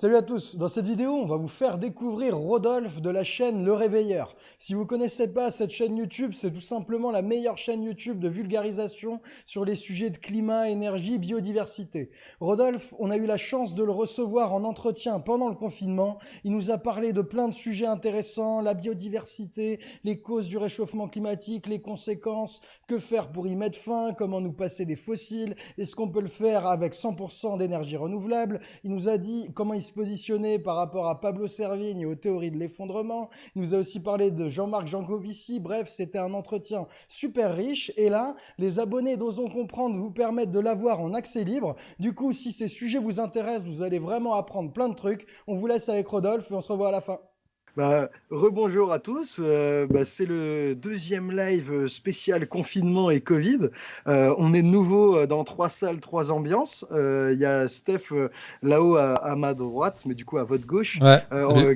Salut à tous, dans cette vidéo on va vous faire découvrir Rodolphe de la chaîne Le Réveilleur. Si vous connaissez pas cette chaîne YouTube, c'est tout simplement la meilleure chaîne YouTube de vulgarisation sur les sujets de climat, énergie, biodiversité. Rodolphe, on a eu la chance de le recevoir en entretien pendant le confinement. Il nous a parlé de plein de sujets intéressants, la biodiversité, les causes du réchauffement climatique, les conséquences, que faire pour y mettre fin, comment nous passer des fossiles, est-ce qu'on peut le faire avec 100% d'énergie renouvelable. Il nous a dit comment il se positionner par rapport à Pablo Servigne et aux théories de l'effondrement. Il nous a aussi parlé de Jean-Marc Jancovici. Bref, c'était un entretien super riche. Et là, les abonnés d'Osons Comprendre vous permettent de l'avoir en accès libre. Du coup, si ces sujets vous intéressent, vous allez vraiment apprendre plein de trucs. On vous laisse avec Rodolphe et on se revoit à la fin. Bah, rebonjour à tous. Euh, bah, c'est le deuxième live spécial confinement et Covid. Euh, on est de nouveau euh, dans trois salles, trois ambiances. Il y a Steph là-haut à, ma droite, mais du coup à votre gauche,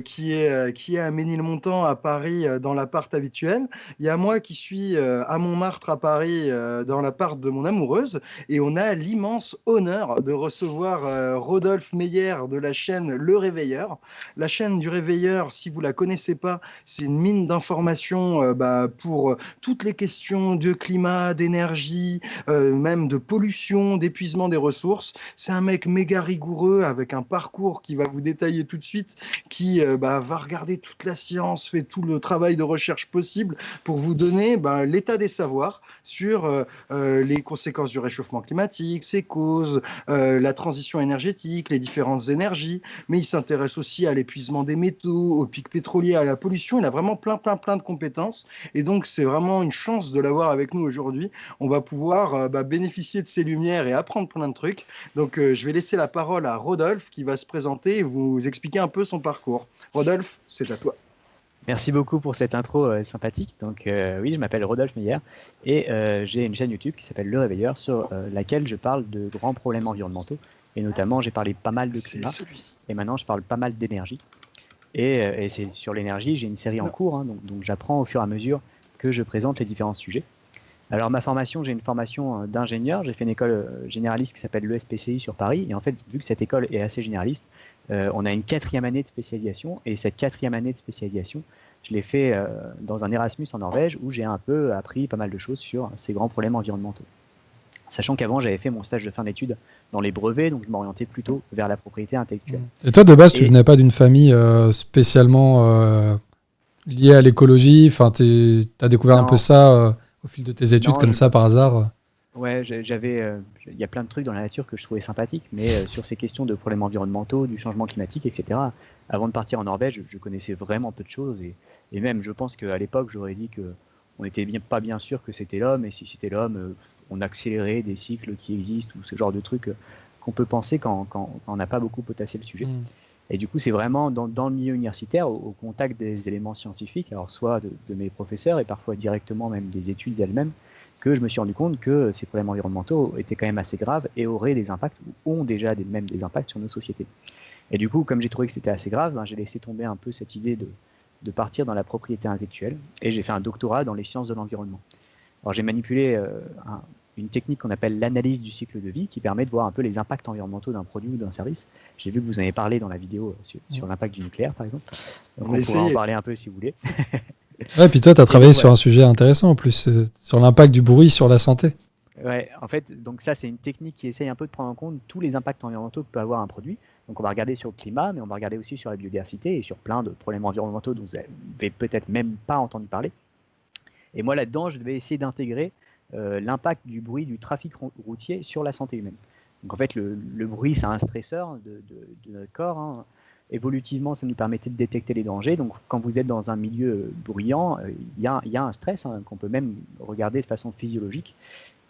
qui, est, qui est à Ménilmontant à Paris dans l'appart habituel. Il y a moi qui suis à Montmartre à Paris dans l'appart de mon amoureuse. Et on a l'immense honneur de recevoir Rodolphe Meyer de la chaîne Le Réveilleur. La chaîne du Réveilleur, si vous la connaissez pas, c'est une mine d'informations euh, bah, pour euh, toutes les questions de climat, d'énergie, euh, même de pollution, d'épuisement des ressources. C'est un mec méga rigoureux avec un parcours qui va vous détailler tout de suite, qui bah, va regarder toute la science, fait tout le travail de recherche possible pour vous donner bah, l'état des savoirs sur les conséquences du réchauffement climatique, ses causes, la transition énergétique, les différentes énergies, mais il s'intéresse aussi à l'épuisement des métaux, au pic pétrolier à la pollution. Il a vraiment plein, plein, plein de compétences. Et donc, c'est vraiment une chance de l'avoir avec nous aujourd'hui. On va pouvoir euh, bah, bénéficier de ses lumières et apprendre plein de trucs. Donc, euh, je vais laisser la parole à Rodolphe qui va se présenter et vous expliquer un peu son parcours. Rodolphe, c'est à toi. Merci beaucoup pour cette intro euh, sympathique. Donc oui, je m'appelle Rodolphe Meyer et j'ai une chaîne YouTube qui s'appelle Le Réveilleur sur laquelle je parle de grands problèmes environnementaux et notamment j'ai parlé pas mal de climat et maintenant je parle pas mal d'énergie. Euh, et, c'est sur l'énergie, j'ai une série en cours, hein, donc, j'apprends au fur et à mesure que je présente les différents sujets. Alors ma formation, j'ai une formation euh, d'ingénieur, j'ai fait une école euh, généraliste qui s'appelle l'ESPCI sur Paris, et en fait, vu que cette école est assez généraliste, on a une quatrième année de spécialisation, et cette quatrième année de spécialisation, je l'ai fait dans un Erasmus en Norvège, où j'ai un peu appris pas mal de choses sur ces grands problèmes environnementaux. Sachant qu'avant, j'avais fait mon stage de fin d'études dans les brevets, donc je m'orientais plutôt vers la propriété intellectuelle. Et toi, de base, tu venais pas d'une famille euh, spécialement euh, liée à l'écologie? Enfin, tu as découvert un peu ça euh, au fil de tes études, comme ça, par hasard? Ouais, j'avais. Il y a plein de trucs dans la nature que je trouvais sympathiques, mais sur ces questions de problèmes environnementaux, du changement climatique, etc., avant de partir en Norvège, je, connaissais vraiment peu de choses. Et, et même, je pense qu'à l'époque, j'aurais dit que on n'était bien, pas bien sûr que c'était l'homme, et si c'était l'homme, on accélérait des cycles qui existent ou ce genre de trucs euh, qu'on peut penser quand, on n'a pas beaucoup potassé le sujet. Mm. Et du coup, c'est vraiment dans, le milieu universitaire, au, contact des éléments scientifiques, alors soit de, mes professeurs et parfois directement même des études elles-mêmes, que je me suis rendu compte que ces problèmes environnementaux étaient quand même assez graves et auraient des impacts, ou ont déjà des, même des impacts sur nos sociétés. Et du coup, comme j'ai trouvé que c'était assez grave, ben, j'ai laissé tomber un peu cette idée de, de partir dans la propriété intellectuelle et j'ai fait un doctorat dans les sciences de l'environnement. Alors j'ai manipulé euh, une technique qu'on appelle l'analyse du cycle de vie qui permet de voir un peu les impacts environnementaux d'un produit ou d'un service. J'ai vu que vous en avez parlé dans la vidéo sur, sur l'impact du nucléaire par exemple. Donc on, pourra en parler un peu si vous voulez. ouais, puis toi tu as travaillé sur un sujet intéressant en plus, euh, sur l'impact du bruit sur la santé. Ouais, en fait, donc ça c'est une technique qui essaye un peu de prendre en compte tous les impacts environnementaux que peut avoir un produit. Donc on va regarder sur le climat, mais on va regarder aussi sur la biodiversité et sur plein de problèmes environnementaux dont vous n'avez peut-être même pas entendu parler. Et moi là-dedans, je devais essayer d'intégrer euh, l'impact du bruit du trafic routier sur la santé humaine. Donc en fait, le, bruit, c'est un stresseur de, notre corps. Hein. Évolutivement, ça nous permettait de détecter les dangers. Donc quand vous êtes dans un milieu bruyant, euh, il y, a un stress hein, qu'on peut même regarder de façon physiologique.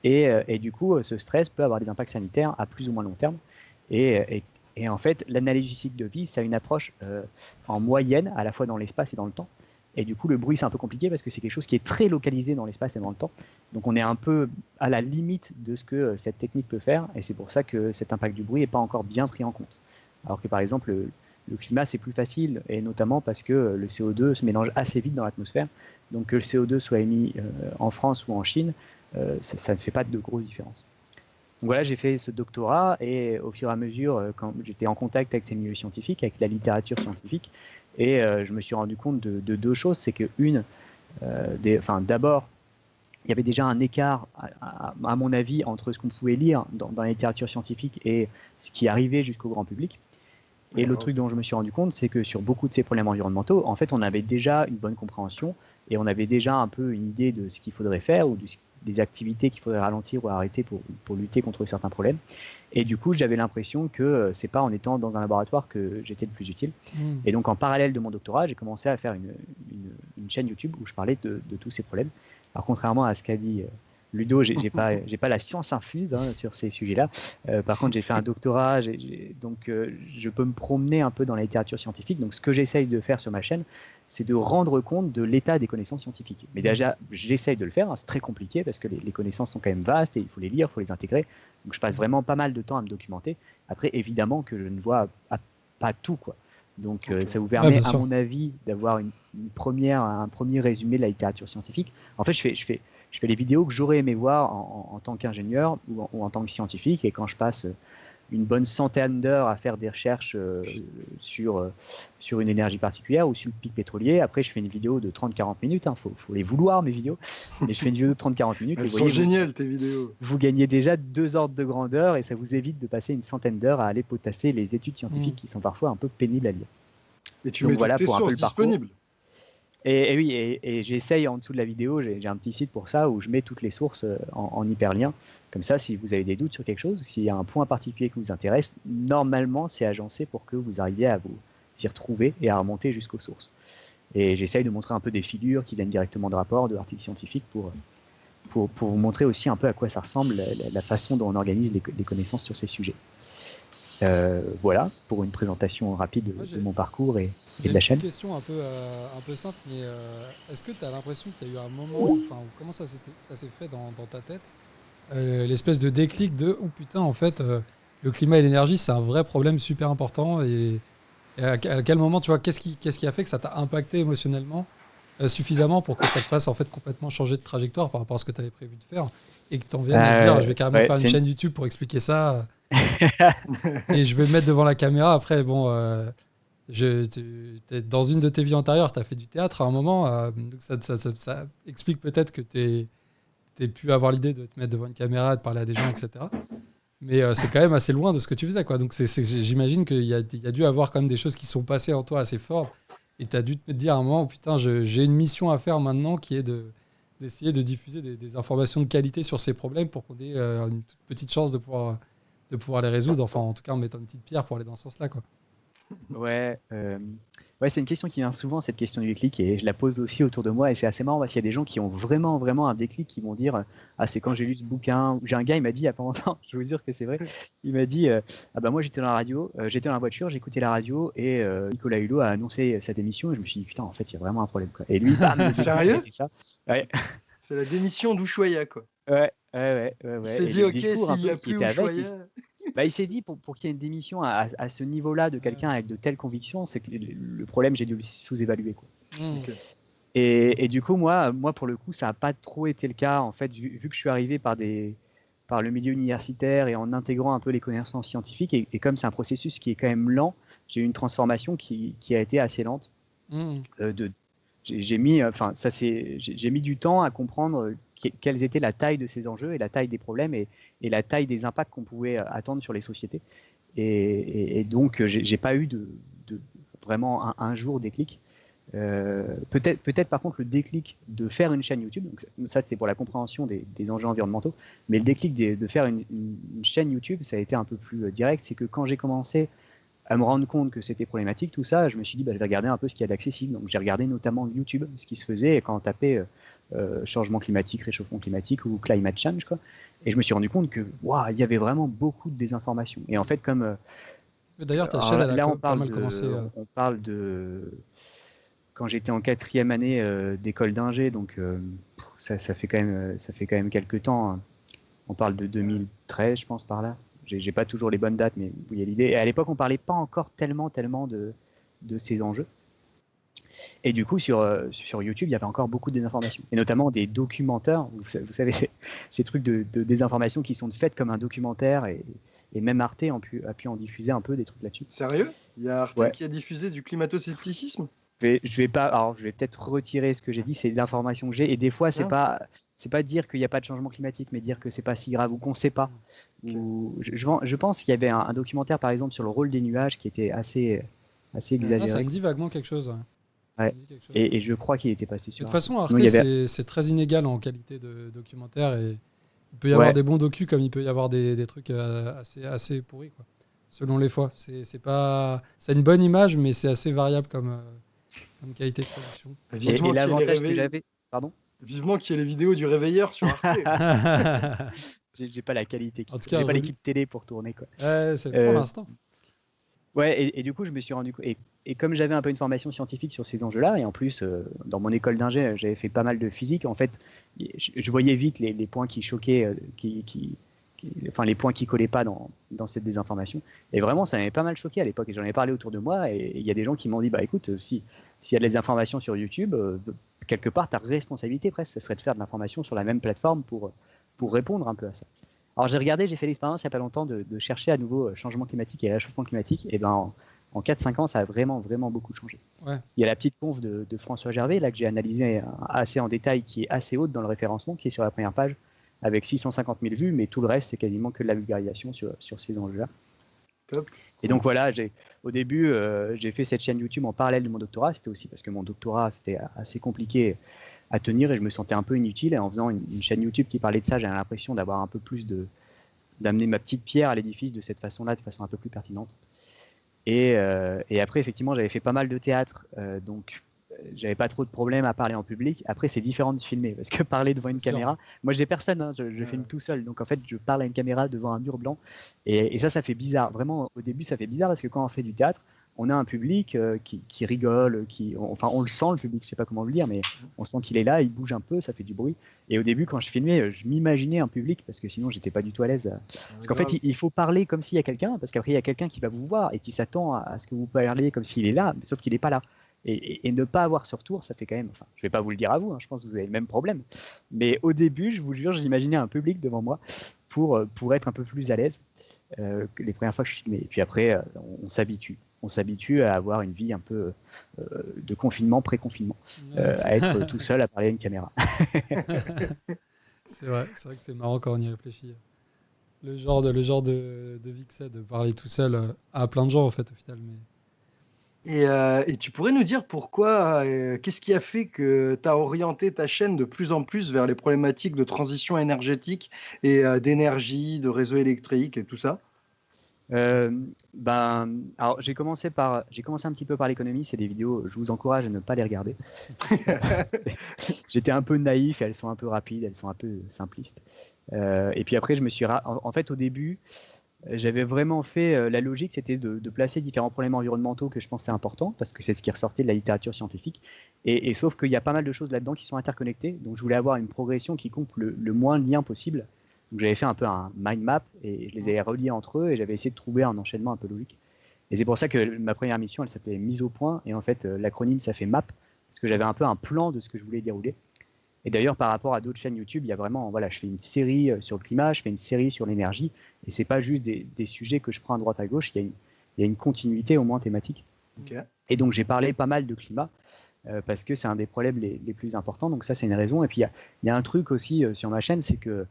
Et, euh, du coup, ce stress peut avoir des impacts sanitaires à plus ou moins long terme. Et, en fait, l'analyse cycle de vie, ça a une approche euh, en moyenne, à la fois dans l'espace et dans le temps. Et du coup, le bruit, c'est un peu compliqué parce que c'est quelque chose qui est très localisé dans l'espace et dans le temps. Donc, on est un peu à la limite de ce que euh, cette technique peut faire. Et c'est pour ça que cet impact du bruit n'est pas encore bien pris en compte. Alors que, par exemple, le, climat, c'est plus facile, et notamment parce que le CO2 se mélange assez vite dans l'atmosphère. Donc, que le CO2 soit émis euh, en France ou en Chine, ça, ça, ne fait pas de grosses différences. voilà, j'ai fait ce doctorat et au fur et à mesure, quand j'étais en contact avec ces milieux scientifiques, avec la littérature scientifique, et je me suis rendu compte de, deux choses. C'est que une, enfin, d'abord, il y avait déjà un écart, à, mon avis, entre ce qu'on pouvait lire dans, la littérature scientifique et ce qui arrivait jusqu'au grand public. Et le truc dont je me suis rendu compte, c'est que sur beaucoup de ces problèmes environnementaux, en fait, on avait déjà une bonne compréhension et on avait déjà un peu une idée de ce qu'il faudrait faire ou des activités qu'il faudrait ralentir ou arrêter pour, pour, lutter contre certains problèmes. Et du coup, j'avais l'impression que euh, c'est pas en étant dans un laboratoire que j'étais le plus utile. Hmm. Et donc, en parallèle de mon doctorat, j'ai commencé à faire une, une, chaîne YouTube où je parlais de, de tous ces problèmes. Alors, contrairement à ce qu'a dit euh, Ludo, j'ai pas, j'ai pas la science infuse hein, sur ces sujets-là. Euh, par contre, j'ai fait un doctorat, donc euh, je peux me promener un peu dans la littérature scientifique. Donc, ce que j'essaye de faire sur ma chaîne, c'est de rendre compte de l'état des connaissances scientifiques. Mais déjà, j'essaye de le faire. Hein, c'est très compliqué parce que les, connaissances sont quand même vastes et il faut les lire, il faut les intégrer. Donc, je passe vraiment pas mal de temps à me documenter. Après, évidemment que je ne vois pas tout, quoi. Donc, euh, ça vous permet, à mon avis, d'avoir une, première, un premier résumé de la littérature scientifique. En fait, je fais, je fais, je fais les vidéos que j'aurais aimé voir en, tant qu'ingénieur ou, en tant que scientifique. Et quand je passe une bonne centaine d'heures à faire des recherches euh, sur, euh, sur une énergie particulière ou sur le pic pétrolier. Après, je fais une vidéo de 30-40 minutes. Il hein. faut, faut, les vouloir, mes vidéos. Et je fais une vidéo de 30-40 minutes. Elles sont géniales, tes vidéos. Vous gagnez déjà deux ordres de grandeur et ça vous évite de passer une centaine d'heures à aller potasser les études scientifiques mm. qui sont parfois un peu pénibles à lire. Et tu mets voilà, tes pour sources disponibles. Et, oui, et, j'essaye en dessous de la vidéo, j'ai un petit site pour ça où je mets toutes les sources euh, en, hyperlien. Comme ça, si vous avez des doutes sur quelque chose, s'il y a un point particulier qui vous intéresse, normalement, c'est agencé pour que vous arriviez à vous y retrouver et à remonter jusqu'aux sources. Et j'essaye de montrer un peu des figures qui viennent directement de rapports, de articles scientifiques pour, pour, pour, vous montrer aussi un peu à quoi ça ressemble la, façon dont on organise les connaissances sur ces sujets. Euh, voilà pour une présentation rapide de mon parcours et, de la chaîne. Une question un peu, euh, un peu simple, mais euh, est-ce que tu as l'impression qu'il y a eu un moment, enfin, comment ça s'est fait dans, ta tête, l'espèce de déclic de oh putain, en fait, le climat et l'énergie, c'est un vrai problème super important et, à, quel moment, tu vois, qu'est-ce qui, qu'est-ce qui a fait que ça t'a impacté émotionnellement suffisamment pour que ça te fasse en fait complètement changer de trajectoire par rapport à ce que tu avais prévu de faire et que tu en viennes à dire je vais carrément faire une chaîne YouTube pour expliquer ça et je vais me mettre devant la caméra. Après, bon, euh, je, dans une de tes vies antérieures, tu as fait du théâtre à un moment. Euh, donc ça, ça, explique peut-être que tu as pu avoir l'idée de te mettre devant une caméra, de parler à des gens, etc. Mais euh, c'est quand même assez loin de ce que tu faisais. Quoi. Donc j'imagine qu'il y a, y a dû avoir quand même des choses qui sont passées en toi assez fortes. Et tu as dû te dire à un moment, putain, j'ai une mission à faire maintenant qui est de d'essayer de diffuser des, des, informations de qualité sur ces problèmes pour qu'on ait une toute petite chance de pouvoir de pouvoir les résoudre, enfin en tout cas en mettant une petite pierre pour aller dans ce sens-là. Quoi. Ouais, euh, ouais c'est une question qui vient souvent, cette question du déclic, et je la pose aussi autour de moi, et c'est assez marrant parce qu'il y a des gens qui ont vraiment, vraiment un déclic, qui vont dire Ah, c'est quand j'ai lu ce bouquin. J'ai un gars, il m'a dit il y a pas longtemps, je vous jure que c'est vrai, il m'a dit euh, Ah, bah moi j'étais dans la radio, euh, j'étais dans la voiture, j'écoutais la radio, et Nicolas Hulot a annoncé sa démission, et je me suis dit Putain, en fait, il y a vraiment un problème. Quoi. Et lui, Sérieux ça. Ouais. C'est la démission d'Ushuaïa, quoi. Ouais, ouais, ouais. ouais, Il s'est dit Ok, s'il n'y a plus Ushuaïa. Bah, il s'est dit pour, pour qu'il y ait une démission à, à ce niveau-là de quelqu'un avec de telles convictions, c'est que le problème, j'ai dû le sous-évaluer. Quoi. Mmh. Et, et, du coup, moi, moi, pour le coup, ça n'a pas trop été le cas. En fait, vu, que je suis arrivé par, des, par le milieu universitaire et en intégrant un peu les connaissances scientifiques, et, comme c'est un processus qui est quand même lent, j'ai eu une transformation qui, qui a été assez lente. Mmh. Euh, de, j'ai mis, enfin, ça c'est, j'ai mis du temps à comprendre quelles étaient la taille de ces enjeux et la taille des problèmes et, la taille des impacts qu'on pouvait euh, attendre sur les sociétés. Et, donc, euh, j'ai pas eu de, vraiment un, jour déclic. Euh, peut-être, peut-être par contre le déclic de faire une chaîne YouTube. Donc ça, c'était pour la compréhension des, enjeux environnementaux. Mais le déclic de, faire une, chaîne YouTube, ça a été un peu plus direct. C'est que quand j'ai commencé à me rendre compte que c'était problématique, tout ça, je me suis dit, bah, je vais regarder un peu ce qu'il y a d'accessible. Donc j'ai regardé notamment YouTube, ce qui se faisait quand on tapait euh, changement climatique, réchauffement climatique ou climate change. Quoi. Et je me suis rendu compte que wow, il y avait vraiment beaucoup de désinformation. Et en fait, comme. Euh, d'ailleurs, ta chaîne, elle a on parle pas mal de, commencé. Euh. On parle de. Quand j'étais en quatrième année d'école d'ingé, donc ça, ça, fait quand même, ça fait quand même quelques temps. Hein. On parle de 2013, je pense, par là. J'ai pas toujours les bonnes dates, mais vous voyez l'idée. Et à l'époque, on parlait pas encore tellement, tellement de, de ces enjeux. Et du coup, sur, euh, sur YouTube, il y avait encore beaucoup de désinformation. Et notamment des documentaires, vous, savez, ces trucs de, désinformation qui sont faits comme un documentaire. Et, et même Arte a pu, a pu, en diffuser un peu des trucs là-dessus. Sérieux? Il y a Arte qui a diffusé du climato-scepticisme? Je vais, je vais pas, alors je vais peut-être retirer ce que j'ai dit, c'est l'information que j'ai. Et des fois, c'est ah. pas, c'est pas dire qu'il n'y a pas de changement climatique, mais dire que c'est pas si grave ou qu'on sait pas. Ou, je, je, pense qu'il y avait un, documentaire, par exemple, sur le rôle des nuages qui était assez, assez exagéré. Ah, ça me dit vaguement quelque chose. Et, je crois qu'il était passé sur. De toute façon, Arte, c'est très inégal en qualité de documentaire et il peut y avoir des bons docus comme il peut y avoir des, des trucs euh, assez, assez pourris, quoi. selon les fois. C'est pas, c'est une bonne image, mais c'est assez variable comme, euh, comme qualité de production. Et, et l'avantage que j'avais, pardon? Vivement qu'il y ait les vidéos du réveilleur sur Arte. J'ai pas la qualité, j'ai pas l'équipe télé pour tourner quoi. Ouais, c'est pour euh, l'instant. Ouais, et, du coup, je me suis rendu compte. Et, et comme j'avais un peu une formation scientifique sur ces enjeux-là, et en plus, euh, dans mon école d'ingé, j'avais fait pas mal de physique, en fait, je, voyais vite les, points qui choquaient, euh, qui, qui, enfin, les points qui collaient pas dans, dans cette désinformation. Et vraiment, ça m'avait pas mal choqué à l'époque. Et j'en ai parlé autour de moi, et il y a des gens qui m'ont dit bah écoute, si s'il y a des informations sur YouTube, euh, quelque part, ta responsabilité presque, ce serait de faire de l'information sur la même plateforme pour, pour répondre un peu à ça. Alors j'ai regardé, j'ai fait l'expérience il n'y a pas longtemps de, chercher à nouveau euh, changement climatique et réchauffement climatique. Et ben en, en 4-5 ans, ça a vraiment, vraiment beaucoup changé. Il y a la petite conf de, François Gervais, là que j'ai analysé assez en détail, qui est assez haute dans le référencement, qui est sur la première page, avec 650 000 vues, mais tout le reste, c'est quasiment que de la vulgarisation sur, sur ces enjeux-là. Et donc voilà, au début, euh, j'ai fait cette chaîne YouTube en parallèle de mon doctorat. C'était aussi parce que mon doctorat, c'était assez compliqué à tenir et je me sentais un peu inutile. Et en faisant une, chaîne YouTube qui parlait de ça, j'avais l'impression d'avoir un peu plus de d'amener ma petite pierre à l'édifice de cette façon-là, de façon un peu plus pertinente. Et, euh, et après, effectivement, j'avais fait pas mal de théâtre, euh, donc j'avais pas trop de problèmes à parler en public. Après, c'est différent de filmer, parce que parler devant une caméra, moi j'ai personne, hein, je, je filme tout seul, donc en fait, je parle à une caméra devant un mur blanc, et, et, ça, ça fait bizarre. Vraiment, au début, ça fait bizarre parce que quand on fait du théâtre, on a un public euh, qui, rigole, qui, enfin on le sent le public, je sais pas comment le dire, mais on sent qu'il est là, il bouge un peu, ça fait du bruit. Et au début, quand je filmais, euh, je m'imaginais un public parce que sinon j'étais pas du tout à l'aise. Parce qu'en fait, il, faut parler comme s'il y a quelqu'un, parce qu'après il y a quelqu'un qui va vous voir et qui s'attend à, ce que vous parliez comme s'il est là, sauf qu'il n'est pas là. Et, ne pas avoir ce retour, ça fait quand même. Enfin, je vais pas vous le dire à vous, hein, je pense que vous avez le même problème. Mais au début, je vous jure, j'imaginais un public devant moi pour, euh, pour être un peu plus à l'aise les premières fois que je filmais. Et puis après, on s'habitue on s'habitue à avoir une vie un peu euh, de confinement, pré-confinement, euh, à être tout seul à parler à une caméra. c'est vrai, c'est vrai que c'est marrant quand on y réfléchit. Le genre de, le genre de, de vie que c'est de parler tout seul euh, à plein de gens en fait au final. Mais... Et, tu pourrais nous dire pourquoi, qu'est-ce qui a fait que tu as orienté ta chaîne de plus en plus vers les problématiques de transition énergétique et d'énergie, de réseau électrique et tout ça? Euh, ben, alors j'ai commencé par, j'ai commencé un petit peu par l'économie. C'est des vidéos, je vous encourage à ne pas les regarder. J'étais un peu naïf, elles sont un peu rapides, elles sont un peu simplistes. Euh, et puis après, je me suis, en, fait, au début, j'avais vraiment fait euh, la logique, c'était de, placer différents problèmes environnementaux que je pensais importants, parce que c'est ce qui ressortait de la littérature scientifique. Et, sauf qu'il y a pas mal de choses là-dedans qui sont interconnectées. Donc je voulais avoir une progression qui coupe le, moins de liens possible j'avais fait un peu un mind map et je les ai reliés entre eux et j'avais essayé de trouver un enchaînement un peu logique. Et c'est pour ça que ma première mission, elle s'appelait mise au point et en fait euh, l'acronyme ça fait map parce que j'avais un peu un plan de ce que je voulais dérouler. Et d'ailleurs par rapport à d'autres chaînes YouTube, il y a vraiment voilà, je fais une série euh, sur le climat, je fais une série sur l'énergie et c'est pas juste des, sujets que je prends à droite à gauche, il y a une, il y a une continuité au moins thématique. Et donc j'ai parlé pas mal de climat. Euh, parce que c'est un des problèmes les, les, plus importants. Donc ça, c'est une raison. Et puis, il y, y a, un truc aussi sur ma chaîne, c'est que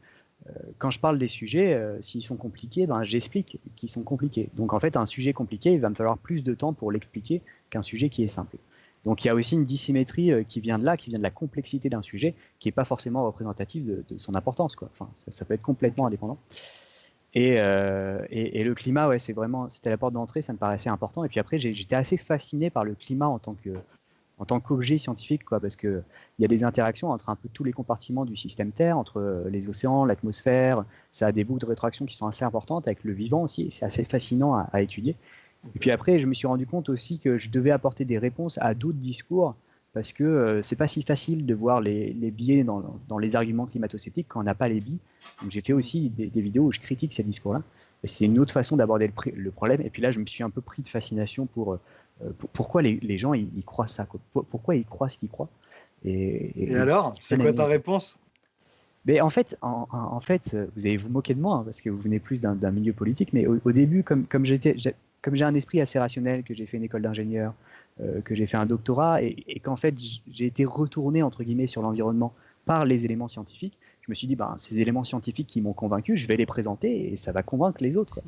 euh, quand je parle des sujets, euh, s'ils sont compliqués, ben, j'explique qu'ils sont compliqués. Donc en fait, un sujet compliqué, il va me falloir plus de temps pour l'expliquer qu'un sujet qui est simple. Donc il y a aussi une dissymétrie euh, qui vient de là, qui vient de la complexité d'un sujet, qui n'est pas forcément représentative de, son importance. Quoi. Enfin, ça, peut être complètement indépendant. Et, et, le climat, ouais, c'est vraiment, c'était la porte d'entrée, ça me paraissait important. Et puis après, j'étais assez fasciné par le climat en tant que, en tant qu'objet scientifique, quoi, parce qu'il y a des interactions entre un peu tous les compartiments du système Terre, entre euh, les océans, l'atmosphère, ça a des boucles de rétraction qui sont assez importantes, avec le vivant aussi, c'est assez fascinant à, étudier. Et puis après, je me suis rendu compte aussi que je devais apporter des réponses à d'autres discours, parce que euh, c'est pas si facile de voir les, biais dans, les arguments climato-sceptiques quand on n'a pas les billes. Donc j'ai fait aussi des, vidéos où je critique ces discours-là. Et c'est une autre façon d'aborder le, le, problème. Et puis là, je me suis un peu pris de fascination pour, euh, pourquoi les, gens ils, croient ça Pourquoi ils croient ce qu'ils croient et, alors, c'est quoi ta réponse? Mais en fait, en, fait, vous allez vous moquer de moi hein, parce que vous venez plus d'un milieu politique. Mais au, début, comme, comme j'étais, comme j'ai un esprit assez rationnel, que j'ai fait une école d'ingénieur, euh, que j'ai fait un doctorat, et, qu'en fait j'ai été retourné entre guillemets sur l'environnement par les éléments scientifiques, je me suis dit, ben, ces éléments scientifiques qui m'ont convaincu, je vais les présenter et ça va convaincre les autres.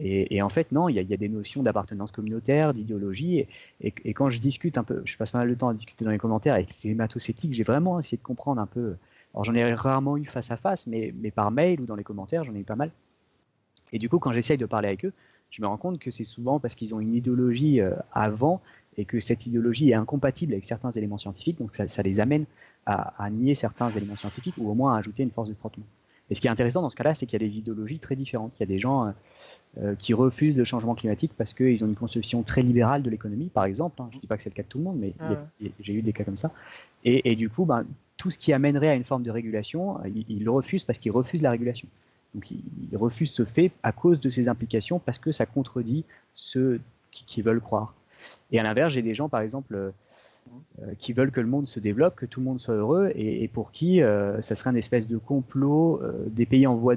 Et, en fait, non, il y, a des notions d'appartenance communautaire, d'idéologie. Et, quand je discute un peu, je passe pas mal de temps à discuter dans les commentaires avec les hématocétiques, j'ai vraiment essayé de comprendre un peu alors j'en ai rarement eu face à face, mais, mais par mail ou dans les commentaires, j'en ai eu pas mal. Et du coup, quand j'essaye de parler avec eux, je me rends compte que c'est souvent parce qu'ils ont une idéologie euh, avant et que cette idéologie est incompatible avec certains éléments scientifiques, donc ça, les amène à, nier certains éléments scientifiques ou au moins à ajouter une force de frottement. Et ce qui est intéressant dans ce cas-là, c'est qu'il y a des idéologies très différentes. Il y a des gens euh, euh, qui refusent le changement climatique parce qu'ils ont une conception très libérale de l'économie, par exemple. Hein. Je ne dis pas que c'est le cas de tout le monde, mais ah j'ai eu des cas comme ça. Et, du coup, ben, tout ce qui amènerait à une forme de régulation, ils, le refusent parce qu'ils refusent la régulation. Donc ils, refusent ce fait à cause de ses implications parce que ça contredit ceux qui, veulent croire. Et à l'inverse, j'ai des gens, par exemple, euh, euh, qui veulent que le monde se développe, que tout le monde soit heureux, et, pour qui ça serait une espèce de complot des pays en voie,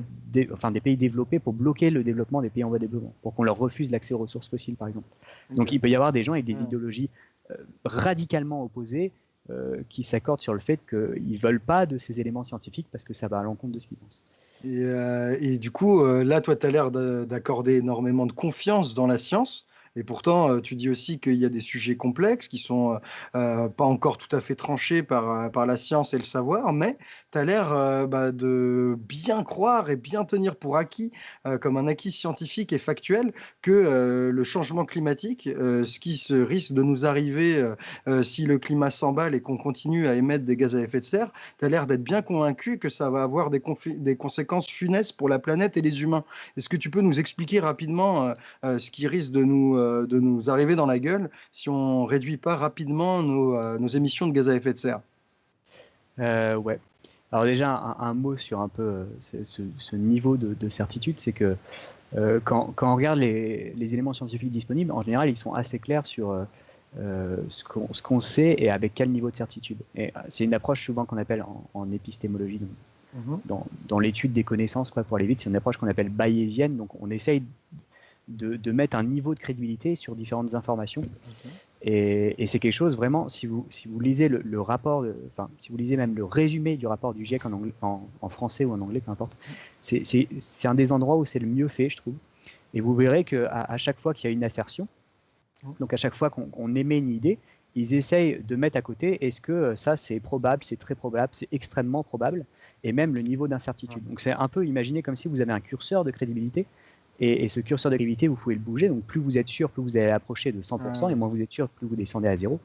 enfin des pays développés pour bloquer le développement des pays en voie de développement, pour qu'on leur refuse l'accès aux ressources fossiles, par exemple. Donc il peut y avoir des gens avec des idéologies radicalement opposées euh, qui s'accordent sur le fait qu'ils ne veulent pas de ces éléments scientifiques parce que ça va à l'encontre de ce qu'ils pensent. Et, euh, et, du coup, euh, là, toi, tu as l'air d'accorder énormément de confiance dans la science. Et pourtant, euh, tu dis aussi qu'il y a des sujets complexes qui sont euh, pas encore tout à fait tranchés par, euh, par la science et le savoir, mais tu as l'air bah, de bien croire et bien tenir pour acquis, comme un acquis scientifique et factuel, que le changement climatique, ce qui se risque de nous arriver si le climat s'emballe et qu'on continue à émettre des gaz à effet de serre, tu as l'air d'être bien convaincu que ça va avoir des, des, conséquences funestes pour la planète et les humains. Est-ce que tu peux nous expliquer rapidement ce qui risque de nous euh, de nous arriver dans la gueule si on réduit pas rapidement nos, euh, nos émissions de gaz à effet de serre. Euh, ouais. Alors déjà, un, mot sur un peu ce, niveau de, certitude, c'est que quand, quand, on regarde les, les, éléments scientifiques disponibles, en général, ils sont assez clairs sur ce qu'on sait et avec quel niveau de certitude. Et c'est une approche souvent qu'on appelle en, épistémologie, mhm. dans, dans l'étude des connaissances, quoi, pour aller vite, c'est une approche qu'on appelle bayésienne. Donc on essaye de, mettre un niveau de crédibilité sur différentes informations. Et, c'est quelque chose vraiment, si vous, si vous lisez le, rapport, enfin, si vous lisez même le résumé du rapport du GIEC en, en, français ou en anglais, peu importe, c'est un des endroits où c'est le mieux fait, je trouve. Et vous verrez qu'à à chaque fois qu'il y a une assertion, donc à chaque fois qu'on émet une idée, ils essayent de mettre à côté est-ce que ça c'est probable, c'est très probable, c'est extrêmement probable, et même le niveau d'incertitude. Donc c'est un peu imaginer comme si vous avez un curseur de crédibilité et, ce curseur de gravité, vous pouvez le bouger. Donc plus vous êtes sûr, plus vous allez approcher de 100%, et moins vous êtes sûr, plus vous descendez à zéro.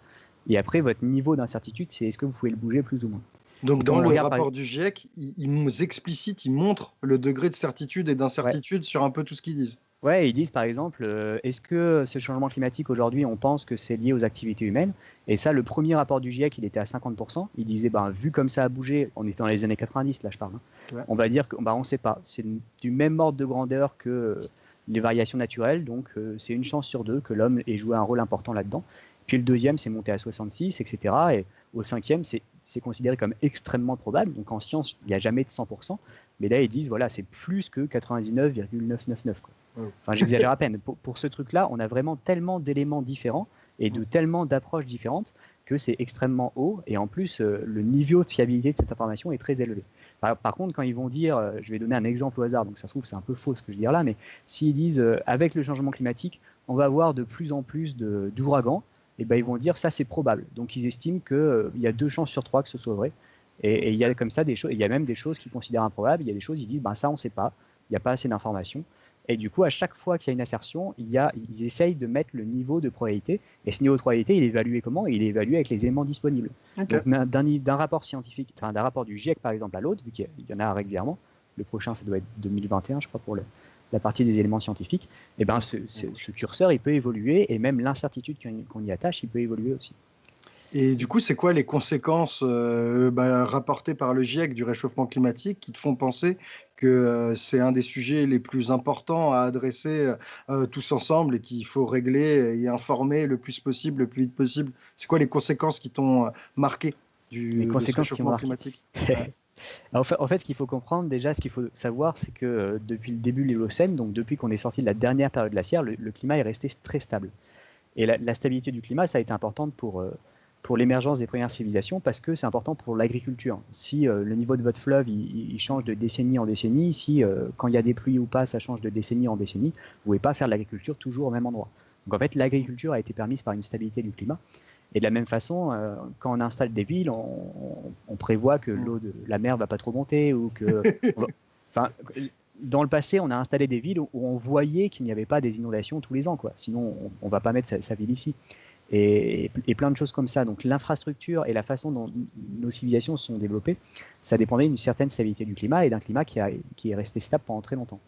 Et après, votre niveau d'incertitude, c'est est-ce que vous pouvez le bouger plus ou moins. Donc dans le rapport du GIEC, ils, nous explicitent, ils montrent le degré de certitude et d'incertitude sur un peu tout ce qu'ils disent. Ouais, ils disent par exemple, euh, est-ce que ce changement climatique aujourd'hui, on pense que c'est lié aux activités humaines? Et ça, le premier rapport du GIEC, il était à 50%. Il disait, ben, vu comme ça a bougé, on était dans les années 90, là je parle, hein. on va dire qu'on bah, ne sait pas. C'est du même ordre de grandeur que les variations naturelles, donc euh, c'est une chance sur deux que l'homme ait joué un rôle important là-dedans. Puis le deuxième, c'est monté à 66, etc. Et au cinquième, c'est considéré comme extrêmement probable. Donc en science, il n'y a jamais de 100%. Mais là, ils disent, voilà, c'est plus que 99,999. Enfin, j'exagère à peine. Pour, ce truc-là, on a vraiment tellement d'éléments différents et de tellement d'approches différentes que c'est extrêmement haut. Et en plus, euh, le niveau de fiabilité de cette information est très élevé. Par, contre, quand ils vont dire, euh, je vais donner un exemple au hasard, donc ça se trouve c'est un peu faux ce que je veux dire là, mais s'ils disent, euh, avec le changement climatique, on va avoir de plus en plus d'ouragans, et eh ben ils vont dire ça c'est probable. Donc ils estiment qu'il y a deux chances sur trois que ce soit vrai. Et il y a comme ça des choses, il y a même des choses qu'ils considèrent improbables, il y a des choses, ils disent, ben ça on ne sait pas, il n'y a pas assez d'informations. Et du coup, à chaque fois qu'il y a une assertion, il y a, ils essayent de mettre le niveau de probabilité. Et ce niveau de probabilité, il est évalué comment? Il est évalué avec les éléments disponibles. d'un rapport scientifique, d'un rapport du GIEC par exemple à l'autre, vu qu'il y en a régulièrement, le prochain ça doit être 2021, je crois, pour la partie des éléments scientifiques, et eh ben ce, curseur il peut évoluer et même l'incertitude qu'on y attache il peut évoluer aussi. Et du coup, c'est quoi les conséquences euh, bah, rapportées par le GIEC du réchauffement climatique qui te font penser que euh, c'est un des sujets les plus importants à adresser euh, tous ensemble et qu'il faut régler et informer le plus possible, le plus vite possible? C'est quoi les conséquences qui t'ont marqué du réchauffement climatique? En, fait, en, fait, ce qu'il faut comprendre déjà, ce qu'il faut savoir, c'est que depuis le début de l'Holocène, donc depuis qu'on est sorti de la dernière période glaciaire, le, le, climat est resté très stable. Et la, la, stabilité du climat, ça a été importante pour pour l'émergence des premières civilisations parce que c'est important pour l'agriculture. Si euh, le niveau de votre fleuve il, change de décennie en décennie, si euh, quand il y a des pluies ou pas ça change de décennie en décennie, vous ne pouvez pas faire de l'agriculture toujours au même endroit. Donc en fait l'agriculture a été permise par une stabilité du climat. Et de la même façon, euh, quand on installe des villes, on, prévoit que l'eau de la mer va pas trop monter ou que, enfin, dans le passé, on a installé des villes où on voyait qu'il n'y avait pas des inondations tous les ans, quoi. Sinon, on, ne va pas mettre sa ville ici et, plein de choses comme ça. Donc l'infrastructure et la façon dont nos civilisations sont développées, ça dépendait d'une certaine stabilité du climat et d'un climat qui, a, qui, est resté stable pendant très longtemps.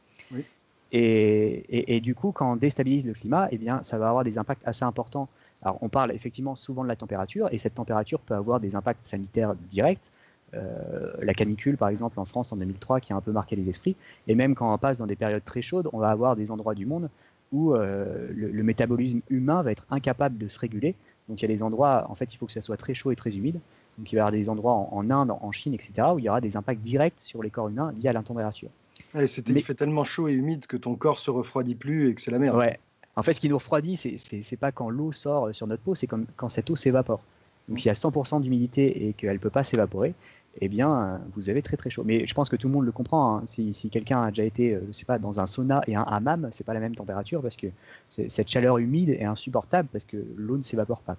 Et, et, du coup, quand on déstabilise le climat, eh bien, ça va avoir des impacts assez importants. Alors, on parle effectivement souvent de la température, et cette température peut avoir des impacts sanitaires directs. Euh, la canicule, par exemple, en France en 2003, qui a un peu marqué les esprits. Et même quand on passe dans des périodes très chaudes, on va avoir des endroits du monde où euh, le, métabolisme humain va être incapable de se réguler. Donc il y a des endroits, en fait, il faut que ça soit très chaud et très humide. Donc il va y avoir des endroits en, Inde, en Chine, etc., où il y aura des impacts directs sur les corps humains liés à la température. Mais... Il fait tellement chaud et humide que ton corps se refroidit plus et que c'est la merde. Ouais. En fait, ce qui nous refroidit, c'est pas quand l'eau sort sur notre peau, c'est quand cette eau s'évapore. Donc s'il y a 100% d'humidité et qu'elle ne peut pas s'évaporer, eh bien, vous avez très très chaud. Mais je pense que tout le monde le comprend. Hein. Si, quelqu'un a déjà été, euh, je sais pas, dans un sauna et un hammam, c'est pas la même température parce que cette chaleur humide est insupportable parce que l'eau ne s'évapore pas.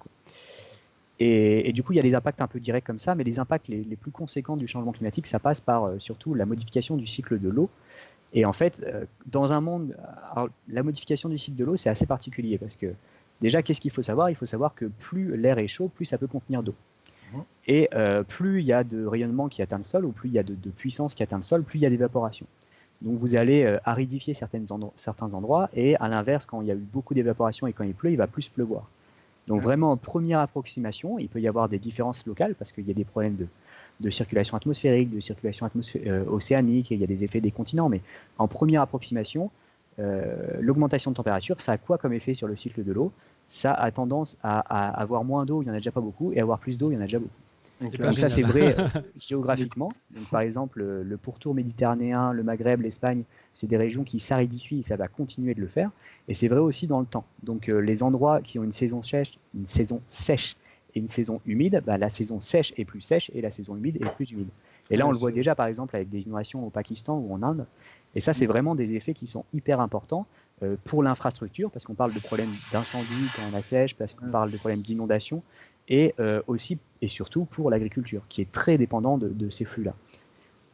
Et, du coup, il y a des impacts un peu directs comme ça, mais les impacts les, plus conséquents du changement climatique, ça passe par euh, surtout la modification du cycle de l'eau. Et en fait, euh, dans un monde, la modification du cycle de l'eau, c'est assez particulier parce que déjà, qu'est-ce qu'il faut savoir? Il faut savoir que plus l'air est chaud, plus ça peut contenir d'eau. Et euh, plus il y a de rayonnement qui atteint le sol, ou plus il y a de, puissance qui atteint le sol, plus il y a d'évaporation. Donc vous allez euh, aridifier certains endroits, et à l'inverse, quand il y a eu beaucoup d'évaporation et quand il pleut, il va plus pleuvoir. Donc vraiment, en première approximation, il peut y avoir des différences locales, parce qu'il y a des problèmes de, circulation atmosphérique, de circulation euh, océanique, et il y a des effets des continents, mais en première approximation, l'augmentation de température, ça a quoi comme effet sur le cycle de l'eau? Ça a tendance à, à avoir moins d'eau, il n'y en a déjà pas beaucoup, et avoir plus d'eau, il y en a déjà beaucoup. Donc, ça, c'est vrai euh, géographiquement. Donc, par exemple, le pourtour méditerranéen, le Maghreb, l'Espagne, c'est des régions qui s'aridifient et ça va continuer de le faire. Et c'est vrai aussi dans le temps. Donc, euh, les endroits qui ont une saison sèche, une saison sèche et une saison humide, bah, la saison sèche est plus sèche et la saison humide est plus humide. Et là, on le voit déjà, par exemple, avec des inondations au Pakistan ou en Inde. Et ça, c'est mm. vraiment des effets qui sont hyper importants euh, pour l'infrastructure, parce qu'on parle de problèmes d'incendie quand on a sèche, parce qu'on mm. parle de problèmes d'inondation, et euh, aussi et surtout pour l'agriculture, qui est très dépendant de, ces flux-là.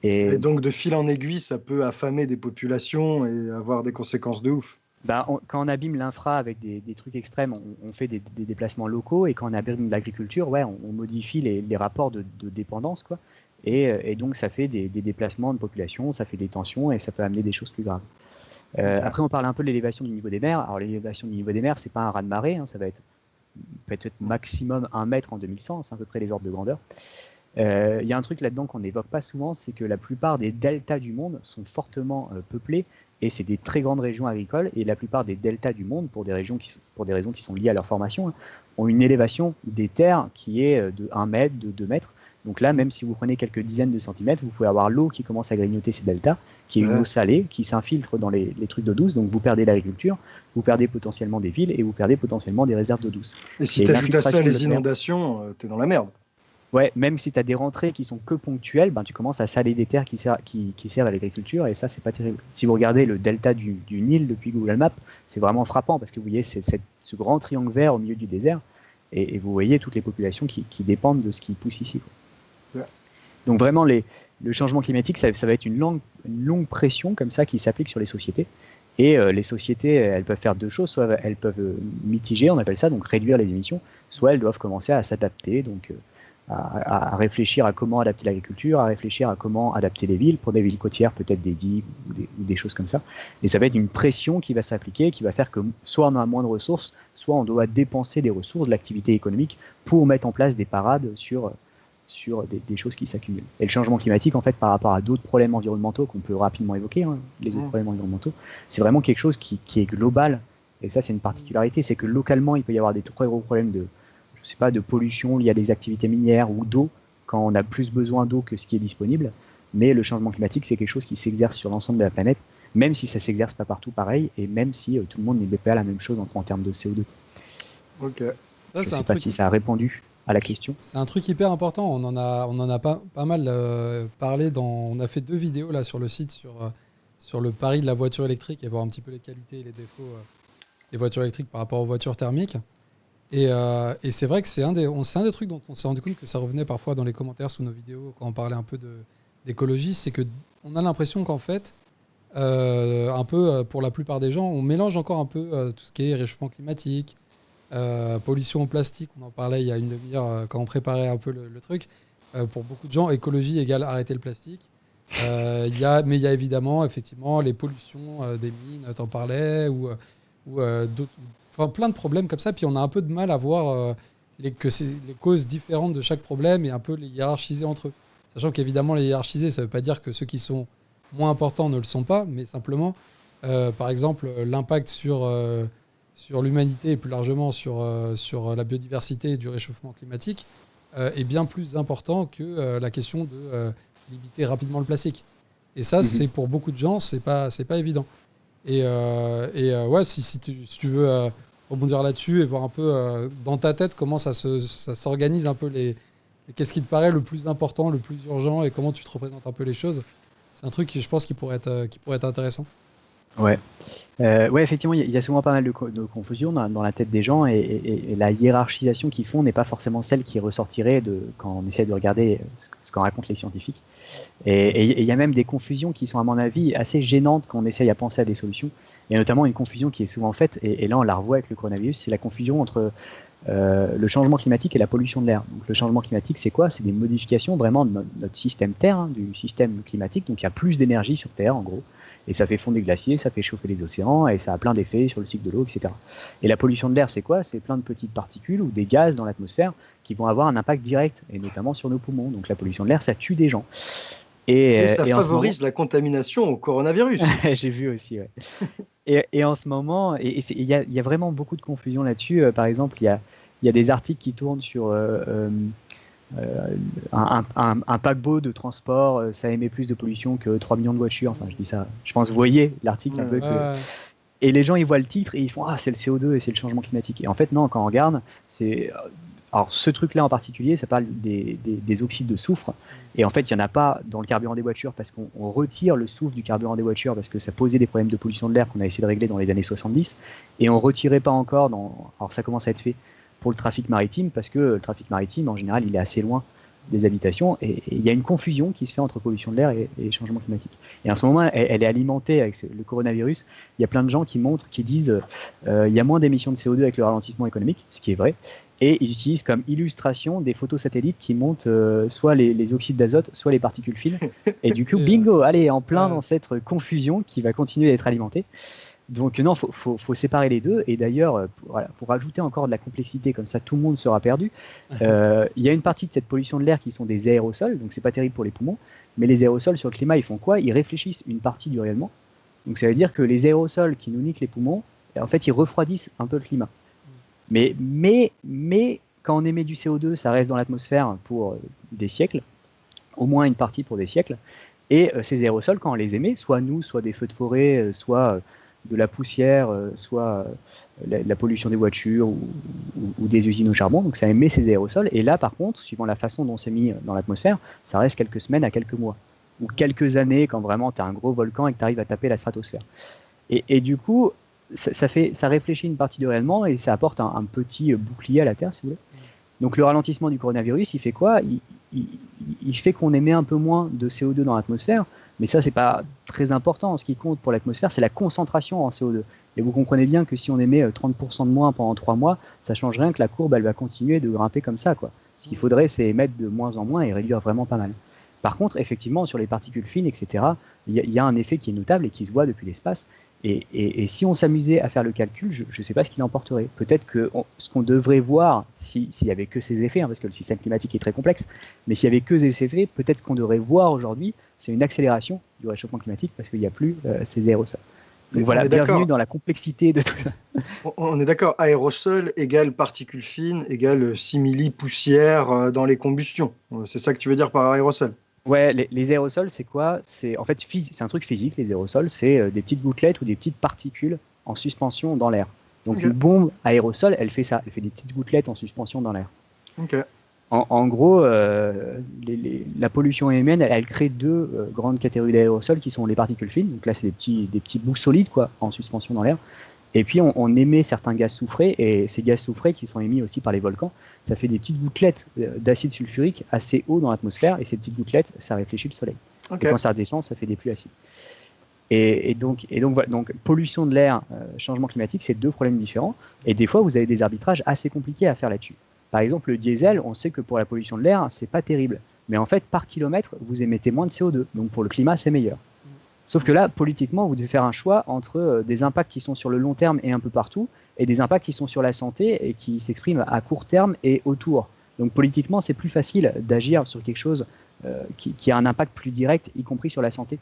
Et, donc de fil en aiguille, ça peut affamer des populations et avoir des conséquences de ouf. Bah, quand on abîme l'infra avec des, trucs extrêmes, on, fait des, déplacements locaux, et quand on abîme l'agriculture, ouais, on, modifie les, rapports de, dépendance, quoi. Euh, et, donc ça fait des, déplacements de population, ça fait des tensions, et ça peut amener des choses plus graves. Euh, après, on parle un peu de l'élévation du niveau des mers. Alors l'élévation du niveau des mers, c'est pas un raz de marée, hein, ça va être peut-être maximum un mètre en 2100, c'est à peu près les ordres de grandeur. Euh, il y a un truc là-dedans qu'on n'évoque pas souvent, c'est que la plupart des deltas du monde sont fortement euh, peuplés et c'est des très grandes régions agricoles et la plupart des deltas du monde, pour des, régions qui, pour des raisons qui sont liées à leur formation, hein, ont une élévation des terres qui est de 1 mètre, de 2 mètres. Donc là, même si vous prenez quelques dizaines de centimètres, vous pouvez avoir l'eau qui commence à grignoter ces deltas, qui est une eau salée, qui s'infiltre dans les, trucs d'eau douce, donc vous perdez l'agriculture, vous perdez potentiellement des villes et vous perdez potentiellement des réserves d'eau douce. Et si tu ajoutes à ça les inondations, euh, tu es dans la merde. Ouais, même si tu as des rentrées qui sont que ponctuelles, ben, tu commences à saler des terres qui, servent, qui, servent à l'agriculture et ça, c'est pas terrible. Si vous regardez le delta du, Nil depuis Google Maps, c'est vraiment frappant parce que vous voyez ce grand triangle vert au milieu du désert et, vous voyez toutes les populations qui, dépendent de ce qui pousse ici. Donc vraiment, le changement climatique, ça, va être une longue, pression comme ça qui s'applique sur les sociétés. Et euh, les sociétés, elles peuvent faire deux choses. Soit elles peuvent euh, mitiger, on appelle ça, donc réduire les émissions, soit elles doivent commencer à s'adapter, donc à, réfléchir à comment adapter l'agriculture, à réfléchir à comment adapter les villes, pour des villes côtières, peut-être des digues ou des, choses comme ça. Et ça va être une pression qui va s'appliquer, qui va faire que soit on a moins de ressources, soit on doit dépenser des ressources de l'activité économique pour mettre en place des parades sur, sur des, choses qui s'accumulent. Et le changement climatique, en fait, par rapport à d'autres problèmes environnementaux qu'on peut rapidement évoquer, hein, les autres problèmes environnementaux, c'est vraiment quelque chose qui, qui est global. Et ça, c'est une particularité, c'est que localement, il peut y avoir des très gros problèmes de, je sais pas, de pollution liée à des activités minières ou d'eau, quand on a plus besoin d'eau que ce qui est disponible. Mais le changement climatique, c'est quelque chose qui s'exerce sur l'ensemble de la planète, même si ça s'exerce pas partout pareil, et même si euh, tout le monde n'est pas la même chose en, termes de CO2. Ok. Ça, je ne sais pas si ça a répondu à la question. C'est un truc hyper important. On en a, on en a pas, pas mal euh, parlé. Dans, on a fait deux vidéos là sur le site sur, euh, sur le pari de la voiture électrique et voir un petit peu les qualités et les défauts des voitures électriques par rapport aux voitures thermiques. Euh, et, c'est vrai que c'est un, des, un des trucs dont on s'est rendu compte que ça revenait parfois dans les commentaires sous nos vidéos quand on parlait un peu d'écologie, c'est qu'on a l'impression qu'en fait, euh, un peu euh, pour la plupart des gens, on mélange encore un peu tout ce qui est réchauffement climatique, pollution au plastique, on en parlait il y a une demi-heure quand on préparait un peu le, truc. pour beaucoup de gens, écologie égale arrêter le plastique. y a, mais il y a évidemment effectivement les pollutions des mines, t'en parlais, ou, ou Enfin, plein de problèmes comme ça. Puis on a un peu de mal à voir euh, les, que les causes différentes de chaque problème et un peu les hiérarchiser entre eux. Sachant qu'évidemment, les hiérarchiser, ça ne veut pas dire que ceux qui sont moins importants ne le sont pas, mais simplement, euh, par exemple, l'impact sur, euh, sur l'humanité et plus largement sur, sur la biodiversité et du réchauffement climatique est bien plus important que la question de limiter rapidement le plastique. Et ça, mhm. c'est pour beaucoup de gens, c'est pas, c'est pas évident. Et, et ouais, si, si, tu, si tu veux rebondir là-dessus et voir un peu euh, dans ta tête comment ça s'organise un peu les, qu'est-ce qui te paraît le plus important, le plus urgent et comment tu te représentes un peu les choses. C'est un truc qui, je pense, qui pourrait être, euh, qui pourrait être intéressant. Ouais. Euh, ouais, effectivement, il y, a souvent pas mal de, confusion dans, la tête des gens et, la hiérarchisation qu'ils font n'est pas forcément celle qui ressortirait de, quand on essaie de regarder ce, qu'en racontent les scientifiques. Et il y a même des confusions qui sont, à mon avis, assez gênantes quand on essaye à penser à des solutions. Il y a notamment une confusion qui est souvent faite, et, là on la revoit avec le coronavirus, c'est la confusion entre euh, le changement climatique et la pollution de l'air. Le changement climatique, c'est quoi? C'est des modifications vraiment de notre, système Terre, hein, du système climatique. Donc il y a plus d'énergie sur Terre, en gros, et ça fait fondre des glaciers, ça fait chauffer les océans, et ça a plein d'effets sur le cycle de l'eau, etc. Et la pollution de l'air, c'est quoi? C'est plein de petites particules ou des gaz dans l'atmosphère qui vont avoir un impact direct, et notamment sur nos poumons. Donc la pollution de l'air, ça tue des gens. Et, ça favorise la contamination au coronavirus. J'ai vu aussi, ouais. Et, en ce moment, il y, a, vraiment beaucoup de confusion là-dessus. Euh, par exemple, il y a, des articles qui tournent sur euh, euh, un, paquebot de transport, ça émet plus de pollution que 3 millions de voitures. Enfin, je dis ça. Je pense que vous voyez l'article un peu. Et les gens, ils voient le titre et ils font Ah, c'est le CO2 et c'est le changement climatique. Et en fait, non, quand on regarde, c'est alors, ce truc-là en particulier, ça parle des, oxydes de soufre. Et en fait, il n'y en a pas dans le carburant des voitures parce qu'on retire le soufre du carburant des voitures parce que ça posait des problèmes de pollution de l'air qu'on a essayé de régler dans les années 70. Et on ne retirait pas encore, dans, alors ça commence à être fait pour le trafic maritime parce que le trafic maritime, en général, il est assez loin des habitations et il y a une confusion qui se fait entre pollution de l'air et, changement climatique. Et en ce moment, elle, est alimentée avec le coronavirus. Il y a plein de gens qui montrent, qui disent euh, il y a moins d'émissions de CO2 avec le ralentissement économique, ce qui est vrai. Et ils utilisent comme illustration des photos satellites qui montrent euh, soit les, oxydes d'azote, soit les particules fines. Et du coup, bingo, allez, en plein dans cette confusion qui va continuer d'être alimentée. Donc non, faut, faut, séparer les deux. Et d'ailleurs, euh, pour, voilà, pour ajouter encore de la complexité, comme ça tout le monde sera perdu, euh, il y a une partie de cette pollution de l'air qui sont des aérosols, donc c'est pas terrible pour les poumons. Mais les aérosols sur le climat, ils font quoi? Ils réfléchissent une partie du réellement. Donc ça veut dire que les aérosols qui nous niquent les poumons, en fait, ils refroidissent un peu le climat. Mais, mais, mais quand on émet du CO2, ça reste dans l'atmosphère pour euh, des siècles, au moins une partie pour des siècles. Et euh, ces aérosols, quand on les émet, soit nous, soit des feux de forêt, euh, soit de la poussière, soit la, pollution des voitures ou, des usines au charbon, donc ça émet ces aérosols. Et là, par contre, suivant la façon dont c'est mis dans l'atmosphère, ça reste quelques semaines à quelques mois, ou quelques années quand vraiment tu as un gros volcan et que tu arrives à taper la stratosphère. Et, du coup, ça, fait, ça réfléchit une partie du réellement et ça apporte un, petit bouclier à la Terre, si vous voulez. Donc le ralentissement du coronavirus, il fait quoi? Il, fait qu'on émet un peu moins de CO2 dans l'atmosphère, Mais ça, c'est pas très important. Ce qui compte pour l'atmosphère, c'est la concentration en CO2. Et vous comprenez bien que si on émet 30% de moins pendant 3 mois, ça change rien que la courbe, elle va continuer de grimper comme ça. Quoi. Ce qu'il faudrait, c'est émettre de moins en moins et réduire vraiment pas mal. Par contre, effectivement, sur les particules fines, etc., il y, a un effet qui est notable et qui se voit depuis l'espace. Et, si on s'amusait à faire le calcul, je ne sais pas ce qu'il emporterait. Peut-être que ce qu'on devrait voir, s'il n'y avait que ces effets, hein, parce que le système climatique est très complexe, mais s'il n'y avait que ces effets, peut-être qu'on devrait voir aujourd'hui, c'est une accélération du réchauffement climatique parce qu'il n'y a plus euh, ces aérosols. Donc voilà, bienvenue dans la complexité de tout ça. On est d'accord, aérosol égale particules fines égale simili poussière euh, dans les combustions. C'est ça que tu veux dire par aérosol? Ouais, les, aérosols, c'est quoi? C'est en fait c'est un truc physique. Les aérosols, c'est euh, des petites gouttelettes ou des petites particules en suspension dans l'air. Donc une bombe aérosol, elle fait ça. Elle fait des petites gouttelettes en suspension dans l'air. En, gros, euh, la pollution humaine, elle, crée deux euh, grandes catégories d'aérosols qui sont les particules fines. Donc là, c'est des petits, des petits bouts solides quoi, en suspension dans l'air. Et puis on, émet certains gaz soufrés, et ces gaz soufrés qui sont émis aussi par les volcans, ça fait des petites gouttelettes euh, d'acide sulfurique assez haut dans l'atmosphère, et ces petites gouttelettes, ça réfléchit le soleil. Et quand ça redescend, ça fait des pluies acides. Et, donc, et donc, voilà, donc, pollution de l'air, euh, changement climatique, c'est deux problèmes différents. Et des fois, vous avez des arbitrages assez compliqués à faire là-dessus. Par exemple, le diesel, on sait que pour la pollution de l'air, c'est pas terrible. Mais en fait, par kilomètre, vous émettez moins de CO2. Donc pour le climat, c'est meilleur. Sauf que là, politiquement, vous devez faire un choix entre euh, des impacts qui sont sur le long terme et un peu partout, et des impacts qui sont sur la santé et qui s'expriment à court terme et autour. Donc politiquement, c'est plus facile d'agir sur quelque chose euh, qui, a un impact plus direct, y compris sur la santé.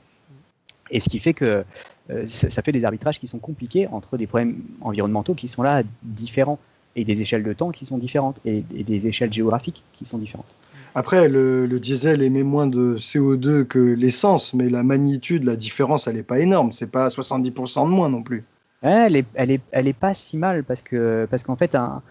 Et ce qui fait que euh, ça fait des arbitrages qui sont compliqués entre des problèmes environnementaux qui sont là différents, et des échelles de temps qui sont différentes, et des échelles géographiques qui sont différentes. Après, le, diesel émet moins de CO2 que l'essence, mais la magnitude, la différence, elle n'est pas énorme. C'est pas 70% de moins non plus. elle, est, elle, est, elle est pas si mal parce que parce qu'en fait, un,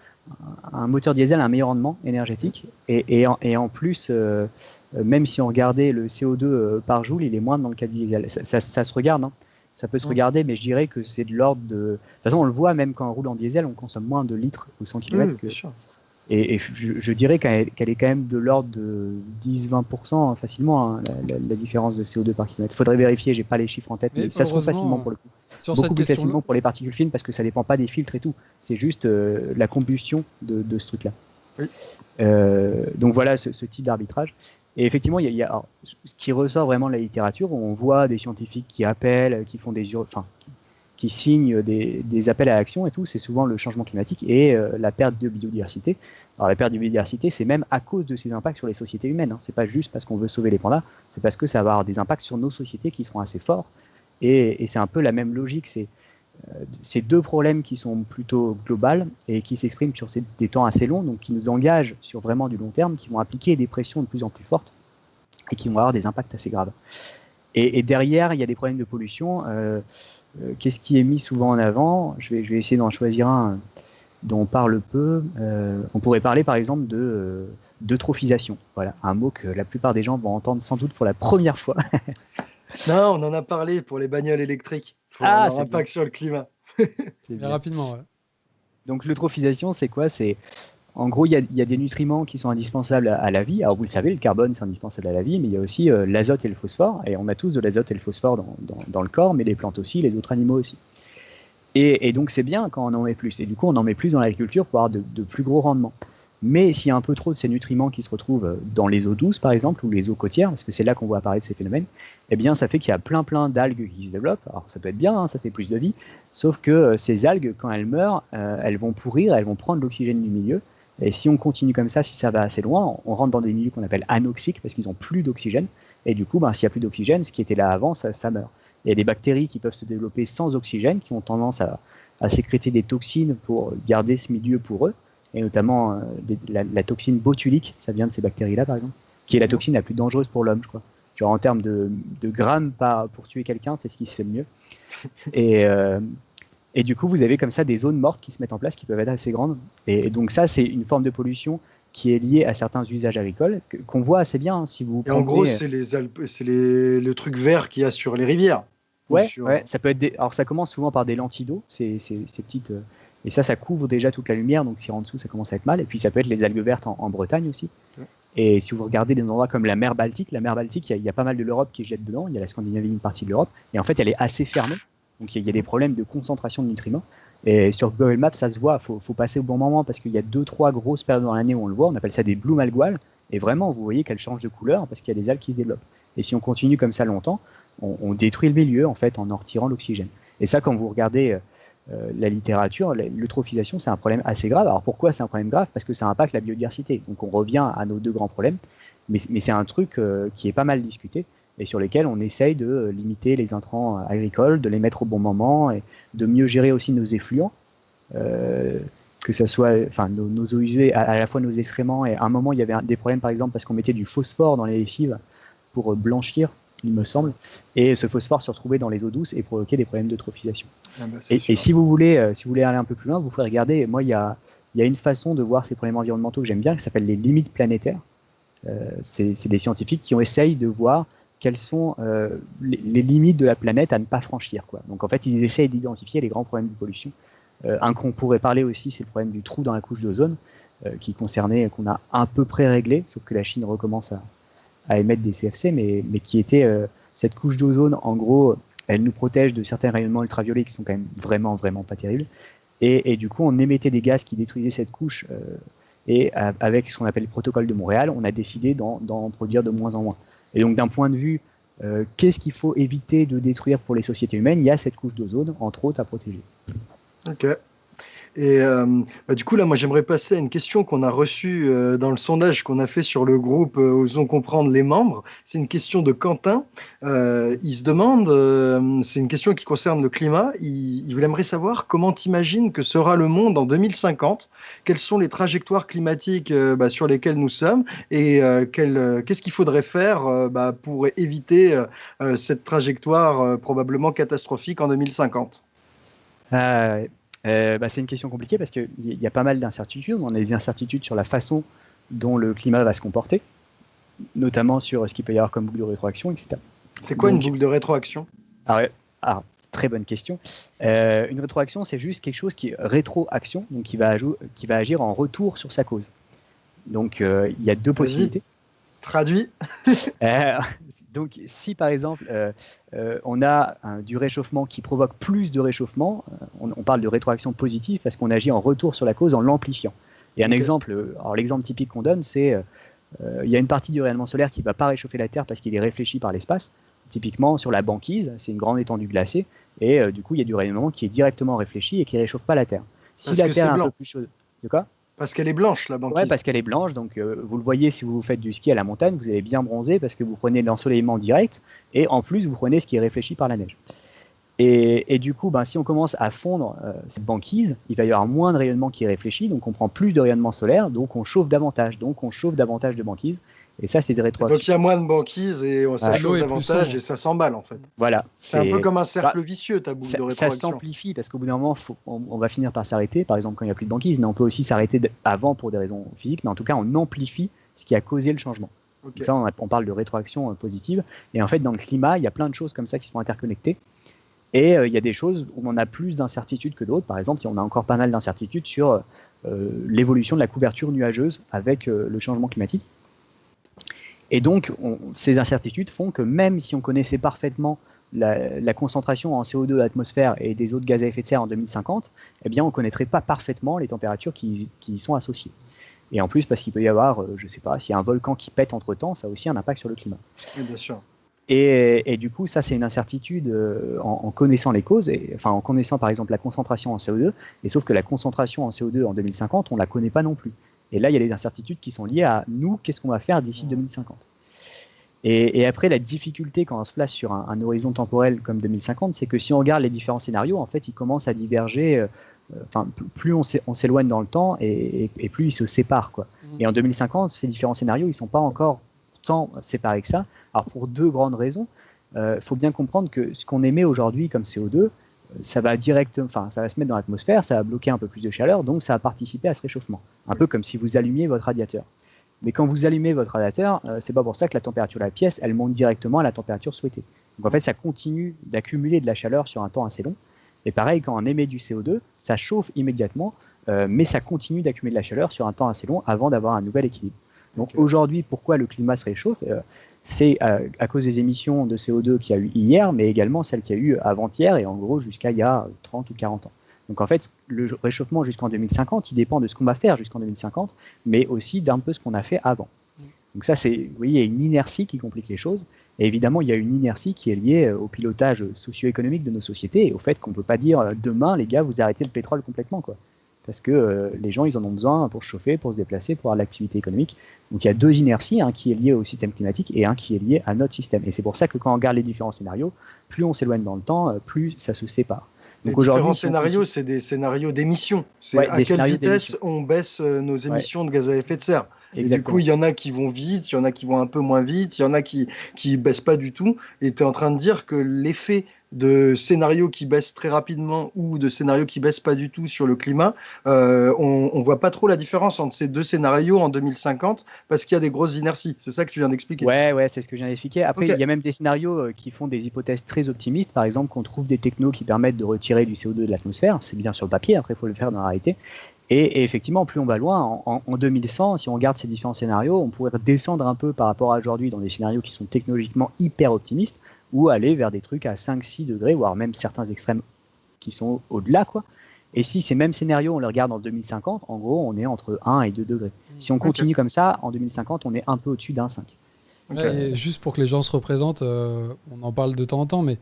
un, moteur diesel a un meilleur rendement énergétique et, et, en, et en, plus, euh, même si on regardait le CO2 euh, par joule, il est moins dans le cas du diesel. Ça, ça, se regarde, hein. ça peut se regarder, mais je dirais que c'est de l'ordre de. De toute façon, on le voit même quand on roule en diesel, on consomme moins de litres au 100 km que, et, je, dirais qu'elle est quand même de l'ordre de 10-20% facilement, hein, la, différence de CO2 par kilomètre. Il faudrait vérifier, j'ai pas les chiffres en tête, mais, ça se trouve facilement pour le coup. Beaucoup plus facilement pour les particules fines parce que ça dépend pas des filtres et tout. C'est juste euh, la combustion de, ce truc-là. Euh, donc voilà ce, type d'arbitrage. Et effectivement, il y a, ce qui ressort vraiment de la littérature, on voit des scientifiques qui appellent, qui font des, enfin, qui signent des, appels à l'action et tout, c'est souvent le changement climatique et euh, la perte de biodiversité. La perte de biodiversité, c'est même à cause de ces impacts sur les sociétés humaines. Hein. C'est pas juste parce qu'on veut sauver les pandas, c'est parce que ça va avoir des impacts sur nos sociétés qui seront assez forts. Et, c'est un peu la même logique. C'est euh, deux problèmes qui sont plutôt globales et qui s'expriment sur des temps assez longs, donc qui nous engagent sur vraiment du long terme, qui vont appliquer des pressions de plus en plus fortes et qui vont avoir des impacts assez graves. Et, derrière, il y a des problèmes de pollution. Euh, qu'est-ce qui est mis souvent en avant? Je vais, je vais essayer d'en choisir un dont on parle peu. Euh, on pourrait parler par exemple de euh, d'eutrophisation. Voilà, un mot que la plupart des gens vont entendre sans doute pour la première fois. non, on en a parlé pour les bagnoles électriques. Pour ah, leur impact sur le climat. Rapidement, ouais. Donc l'eutrophisation, c'est quoi? C'est en gros, il y, a, des nutriments qui sont indispensables à, la vie. Alors vous le savez, le carbone, c'est indispensable à la vie, mais il y a aussi euh, l'azote et le phosphore. Et on a tous de l'azote et le phosphore dans, le corps, mais les plantes aussi, les autres animaux aussi. Et, donc c'est bien quand on en met plus. Et du coup, on en met plus dans l'agriculture pour avoir de, plus gros rendements. Mais s'il y a un peu trop de ces nutriments qui se retrouvent euh, dans les eaux douces, par exemple, ou les eaux côtières, parce que c'est là qu'on voit apparaître ces phénomènes, eh bien, ça fait qu'il y a plein plein d'algues qui se développent. Alors ça peut être bien, hein, ça fait plus de vie, sauf que euh, ces algues, quand elles meurent, elles vont pourrir, elles vont prendre l'oxygène du milieu, et si on continue comme ça, si ça va assez loin, on rentre dans des milieux qu'on appelle anoxiques parce qu'ils n'ont plus d'oxygène. Et du coup, ben, s'il n'y a plus d'oxygène, ce qui était là avant, ça, meurt. Il y a des bactéries qui peuvent se développer sans oxygène, qui ont tendance à, sécréter des toxines pour garder ce milieu pour eux, et notamment euh, la, toxine botulique, ça vient de ces bactéries-là par exemple, qui est la toxine la plus dangereuse pour l'homme, je crois. En termes de, grammes pour tuer quelqu'un, c'est ce qui se fait le mieux. Et, euh, et du coup, vous avez comme ça des zones mortes qui se mettent en place, qui peuvent être assez grandes. Et, donc ça, c'est une forme de pollution qui est liée à certains usages agricoles, qu'on voit assez bien hein, si vous. Et en gros, c'est les c'est les, le truc vert qu'il y a sur les rivières. Ouais, ouais, ça peut être. Des... Alors ça commence souvent par des lentilles d'eau, ces, ces, petites. Euh, et ça, ça couvre déjà toute la lumière, donc si en dessous, ça commence à être mal. Et puis ça peut être les algues vertes en, Bretagne aussi. Et si vous regardez des endroits comme la mer Baltique, la mer Baltique, il y, a pas mal de l'Europe qui jette dedans, il y a la Scandinavie, une partie de l'Europe, et en fait, elle est assez fermée. Donc il y, a des problèmes de concentration de nutriments. Et sur Google Maps, ça se voit, il faut, passer au bon moment parce qu'il y a deux, trois grosses périodes dans l'année où on le voit, on appelle ça des blue alguales, et vraiment, vous voyez qu'elle change de couleur parce qu'il y a des algues qui se développent. Et si on continue comme ça longtemps, on, détruit le milieu en fait en en retirant l'oxygène. Et ça, quand vous regardez euh, la littérature, l'eutrophisation, c'est un problème assez grave. Alors pourquoi c'est un problème grave? Parce que ça impacte la biodiversité. Donc on revient à nos deux grands problèmes, mais, c'est un truc euh, qui est pas mal discuté et sur lesquels on essaye de euh, limiter les intrants agricoles, de les mettre au bon moment et de mieux gérer aussi nos effluents. que ce soit enfin, nos, eaux usées, à, la fois nos excréments, et à un moment il y avait des problèmes par exemple parce qu'on mettait du phosphore dans les lessives pour blanchir il me semble, et ce phosphore se retrouvait dans les eaux douces et provoquer des problèmes d'eutrophisation. Ah bah, et, si vous voulez, euh, si vous voulez aller un peu plus loin, vous pouvez regarder. Moi, il y a, y a, une façon de voir ces problèmes environnementaux que j'aime bien, qui s'appelle les limites planétaires. Euh, c'est des scientifiques qui ont essayé de voir quelles sont euh, les, limites de la planète à ne pas franchir. Quoi. Donc en fait, ils essayent d'identifier les grands problèmes de pollution. un qu'on pourrait parler aussi, c'est le problème du trou dans la couche d'ozone, qui concernait, qu'on a à peu près réglé, sauf que la Chine recommence à, émettre des CFC, mais, qui était euh, cette couche d'ozone, en gros, elle nous protège de certains rayonnements ultraviolets qui sont quand même vraiment, vraiment pas terribles. Et, du coup, on émettait des gaz qui détruisaient cette couche. Euh, et avec ce qu'on appelle le protocole de Montréal, on a décidé d'en produire de moins en moins. Et donc, d'un point de vue, euh, qu'est-ce qu'il faut éviter de détruire pour les sociétés humaines? Il y a cette couche d'ozone, entre autres, à protéger. Et euh, bah, du coup, là, moi, j'aimerais passer à une question qu'on a reçue euh, dans le sondage qu'on a fait sur le groupe euh, Osons comprendre les membres. C'est une question de Quentin. il se demande, c'est une question qui concerne le climat. Il, il aimerait savoir comment t'imagines que sera le monde en 2050 Quelles sont les trajectoires climatiques bah, sur lesquelles nous sommes? Et qu'est-ce qu'il faudrait faire bah, pour éviter cette trajectoire probablement catastrophique en 2050 euh, bah, c'est une question compliquée parce qu'il y a pas mal d'incertitudes. On a des incertitudes sur la façon dont le climat va se comporter, notamment sur ce qu'il peut y avoir comme boucle de rétroaction, etc. C'est quoi une boucle de rétroaction? Ah ah, Très bonne question. Euh, une rétroaction, c'est juste quelque chose qui est rétroaction, donc qui va, qui va agir en retour sur sa cause. Donc euh, il y a deux possibilités. Traduit. Euh, donc, si par exemple euh, euh, on a du réchauffement qui provoque plus de réchauffement, on, parle de rétroaction positive parce qu'on agit en retour sur la cause en l'amplifiant. Et un exemple, alors l'exemple typique qu'on donne, c'est il y a une partie du rayonnement solaire qui ne va pas réchauffer la Terre parce qu'il est réfléchi par l'espace. Typiquement sur la banquise, c'est une grande étendue glacée, et du coup il y a du rayonnement qui est directement réfléchi et qui ne réchauffe pas la Terre. Si la Terre est un peu plus chaude, de quoi? Parce qu'elle est blanche, la banquise. Oui, parce qu'elle est blanche. Donc, euh, vous le voyez si vous faites du ski à la montagne, vous allez bien bronzer parce que vous prenez l'ensoleillement direct et en plus, vous prenez ce qui est réfléchi par la neige. Et, du coup, ben, si on commence à fondre euh, cette banquise, il va y avoir moins de rayonnement qui est réfléchi, donc on prend plus de rayonnement solaire, donc on chauffe davantage, donc on chauffe davantage de banquise. Et ça, c'est des rétroactions. Donc il y a moins de banquise et on s'achauffe davantage et ça s'emballe en fait. Voilà. C'est un peu comme un cercle bah, vicieux ta boucle de rétroaction. Ça s'amplifie parce qu'au bout d'un moment, on, va finir par s'arrêter, par exemple quand il n'y a plus de banquise, mais on peut aussi s'arrêter avant pour des raisons physiques, mais en tout cas on amplifie ce qui a causé le changement. Donc ça, on, parle de rétroaction euh, positive. Et en fait, dans le climat, il y a plein de choses comme ça qui sont interconnectées. Et euh, il y a des choses où on a plus d'incertitudes que d'autres. Par exemple, on a encore pas mal d'incertitudes sur euh, l'évolution de la couverture nuageuse avec le changement climatique. Et donc, ces incertitudes font que même si on connaissait parfaitement la, concentration en CO2 de l'atmosphère et des autres gaz à effet de serre en 2050, eh bien, on ne connaîtrait pas parfaitement les températures qui, y sont associées. Et en plus, parce qu'il peut y avoir, euh, je ne sais pas, s'il y a un volcan qui pète entre-temps, ça a aussi un impact sur le climat. Oui, bien sûr. Et, du coup, ça, c'est une incertitude euh, en, connaissant les causes, et, enfin en connaissant par exemple la concentration en CO2, et sauf que la concentration en CO2 en 2050, on ne la connaît pas non plus. Et là, il y a des incertitudes qui sont liées à nous, qu'est-ce qu'on va faire d'ici 2050. Et, après, la difficulté quand on se place sur un, horizon temporel comme 2050, c'est que si on regarde les différents scénarios, en fait, ils commencent à diverger. Euh, enfin, plus on s'éloigne dans le temps et, plus ils se séparent. Quoi. Mmh. Et en 2050, ces différents scénarios, ils ne sont pas encore tant séparés que ça. Alors, pour deux grandes raisons. Il euh, faut bien comprendre que ce qu'on émet aujourd'hui comme CO2, ça va direct, enfin, ça va se mettre dans l'atmosphère, ça va bloquer un peu plus de chaleur, donc ça va participer à ce réchauffement. Un peu comme si vous allumiez votre radiateur. Mais quand vous allumez votre radiateur, euh, c'est pas pour ça que la température de la pièce, elle monte directement à la température souhaitée. Donc en fait, ça continue d'accumuler de la chaleur sur un temps assez long. Et pareil, quand on émet du CO2, ça chauffe immédiatement, euh, mais ça continue d'accumuler de la chaleur sur un temps assez long avant d'avoir un nouvel équilibre. Donc aujourd'hui, pourquoi le climat se réchauffe? C'est à cause des émissions de CO2 qu'il y a eu hier, mais également celles qu'il y a eu avant-hier et en gros jusqu'à il y a 30 ou 40 ans. Donc en fait, le réchauffement jusqu'en 2050, il dépend de ce qu'on va faire jusqu'en 2050, mais aussi d'un peu ce qu'on a fait avant. Donc ça, c'est, vous voyez, il y a une inertie qui complique les choses. Et évidemment, il y a une inertie qui est liée euh, au pilotage socio-économique de nos sociétés et au fait qu'on ne peut pas dire euh, demain, les gars, vous arrêtez le pétrole complètement. Quoi. Parce que euh, les gens, ils en ont besoin pour se chauffer, pour se déplacer, pour avoir l'activité économique. Donc il y a deux inerties, un qui est lié au système climatique et un qui est lié à notre système. Et c'est pour ça que quand on regarde les différents scénarios, plus on s'éloigne dans le temps, plus ça se sépare. Donc les différents scénarios, c'est des scénarios d'émissions. C'est à quelle vitesse on baisse nos émissions de gaz à effet de serre. Et du coup, il y en a qui vont vite, il y en a qui vont un peu moins vite, il y en a qui qui baissent pas du tout. Et tu es en train de dire que l'effet de scénarios qui baissent très rapidement ou de scénarios qui baissent pas du tout sur le climat, euh, on, on voit pas trop la différence entre ces deux scénarios en 2050 parce qu'il y a des grosses inerties. C'est ça que tu viens d'expliquer. Ouais, ouais, c'est ce que je viens d'expliquer. Après, il y a même des scénarios euh, qui font des hypothèses très optimistes. Par exemple, qu'on trouve des technos qui permettent de retirer du CO2 de l'atmosphère. C'est bien sur le papier. Après, il faut le faire dans la réalité. Et, effectivement, plus on va loin, en, 2100, si on regarde ces différents scénarios, on pourrait descendre un peu par rapport à aujourd'hui dans des scénarios qui sont technologiquement hyper optimistes, ou aller vers des trucs à 5-6 degrés, voire même certains extrêmes qui sont au-delà. quoi. Et si ces mêmes scénarios, on les regarde en 2050, en gros, on est entre 1 et 2 degrés. Si on continue comme ça, en 2050, on est un peu au-dessus d'un 5. juste pour que les gens se représentent, euh, on en parle de temps en temps, mais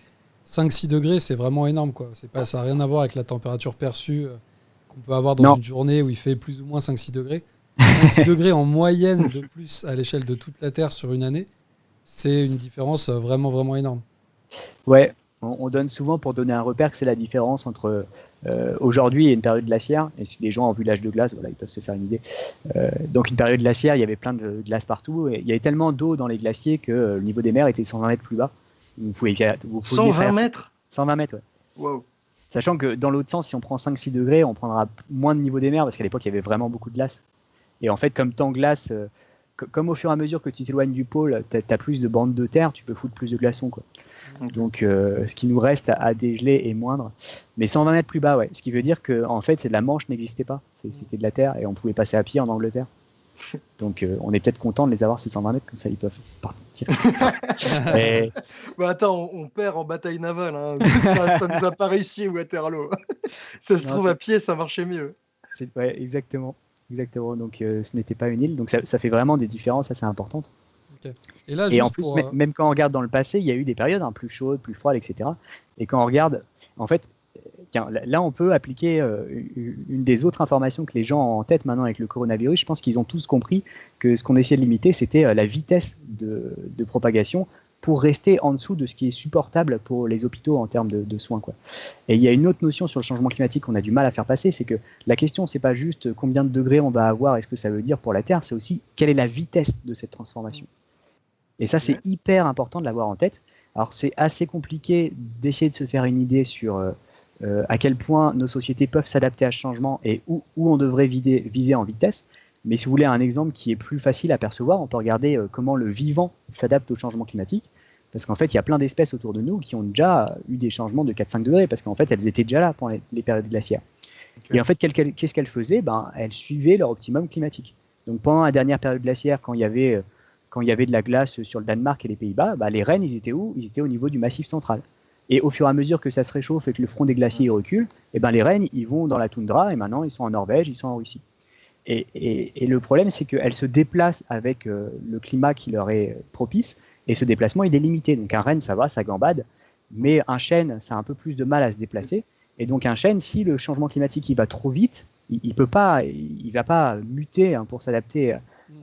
5-6 degrés, c'est vraiment énorme. Quoi. Pas, ça n'a rien à voir avec la température perçue. Euh, qu'on peut avoir dans une journée où il fait plus ou moins 5-6 degrés. 5-6 degrés en moyenne de plus à l'échelle de toute la Terre sur une année, c'est une différence vraiment, vraiment énorme. Ouais, on, donne souvent pour donner un repère que c'est la différence entre euh, aujourd'hui et une période glaciaire. Et si les gens ont vu l'âge de glace, voilà, ils peuvent se faire une idée. Euh, donc une période glaciaire, il y avait plein de glace partout. Et il y avait tellement d'eau dans les glaciers que euh, le niveau des mers était 120 mètres plus bas. Vous pouvez, vous 120 mètres? 120 mètres, ouais. Wow. Sachant que dans l'autre sens, si on prend 5-6 degrés, on prendra moins de niveau des mers, parce qu'à l'époque, il y avait vraiment beaucoup de glace. Et en fait, comme temps glace, euh, comme au fur et à mesure que tu t'éloignes du pôle, tu as, plus de bandes de terre, tu peux foutre plus de glaçons. Quoi. Donc, euh, ce qui nous reste à, dégeler est moindre. Mais 120 mètres plus bas, ouais. Ce qui veut dire que, en fait, la Manche n'existait pas. C'était de la terre et on pouvait passer à pied en Angleterre. Donc euh, on est peut-être content de les avoir 620 mètres, comme ça ils peuvent partir. bah attends, on, perd en bataille navale. Hein. Ça, ne nous a pas réussi Waterloo. ça se trouve à pied, ça marchait mieux. Ouais, exactement. Exactement. Donc euh, ce n'était pas une île. Donc ça, fait vraiment des différences assez importantes. Et, là, Et en plus, euh, même quand on regarde dans le passé, il y a eu des périodes hein, plus chaudes, plus froides, etc. Et quand on regarde, en fait, là, on peut appliquer euh, une des autres informations que les gens ont en tête maintenant avec le coronavirus. Je pense qu'ils ont tous compris que ce qu'on essayait de limiter, c'était euh, la vitesse de, propagation pour rester en dessous de ce qui est supportable pour les hôpitaux en termes de, soins. Quoi. Et il y a une autre notion sur le changement climatique qu'on a du mal à faire passer, c'est que la question, c'est pas juste combien de degrés on va avoir et ce que ça veut dire pour la Terre, c'est aussi quelle est la vitesse de cette transformation. Et ça, c'est hyper important de l'avoir en tête. Alors, c'est assez compliqué d'essayer de se faire une idée sur euh, euh, à quel point nos sociétés peuvent s'adapter à ce changement et où, on devrait viser en vitesse. Mais si vous voulez un exemple qui est plus facile à percevoir, on peut regarder euh, comment le vivant s'adapte au changement climatique. Parce qu'en fait, il y a plein d'espèces autour de nous qui ont déjà eu des changements de 4-5 degrés, parce qu'en fait, elles étaient déjà là pendant les, périodes glaciaires. Et en fait, qu'est-ce qu'elles faisaient? Ben, Elles suivaient leur optimum climatique. Donc pendant la dernière période glaciaire, quand il y avait, euh, quand il y avait de la glace sur le Danemark et les Pays-Bas, ben, les rennes, ils étaient où? Ils étaient au niveau du massif central. Et au fur et à mesure que ça se réchauffe et que le front des glaciers recule, et eh ben les rennes, ils vont dans la toundra et maintenant ils sont en Norvège, ils sont en Russie. Et, le problème, c'est qu'elles se déplacent avec euh, le climat qui leur est propice, et ce déplacement, il est limité. Donc un renne, ça va, ça gambade, mais un chêne, ça a un peu plus de mal à se déplacer. Et donc un chêne, si le changement climatique il va trop vite, il, ne peut pas, il, va pas muter hein, pour s'adapter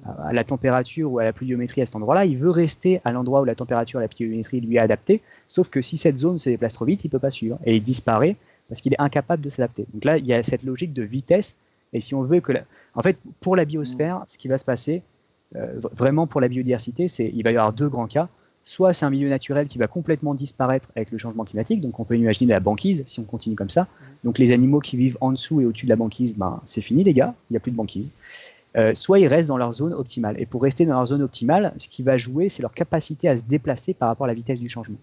à la température ou à la pluviométrie à cet endroit-là, il veut rester à l'endroit où la température et la pluviométrie lui est adaptée, sauf que si cette zone se déplace trop vite, il peut pas suivre et il disparaît parce qu'il est incapable de s'adapter. Donc là, il y a cette logique de vitesse et si on veut que, en fait, pour la biosphère, ce qui va se passer, euh, vraiment pour la biodiversité, c'est il va y avoir deux grands cas. Soit c'est un milieu naturel qui va complètement disparaître avec le changement climatique, donc on peut imaginer la banquise si on continue comme ça. Donc les animaux qui vivent en dessous et au-dessus de la banquise, ben, c'est fini les gars, il n'y a plus de banquise. Euh, soit ils restent dans leur zone optimale. Et pour rester dans leur zone optimale, ce qui va jouer, c'est leur capacité à se déplacer par rapport à la vitesse du changement.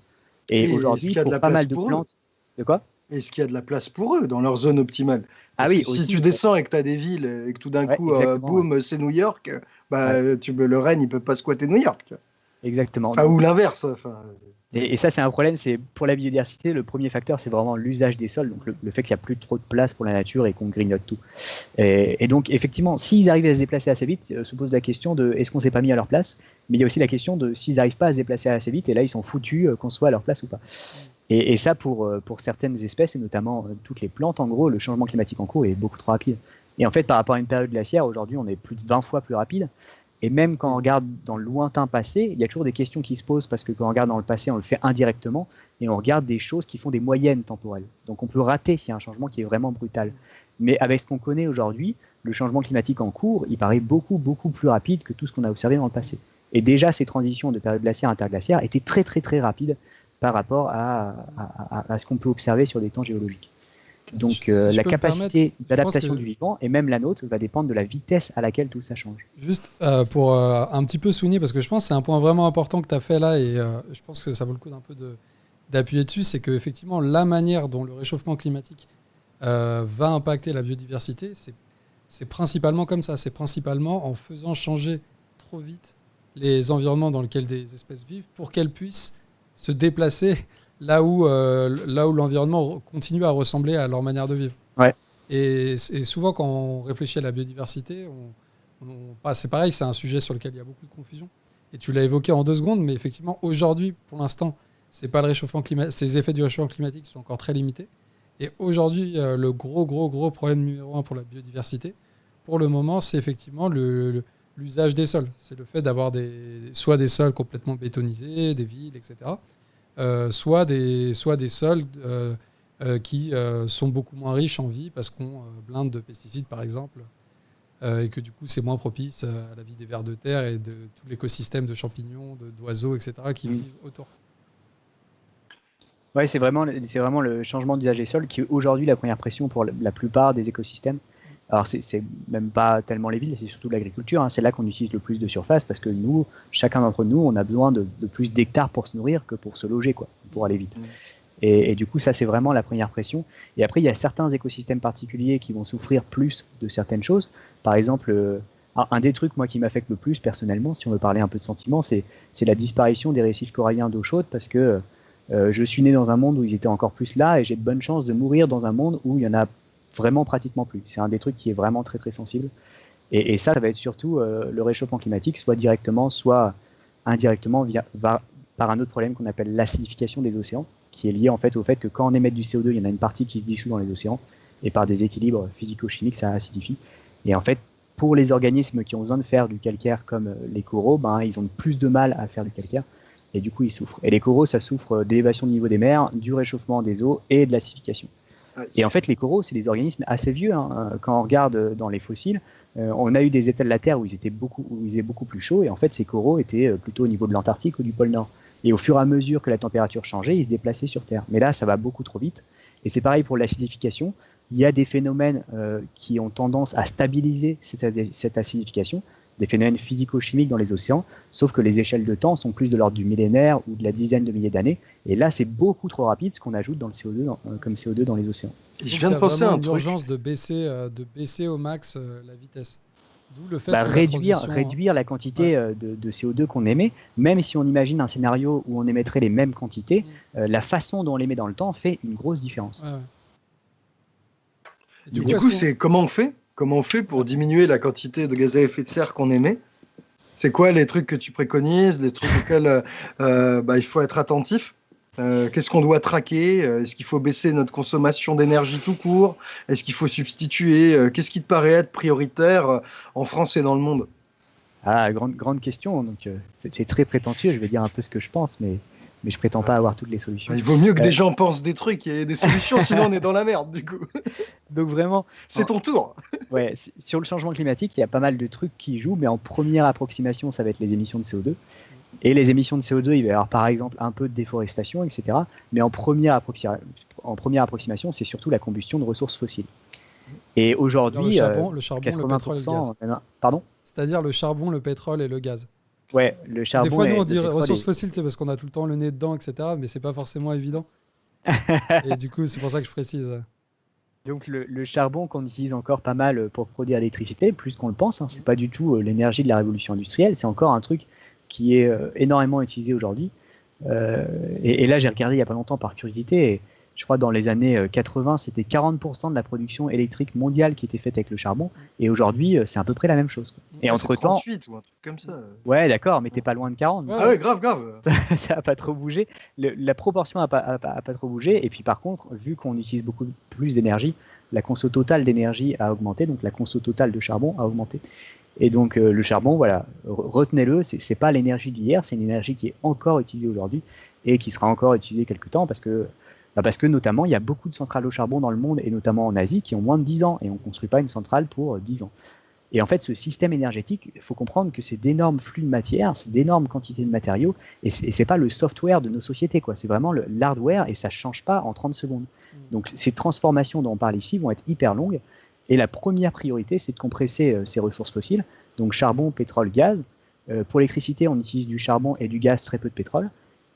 Et, aujourd'hui, pour pas mal de plantes. De quoi? Est-ce qu'il y a de la place pour eux dans leur zone optimale? Ah oui, si aussi, tu descends et que tu as des villes et que tout d'un Ouais, coup, euh, boum, c'est New York, bah, tu, le Rennes, il peut pas squatter New York. Exactement. Enfin, ou l'inverse. Enfin, Et, et ça, c'est un problème. C'est pour la biodiversité, le premier facteur, c'est vraiment l'usage des sols, donc le, le fait qu'il n'y a plus trop de place pour la nature et qu'on grignote tout. Et, et donc, effectivement, s'ils arrivent à se déplacer assez vite, euh, se pose la question de est-ce qu'on s'est pas mis à leur place? Mais il y a aussi la question de s'ils n'arrivent pas à se déplacer assez vite, et là, ils sont foutus euh, qu'on soit à leur place ou pas. Et, ça, pour, euh, pour certaines espèces, et notamment euh, toutes les plantes, en gros, le changement climatique en cours est beaucoup trop rapide. Et en fait, par rapport à une période glaciaire, aujourd'hui, on est plus de 20 fois plus rapide. Et même quand on regarde dans le lointain passé, il y a toujours des questions qui se posent parce que quand on regarde dans le passé, on le fait indirectement et on regarde des choses qui font des moyennes temporelles. Donc on peut rater s'il y a un changement qui est vraiment brutal. Mais avec ce qu'on connaît aujourd'hui, le changement climatique en cours, il paraît beaucoup, beaucoup plus rapide que tout ce qu'on a observé dans le passé. Et déjà, ces transitions de période glaciaire à interglaciaire étaient très, très, très rapides par rapport à, à- à- à ce qu'on peut observer sur des temps géologiques. Donc Si- euh, si la capacité d'adaptation que- du vivant, et même la nôtre, va dépendre de la vitesse à laquelle tout ça change. Juste euh, pour euh, un petit peu souligner, parce que je pense que c'est un point vraiment important que tu as fait là, et je pense que ça vaut le coup d'un peu de- d'appuyer dessus, c'est que effectivement la manière dont le réchauffement climatique va impacter la biodiversité, c'est principalement comme ça, c'est principalement en faisant changer trop vite les environnements dans lesquels des espèces vivent pour qu'elles puissent se déplacer là où, euh, là où l'environnement continue à ressembler à leur manière de vivre. Ouais. Et, et souvent, quand on réfléchit à la biodiversité, on, on- bah, c'est pareil, c'est un sujet sur lequel il y a beaucoup de confusion. Et tu l'as évoqué en deux secondes, mais effectivement, aujourd'hui, pour l'instant, c'est pas le réchauffement climatique, ces effets du réchauffement climatique sont encore très limités. Et aujourd'hui, euh, le gros, gros, gros problème numéro un pour la biodiversité, pour le moment, c'est effectivement le- le- l'usage des sols. C'est le fait d'avoir des, soit des sols complètement bétonisés, des villes, etc. euh, soit, des, soit des sols euh, euh, qui sont beaucoup moins riches en vie parce qu'on blinde de pesticides, par exemple, et que du coup, c'est moins propice à la vie des vers de terre et de tout l'écosystème de champignons, d'oiseaux, etc., qui Mm. vivent autour. Ouais, c'est vraiment, le changement d'usage des sols qui est aujourd'hui la première pression pour la plupart des écosystèmes. Alors, c'est même pas tellement les villes, c'est surtout l'agriculture. hein. C'est là qu'on utilise le plus de surface parce que nous, chacun d'entre nous, on a besoin de, de plus d'hectares pour se nourrir que pour se loger, quoi, pour aller vite. Mm. Et, et du coup, ça, c'est vraiment la première pression. Et après, il y a certains écosystèmes particuliers qui vont souffrir plus de certaines choses. Par exemple, euh, un, des trucs, moi, qui m'affecte le plus personnellement, si on veut parler un peu de sentiments, c'est c'est la disparition des récifs coralliens d'eau chaude parce que euh, je suis né dans un monde où ils étaient encore plus là et j'ai de bonnes chances de mourir dans un monde où il y en a vraiment pratiquement plus. C'est un des trucs qui est vraiment très très sensible. Et, ça, ça va être surtout euh, le réchauffement climatique, soit directement, soit indirectement via, par un autre problème qu'on appelle l'acidification des océans, qui est lié en fait au fait que quand on émet du CO2, il y en a une partie qui se dissout dans les océans, et par des équilibres physico-chimiques, ça acidifie. Et en fait, pour les organismes qui ont besoin de faire du calcaire comme euh, les coraux, ben, ils ont plus de mal à faire du calcaire et du coup ils souffrent. Et les coraux, ça souffre d'élévation du niveau des mers, du réchauffement des eaux et de l'acidification. Et en fait, les coraux, c'est des organismes assez vieux. hein. Quand on regarde dans les fossiles, euh, on a eu des états de la Terre où ils étaient beaucoup, où beaucoup plus chaud, et en fait, ces coraux étaient euh, plutôt au niveau de l'Antarctique ou du pôle Nord. Et au fur et à mesure que la température changeait, ils se déplaçaient sur Terre. Mais là, ça va beaucoup trop vite. Et c'est pareil pour l'acidification. Il y a des phénomènes euh, qui ont tendance à stabiliser cette acidification, des phénomènes physico-chimiques dans les océans, sauf que les échelles de temps sont plus de l'ordre du millénaire ou de la dizaine de milliers d'années. Et là, c'est beaucoup trop rapide ce qu'on ajoute dans le CO2, dans- euh, comme CO2 dans les océans. Et je viens de penser à un une truc. urgence de baisser, euh, de baisser au max euh, la vitesse. D'où le fait Bah, que la réduire, réduire la quantité de, de CO2 qu'on émet, même si on imagine un scénario où on émettrait les mêmes quantités, Mm. euh, la façon dont on l'émet dans le temps fait une grosse différence. Ouais, ouais. Et Du est-ce coup, c'est comment on fait? Comment on fait pour diminuer la quantité de gaz à effet de serre qu'on émet? C'est quoi les trucs que tu préconises, les trucs auxquels euh, euh, bah, il faut être attentif? Euh, Qu'est-ce qu'on doit traquer? Est-ce qu'il faut baisser notre consommation d'énergie tout court? Est-ce qu'il faut substituer? Qu'est-ce qui te paraît être prioritaire en France et dans le monde? Ah, grande, grande question, donc c'est très prétentieux, je vais dire un peu ce que je pense, mais, mais je prétends pas avoir toutes les solutions. Il vaut mieux que Euh. des gens pensent des trucs et des solutions, sinon on est dans la merde du coup. Donc vraiment, C'est ton tour. Ouais, sur le changement climatique, il y a pas mal de trucs qui jouent, mais en première approximation, ça va être les émissions de CO2. Et les émissions de CO2, il va y avoir par exemple un peu de déforestation, etc. Mais en première, approxi- en première approximation, c'est surtout la combustion de ressources fossiles. Et aujourd'hui, le charbon, euh, le, charbon le pétrole et le 80%. gaz. euh, Pardon? C'est-à-dire le charbon, le pétrole et le gaz. Ouais, le charbon. Des fois, nous, on dit ressources fossiles sais, parce qu'on a tout le temps le nez dedans, etc. Mais c'est pas forcément évident. Et du coup, c'est pour ça que je précise. Donc le, le charbon qu'on utilise encore pas mal pour produire l'électricité, plus qu'on le pense, hein, c'est pas du tout euh, l'énergie de la révolution industrielle, c'est encore un truc qui est euh, énormément utilisé aujourd'hui. Euh, et, et là, j'ai regardé il y a pas longtemps par curiosité, et je crois dans les années euh, 80, c'était 40% de la production électrique mondiale qui était faite avec le charbon, et aujourd'hui, euh, c'est à peu près la même chose. quoi. Et Ah, entre temps, 38 ou un truc comme ça. ouais, d'accord, mais t'es pas loin de 40. Ouais. Ah ouais, grave, grave. ça a pas trop bougé. Le- la proportion a pas, a pas- a pas trop bougé. Et puis par contre, vu qu'on utilise beaucoup plus d'énergie, la conso totale d'énergie a augmenté, donc la conso totale de charbon a augmenté. Et donc euh, le charbon, voilà, re- retenez-le, c'est pas l'énergie d'hier, c'est une énergie qui est encore utilisée aujourd'hui et qui sera encore utilisée quelque temps parce que bah parce que notamment il y a beaucoup de centrales au charbon dans le monde et notamment en Asie qui ont moins de 10 ans et on ne construit pas une centrale pour euh, 10 ans. Et en fait, ce système énergétique, il faut comprendre que c'est d'énormes flux de matière, c'est d'énormes quantités de matériaux, et c'est et c'est pas le software de nos sociétés, quoi. C'est vraiment l'hardware, et ça change pas en 30 secondes. Donc ces transformations dont on parle ici vont être hyper longues, et la première priorité, c'est de compresser euh, ces ressources fossiles, donc charbon, pétrole, gaz. Euh, pour l'électricité, on utilise du charbon et du gaz, très peu de pétrole.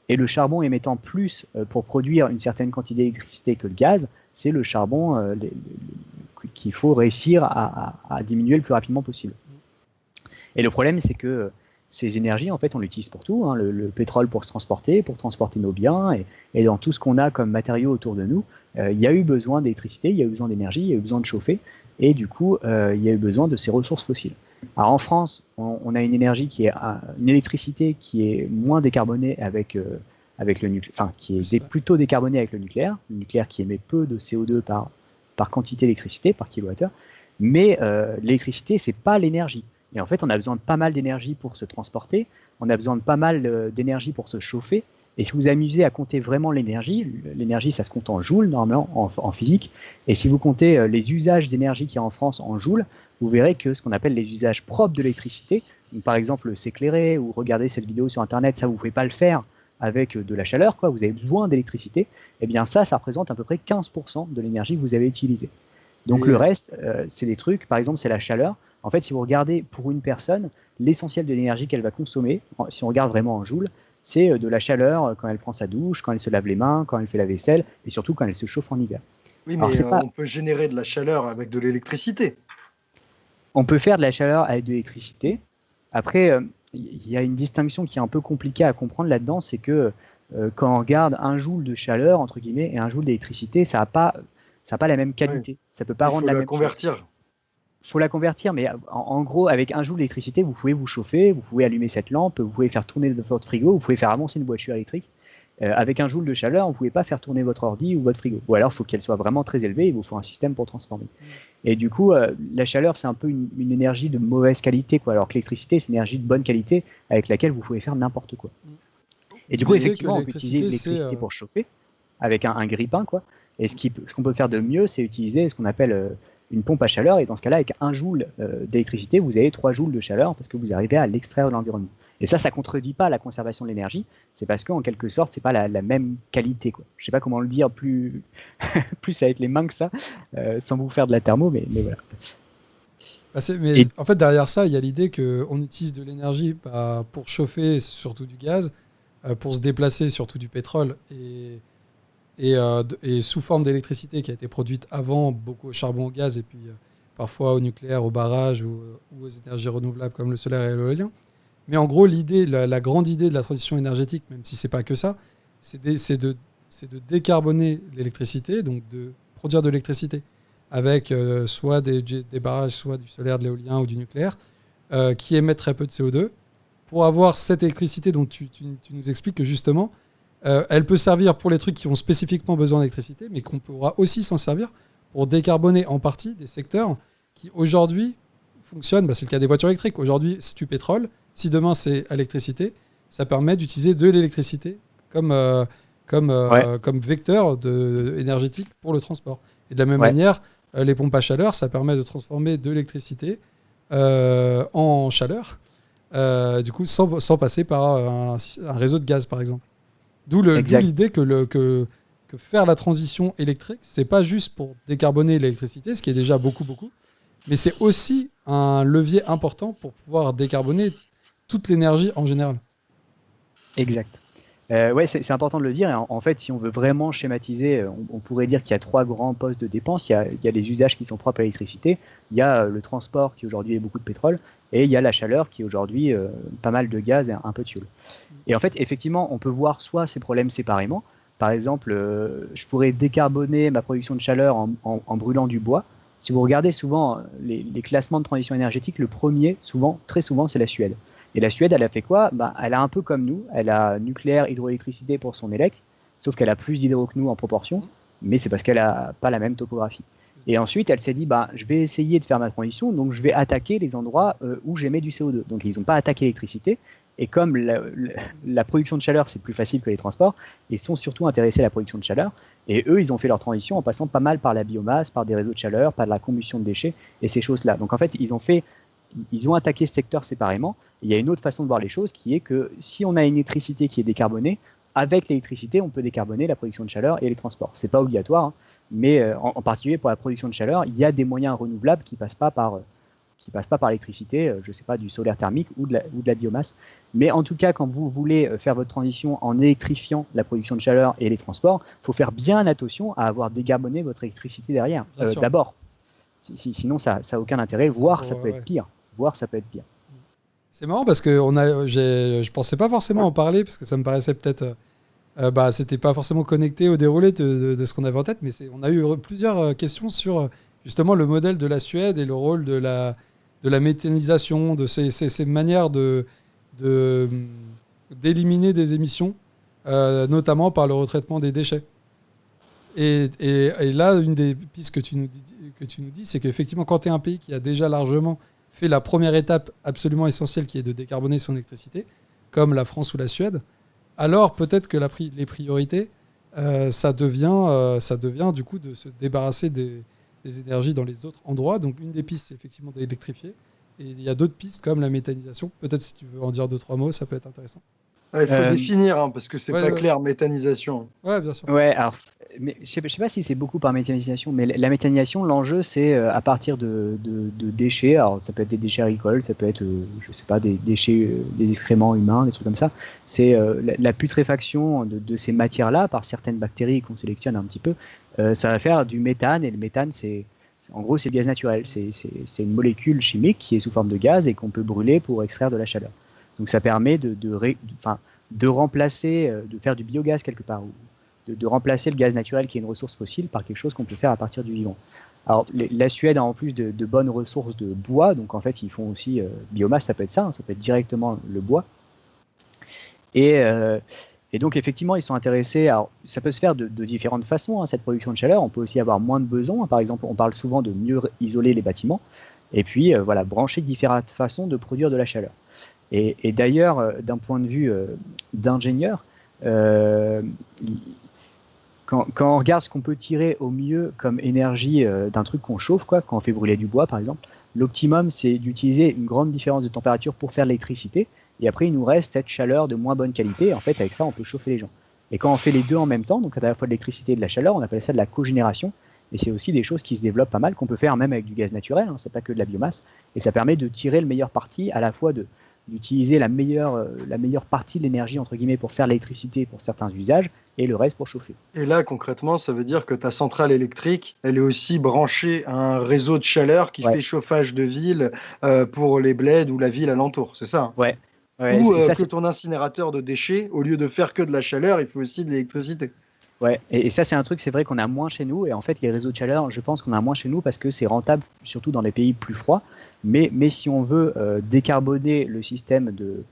Et le charbon émettant plus euh, pour produire une certaine quantité d'électricité que le gaz, c'est le charbon euh, qu'il faut réussir à, diminuer le plus rapidement possible. Et le problème, c'est que euh, ces énergies, en fait, on l'utilise pour tout. hein, le, le pétrole pour se transporter, pour transporter nos biens, et, dans tout ce qu'on a comme matériaux autour de nous, il y a eu besoin d'électricité, il y a eu besoin d'énergie, il y a eu besoin de chauffer, et du coup, il y a eu besoin de ces ressources fossiles. Alors en France, on, on a une énergie qui est euh, une électricité qui est moins décarbonée avec euh, avec le nucléaire, enfin qui est plutôt décarbonée avec le nucléaire, le nucléaire qui émet peu de CO2 par par quantité d'électricité par kilowattheure, mais euh, l'électricité c'est pas l'énergie. Et en fait, on a besoin de pas mal d'énergie pour se transporter, on a besoin de pas mal euh, d'énergie pour se chauffer. Et si vous vous amusez à compter vraiment l'énergie, l'énergie ça se compte en joules normalement en, en physique, et si vous comptez les usages d'énergie qu'il y a en France en joules, vous verrez que ce qu'on appelle les usages propres de l'électricité, par exemple s'éclairer ou regarder cette vidéo sur internet, ça vous ne pouvez pas le faire avec euh, de la chaleur, quoi, vous avez besoin d'électricité, et bien ça, ça représente à peu près 15% de l'énergie que vous avez utilisée. Donc le reste, euh, c'est des trucs, par exemple, c'est la chaleur. En fait, si vous regardez pour une personne, l'essentiel de l'énergie qu'elle va consommer, si on regarde vraiment en joules, c'est euh, de la chaleur quand elle prend sa douche, quand elle se lave les mains, quand elle fait la vaisselle, et surtout quand elle se chauffe en hiver. Oui, mais euh, pas- on peut générer de la chaleur avec de l'électricité. On peut faire de la chaleur avec de l'électricité. Après, euh, il y a une distinction qui est un peu compliquée à comprendre là-dedans, c'est que euh, quand on regarde un joule de chaleur entre guillemets et un joule d'électricité, ça n'a pas, ça a pas la même qualité. Ça peut pas Il faut rendre la la même chose. convertir. faut la convertir, mais en, en gros, avec un joule d'électricité, vous pouvez vous chauffer, vous pouvez allumer cette lampe, vous pouvez faire tourner votre frigo, vous pouvez faire avancer une voiture électrique. Euh, avec un joule de chaleur, vous pouvez pas faire tourner votre ordi ou votre frigo. Ou alors, il faut qu'elle soit vraiment très élevée, il vous faut un système pour transformer. Et du coup, euh, la chaleur, c'est un peu une, une énergie de mauvaise qualité, quoi. Alors que l'électricité, c'est une énergie de bonne qualité avec laquelle vous pouvez faire n'importe quoi. Et du coup, effectivement, on peut utiliser l'électricité, euh, pour chauffer avec un, un grille-pain, quoi. Et ce qu'on peut faire de mieux, c'est utiliser ce qu'on appelle une pompe à chaleur. Et dans ce cas-là, avec un joule euh, d'électricité, vous avez 3 joules de chaleur parce que vous arrivez à l'extraire de l'environnement. Et ça, ça contredit pas la conservation de l'énergie. C'est parce qu'en quelque sorte, c'est pas la, la même qualité. Quoi. Je sais pas comment le dire plus, plus avec les mains que ça, euh, sans vous faire de la thermo, mais, mais voilà. Bah, c'est- mais Et- en fait, derrière ça, il y a l'idée qu'on utilise de l'énergie bah, pour chauffer surtout du gaz, euh, pour se déplacer surtout du pétrole, et, et, euh, et sous forme d'électricité qui a été produite avant, beaucoup au charbon, au gaz, et puis euh, parfois au nucléaire, au barrage ou, aux énergies renouvelables comme le solaire et l'éolien. Mais en gros, l'idée, la, grande idée de la transition énergétique, même si c'est pas que ça, c'est de, décarboner l'électricité, donc de produire de l'électricité avec euh, soit des, barrages, soit du solaire, de l'éolien ou du nucléaire, qui émettent très peu de CO2, pour avoir cette électricité dont tu, tu- tu nous expliques que justement, euh, elle peut servir pour les trucs qui ont spécifiquement besoin d'électricité, mais qu'on pourra aussi s'en servir pour décarboner en partie des secteurs qui aujourd'hui fonctionnent. Bah, c'est le cas des voitures électriques. Aujourd'hui, c'est du pétrole. Si demain c'est électricité, ça permet d'utiliser de l'électricité comme, euh, comme, euh, comme vecteur de, énergétique pour le transport. Et de la même Ouais. manière, les pompes à chaleur, ça permet de transformer de l'électricité en chaleur, du coup, sans, sans passer par un, un réseau de gaz, par exemple. D'où l'idée que, le, que, que faire la transition électrique, c'est pas juste pour décarboner l'électricité, ce qui est déjà beaucoup, beaucoup, mais c'est aussi un levier important pour pouvoir décarboner toute l'énergie en général. Exact. Euh, ouais, c'est important de le dire. En, en, fait, si on veut vraiment schématiser, on, on pourrait dire qu'il y a trois grands postes de dépenses. Il y a, il y a les usages qui sont propres à l'électricité, il y a le transport qui aujourd'hui est beaucoup de pétrole, et il y a la chaleur qui est aujourd'hui euh, pas mal de gaz et un peu de fuel. Et en fait, effectivement, on peut voir soit ces problèmes séparément. Par exemple, euh, je pourrais décarboner ma production de chaleur en, brûlant du bois. Si vous regardez souvent les, les, classements de transition énergétique, le premier, souvent, très souvent, c'est la Suède. Et la Suède, elle a fait quoi? Bah, Elle a un peu comme nous, elle a nucléaire, hydroélectricité pour son élec, sauf qu'elle a plus d'hydro que nous en proportion, mais c'est parce qu'elle n'a pas la même topographie. Et ensuite, elle s'est dit, bah, je vais essayer de faire ma transition, donc je vais attaquer les endroits euh, où j'émets du CO2. Donc ils n'ont pas attaqué l'électricité, et comme la, production de chaleur, c'est plus facile que les transports, ils sont surtout intéressés à la production de chaleur. Et eux, ils ont fait leur transition en passant pas mal par la biomasse, par des réseaux de chaleur, par la combustion de déchets et ces choses-là. Donc en fait, ils ont fait ils ont attaqué ce secteur séparément. Il y a une autre façon de voir les choses qui est que si on a une électricité qui est décarbonée, avec l'électricité, on peut décarboner la production de chaleur et les transports. C'est pas obligatoire, hein, mais euh, en, en, particulier pour la production de chaleur, il y a des moyens renouvelables qui passent pas par euh, qui passent pas par l'électricité, euh, je sais pas, du solaire thermique ou de, la, ou de la biomasse. Mais en tout cas, quand vous voulez faire votre transition en électrifiant la production de chaleur et les transports, faut faire bien attention à avoir décarboné votre électricité derrière, euh, d'abord. Si, sinon, ça n'a aucun intérêt, voire ça peut ouais. être pire. Voire ça peut être pire. C'est marrant parce que on a, je pensais pas forcément en parler parce que ça me paraissait peut-être, euh, bah, c'était pas forcément connecté au déroulé de, ce qu'on avait en tête, mais on a eu plusieurs questions sur justement le modèle de la Suède et le rôle de la, de la méthanisation, de ces, ces, manières de, d'éliminer des émissions, euh, notamment par le retraitement des déchets. Et, et, là, une des pistes que tu nous que tu nous dis c'est qu'effectivement, quand tu es un pays qui a déjà largement fait la première étape absolument essentielle qui est de décarboner son électricité, comme la France ou la Suède, alors peut-être que la pri les priorités, euh, ça, devient, euh, ça devient du coup de se débarrasser des, des énergies dans les autres endroits. Donc une des pistes, c'est effectivement d'électrifier. Et il y a d'autres pistes comme la méthanisation. Peut-être si tu veux en dire deux, trois mots, ça peut être intéressant. Ouais, il faut euh... définir, hein, parce que c'est ouais, pas ouais. clair, méthanisation. Ouais, bien sûr. Ouais, alors, mais, je sais, sais pas si c'est beaucoup par méthanisation, mais la méthanisation, l'enjeu, c'est euh, à partir de, déchets. Alors, ça peut être des déchets agricoles, ça peut être, euh, je sais pas, des déchets, euh, des excréments humains, des trucs comme ça. C'est la, putréfaction de, ces matières-là par certaines bactéries qu'on sélectionne un petit peu. Ça va faire du méthane, et le méthane, c'est en gros, c'est le gaz naturel. C'est une molécule chimique qui est sous forme de gaz et qu'on peut brûler pour extraire de la chaleur. Donc ça permet de, remplacer, de faire du biogaz quelque part, de, remplacer le gaz naturel qui est une ressource fossile par quelque chose qu'on peut faire à partir du vivant. Alors la Suède a en plus de, bonnes ressources de bois, donc en fait ils font aussi euh, biomasse, ça peut être ça, hein, ça peut être directement le bois. Et, euh, et donc effectivement ils sont intéressés, alors ça peut se faire de, différentes façons, hein, cette production de chaleur, on peut aussi avoir moins de besoins, par exemple on parle souvent de mieux isoler les bâtiments, et puis euh, voilà, brancher différentes façons de produire de la chaleur. Et, d'ailleurs, euh, d'un point de vue d'ingénieur, quand, on regarde ce qu'on peut tirer au mieux comme énergie euh, d'un truc qu'on chauffe, quoi, quand on fait brûler du bois par exemple, l'optimum c'est d'utiliser une grande différence de température pour faire l'électricité, et après il nous reste cette chaleur de moins bonne qualité, en fait avec ça on peut chauffer les gens. Et quand on fait les deux en même temps, donc à la fois de l'électricité et de la chaleur, on appelle ça de la cogénération, et c'est aussi des choses qui se développent pas mal, qu'on peut faire même avec du gaz naturel, hein, c'est pas que de la biomasse, et ça permet de tirer le meilleur parti à la fois de d'utiliser la meilleure, euh, la meilleure partie de l'énergie entre guillemets pour faire l'électricité pour certains usages et le reste pour chauffer. Et là concrètement ça veut dire que ta centrale électrique elle est aussi branchée à un réseau de chaleur qui ouais. fait chauffage de ville euh, pour les bleds ou la ville alentour, c'est ça Ouais. ouais ou euh, ça, que ton incinérateur de déchets, au lieu de faire que de la chaleur, il faut aussi de l'électricité. Ouais, et, et, ça c'est un truc, c'est vrai qu'on a moins chez nous, et en fait les réseaux de chaleur, je pense qu'on a moins chez nous parce que c'est rentable, surtout dans les pays plus froids. Mais, si on veut euh, décarboner le système de,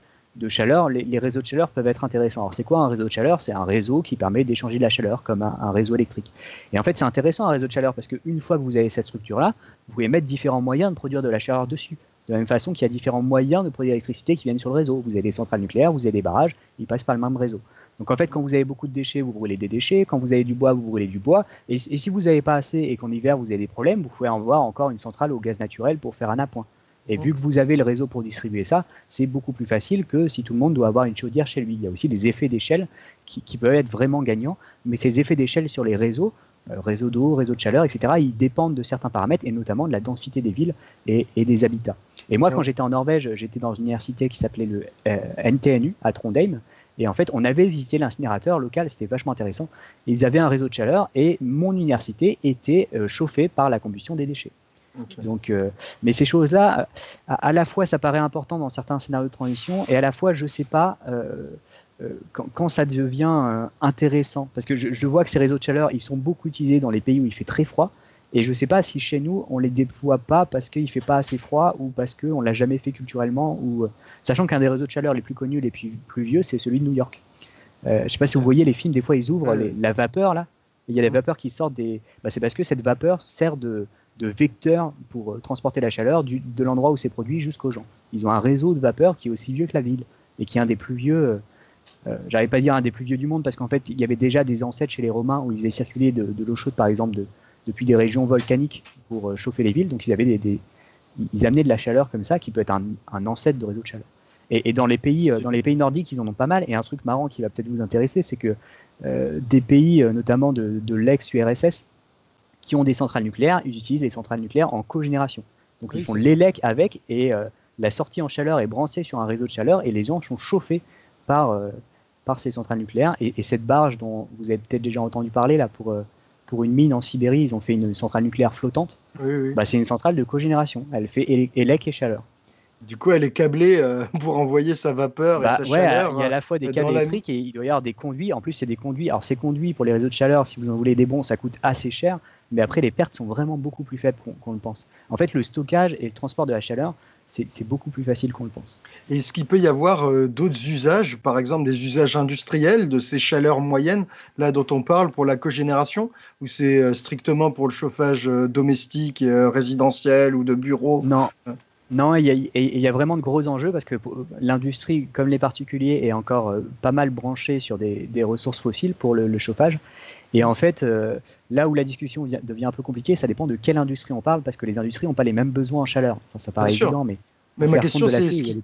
chaleur, les, les, réseaux de chaleur peuvent être intéressants. Alors c'est quoi un réseau de chaleur? C'est un réseau qui permet d'échanger de la chaleur comme un, un réseau électrique. Et en fait c'est intéressant un réseau de chaleur parce qu'une fois que vous avez cette structure-là, vous pouvez mettre différents moyens de produire de la chaleur dessus. De la même façon qu'il y a différents moyens de produire l'électricité qui viennent sur le réseau. Vous avez des centrales nucléaires, vous avez des barrages, ils passent par le même réseau. Donc en fait, quand vous avez beaucoup de déchets, vous brûlez des déchets. Quand vous avez du bois, vous brûlez du bois. Et, si vous n'avez pas assez et qu'en hiver vous avez des problèmes, vous pouvez avoir encore une centrale au gaz naturel pour faire un appoint. Et vu que vous avez le réseau pour distribuer ça, c'est beaucoup plus facile que si tout le monde doit avoir une chaudière chez lui. Il y a aussi des effets d'échelle qui, peuvent être vraiment gagnants, mais ces effets d'échelle sur les réseaux, euh, réseau d'eau, réseau de chaleur, etc., ils dépendent de certains paramètres et notamment de la densité des villes et des habitats. Et moi, quand j'étais en Norvège, j'étais dans une université qui s'appelait le euh, NTNU à Trondheim. Et en fait, on avait visité l'incinérateur local, c'était vachement intéressant. Ils avaient un réseau de chaleur et mon université était euh, chauffée par la combustion des déchets. Donc, euh, mais ces choses-là, à, la fois, ça paraît important dans certains scénarios de transition, et à la fois, je ne sais pas euh, quand, ça devient intéressant, parce que je, je, vois que ces réseaux de chaleur, ils sont beaucoup utilisés dans les pays où il fait très froid, et je ne sais pas si chez nous, on les déploie pas parce qu'il ne fait pas assez froid ou parce qu'on ne l'a jamais fait culturellement, ou euh, sachant qu'un des réseaux de chaleur les plus connus, les plus, plus vieux, c'est celui de New York. Euh, je ne sais pas si vous voyez les films, des fois ils ouvrent la vapeur là. Il y a des vapeurs qui sortent des. Bah, c'est parce que cette vapeur sert de, de vecteur pour euh, transporter la chaleur du, de l'endroit où c'est produit jusqu'aux gens. Ils ont un réseau de vapeur qui est aussi vieux que la ville et qui est un des plus vieux. Euh, J'arrive pas à dire un des plus vieux du monde parce qu'en fait il y avait déjà des ancêtres chez les Romains où ils faisaient circuler de, de l'eau chaude par exemple de, depuis des régions volcaniques pour euh, chauffer les villes. Donc ils avaient des, ils amenaient de la chaleur comme ça, qui peut être un, ancêtre de réseau de chaleur. Et, dans les pays, euh, dans les pays nordiques, ils en ont pas mal. Et un truc marrant qui va peut-être vous intéresser, c'est que euh, des pays, notamment de, l'ex-URSS, qui ont des centrales nucléaires, ils utilisent les centrales nucléaires en cogénération. Donc ils font l'élec avec et la sortie en chaleur est branchée sur un réseau de chaleur et les gens sont chauffés par, par ces centrales nucléaires. Et, et, cette barge dont vous avez peut-être déjà entendu parler là pour pour une mine en Sibérie, ils ont fait une centrale nucléaire flottante. Bah, c'est une centrale de cogénération. Elle fait élec et chaleur. Du coup, elle est câblée euh, pour envoyer sa vapeur et bah, sa chaleur. Il y a à la fois des euh, câbles électriques et il doit y avoir des conduits. En plus, c'est des conduits. Alors, ces conduits pour les réseaux de chaleur, si vous en voulez des bons, ça coûte assez cher. Mais après, les pertes sont vraiment beaucoup plus faibles qu'on le pense. En fait, le stockage et le transport de la chaleur, c'est beaucoup plus facile qu'on le pense. Est-ce qu'il peut y avoir euh, d'autres usages, par exemple des usages industriels de ces chaleurs moyennes, là dont on parle pour la cogénération, ou c'est euh, strictement pour le chauffage euh, domestique, résidentiel ou de bureau? Non. Non, il y, a, vraiment de gros enjeux parce que l'industrie, comme les particuliers, est encore pas mal branchée sur des, ressources fossiles pour le chauffage. Et en fait, euh, là où la discussion devient un peu compliquée, ça dépend de quelle industrie on parle, parce que les industries n'ont pas les mêmes besoins en chaleur. Enfin, ça paraît évident, mais. Mais ma question, c'est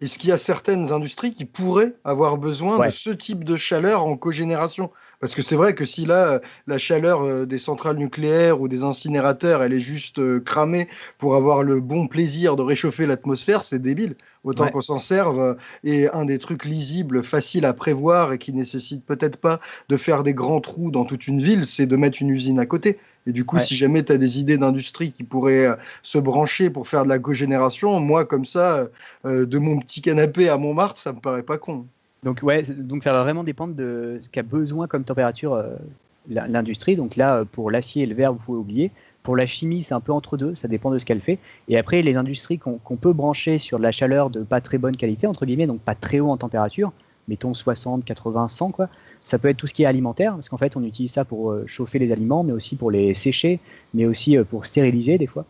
est-ce qu'il y a certaines industries qui pourraient avoir besoin de ce type de chaleur en cogénération? Parce que c'est vrai que si là, la chaleur euh, des centrales nucléaires ou des incinérateurs, elle est juste euh, cramée pour avoir le bon plaisir de réchauffer l'atmosphère, c'est débile. Autant qu'on s'en serve. Et un des trucs lisibles, faciles à prévoir et qui nécessite peut-être pas de faire des grands trous dans toute une ville, c'est de mettre une usine à côté. Et du coup, si jamais tu as des idées d'industrie qui pourraient euh, se brancher pour faire de la cogénération, moi, comme ça, euh, de mon petit canapé à Montmartre, ça me paraît pas con. Donc, ouais, donc ça va vraiment dépendre de ce qu'a besoin comme température euh, l'industrie. Donc là, pour l'acier et le verre, vous pouvez oublier. Pour la chimie, c'est un peu entre deux, ça dépend de ce qu'elle fait. Et après, les industries qu'on peut brancher sur de la chaleur de pas très bonne qualité, entre guillemets, donc pas très haut en température, mettons 60, 80, 100, quoi. Ça peut être tout ce qui est alimentaire, parce qu'en fait, on utilise ça pour euh, chauffer les aliments, mais aussi pour les sécher, mais aussi euh, pour stériliser des fois.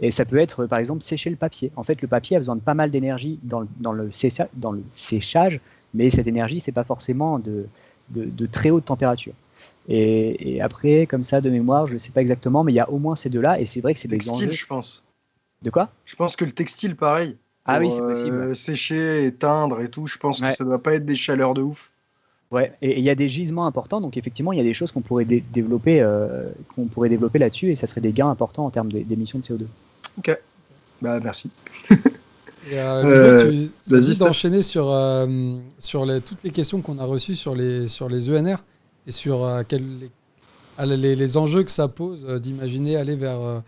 Et ça peut être, par exemple, sécher le papier. En fait, le papier a besoin de pas mal d'énergie dans, le, séchage, mais cette énergie, c'est pas forcément de, très haute température. Et, après, comme ça, de mémoire, je ne sais pas exactement, mais il y a au moins ces deux-là, et c'est vrai que c'est des enjeux. je pense. De quoi? Je pense que le textile, pareil. ah oui, c'est possible. Euh, sécher, éteindre et tout, je pense que ça ne doit pas être des chaleurs de ouf. Ouais, et il y a des gisements importants, donc effectivement, il y a des choses qu'on pourrait développer, euh, qu'on pourrait développer là-dessus, et ça serait des gains importants en termes d'émissions de CO2. Ok, bah merci. Et, euh, tu as d'enchaîner sur, sur les, toutes les questions qu'on a reçues sur les, sur les ENR et sur euh, les, les, enjeux que ça pose euh, d'imaginer aller vers, euh,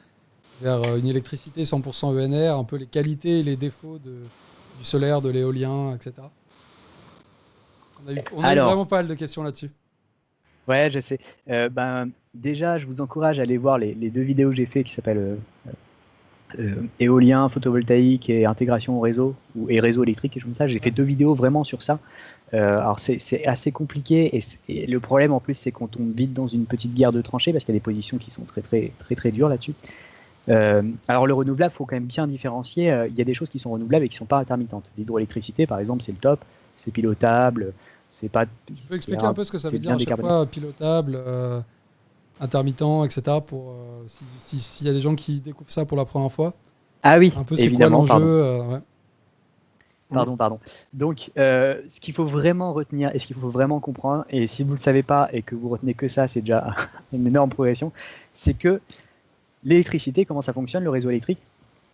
vers une électricité 100% ENR, un peu les qualités et les défauts de, du solaire, de l'éolien, etc. On a eu, on a vraiment pas mal de questions là-dessus. Ouais, je sais. ben, déjà, je vous encourage à aller voir les, les deux vidéos que j'ai fait qui s'appellent éolien, photovoltaïque et intégration au réseau ou, et réseau électrique et comme ça. J'ai fait deux vidéos vraiment sur ça. Euh, alors c'est assez compliqué et, le problème en plus c'est qu'on tombe vite dans une petite guerre de tranchées parce qu'il y a des positions qui sont très très très très dures là-dessus. Euh, alors le renouvelable, faut quand même bien différencier. Euh, il y a des choses qui sont renouvelables et qui sont pas intermittentes. L'hydroélectricité, par exemple, c'est le top, c'est pilotable, c'est pas. Tu peux expliquer un, peu ce que ça veut dire à chaque fois pilotable, intermittent, etc. Pour s'il y a des gens qui découvrent ça pour la première fois. Ah oui. Un peu c'est quoi l'enjeu Pardon, pardon. Donc, euh, ce qu'il faut vraiment retenir et ce qu'il faut vraiment comprendre, et si vous ne le savez pas et que vous retenez que ça, c'est déjà une énorme progression, c'est que l'électricité, comment ça fonctionne, le réseau électrique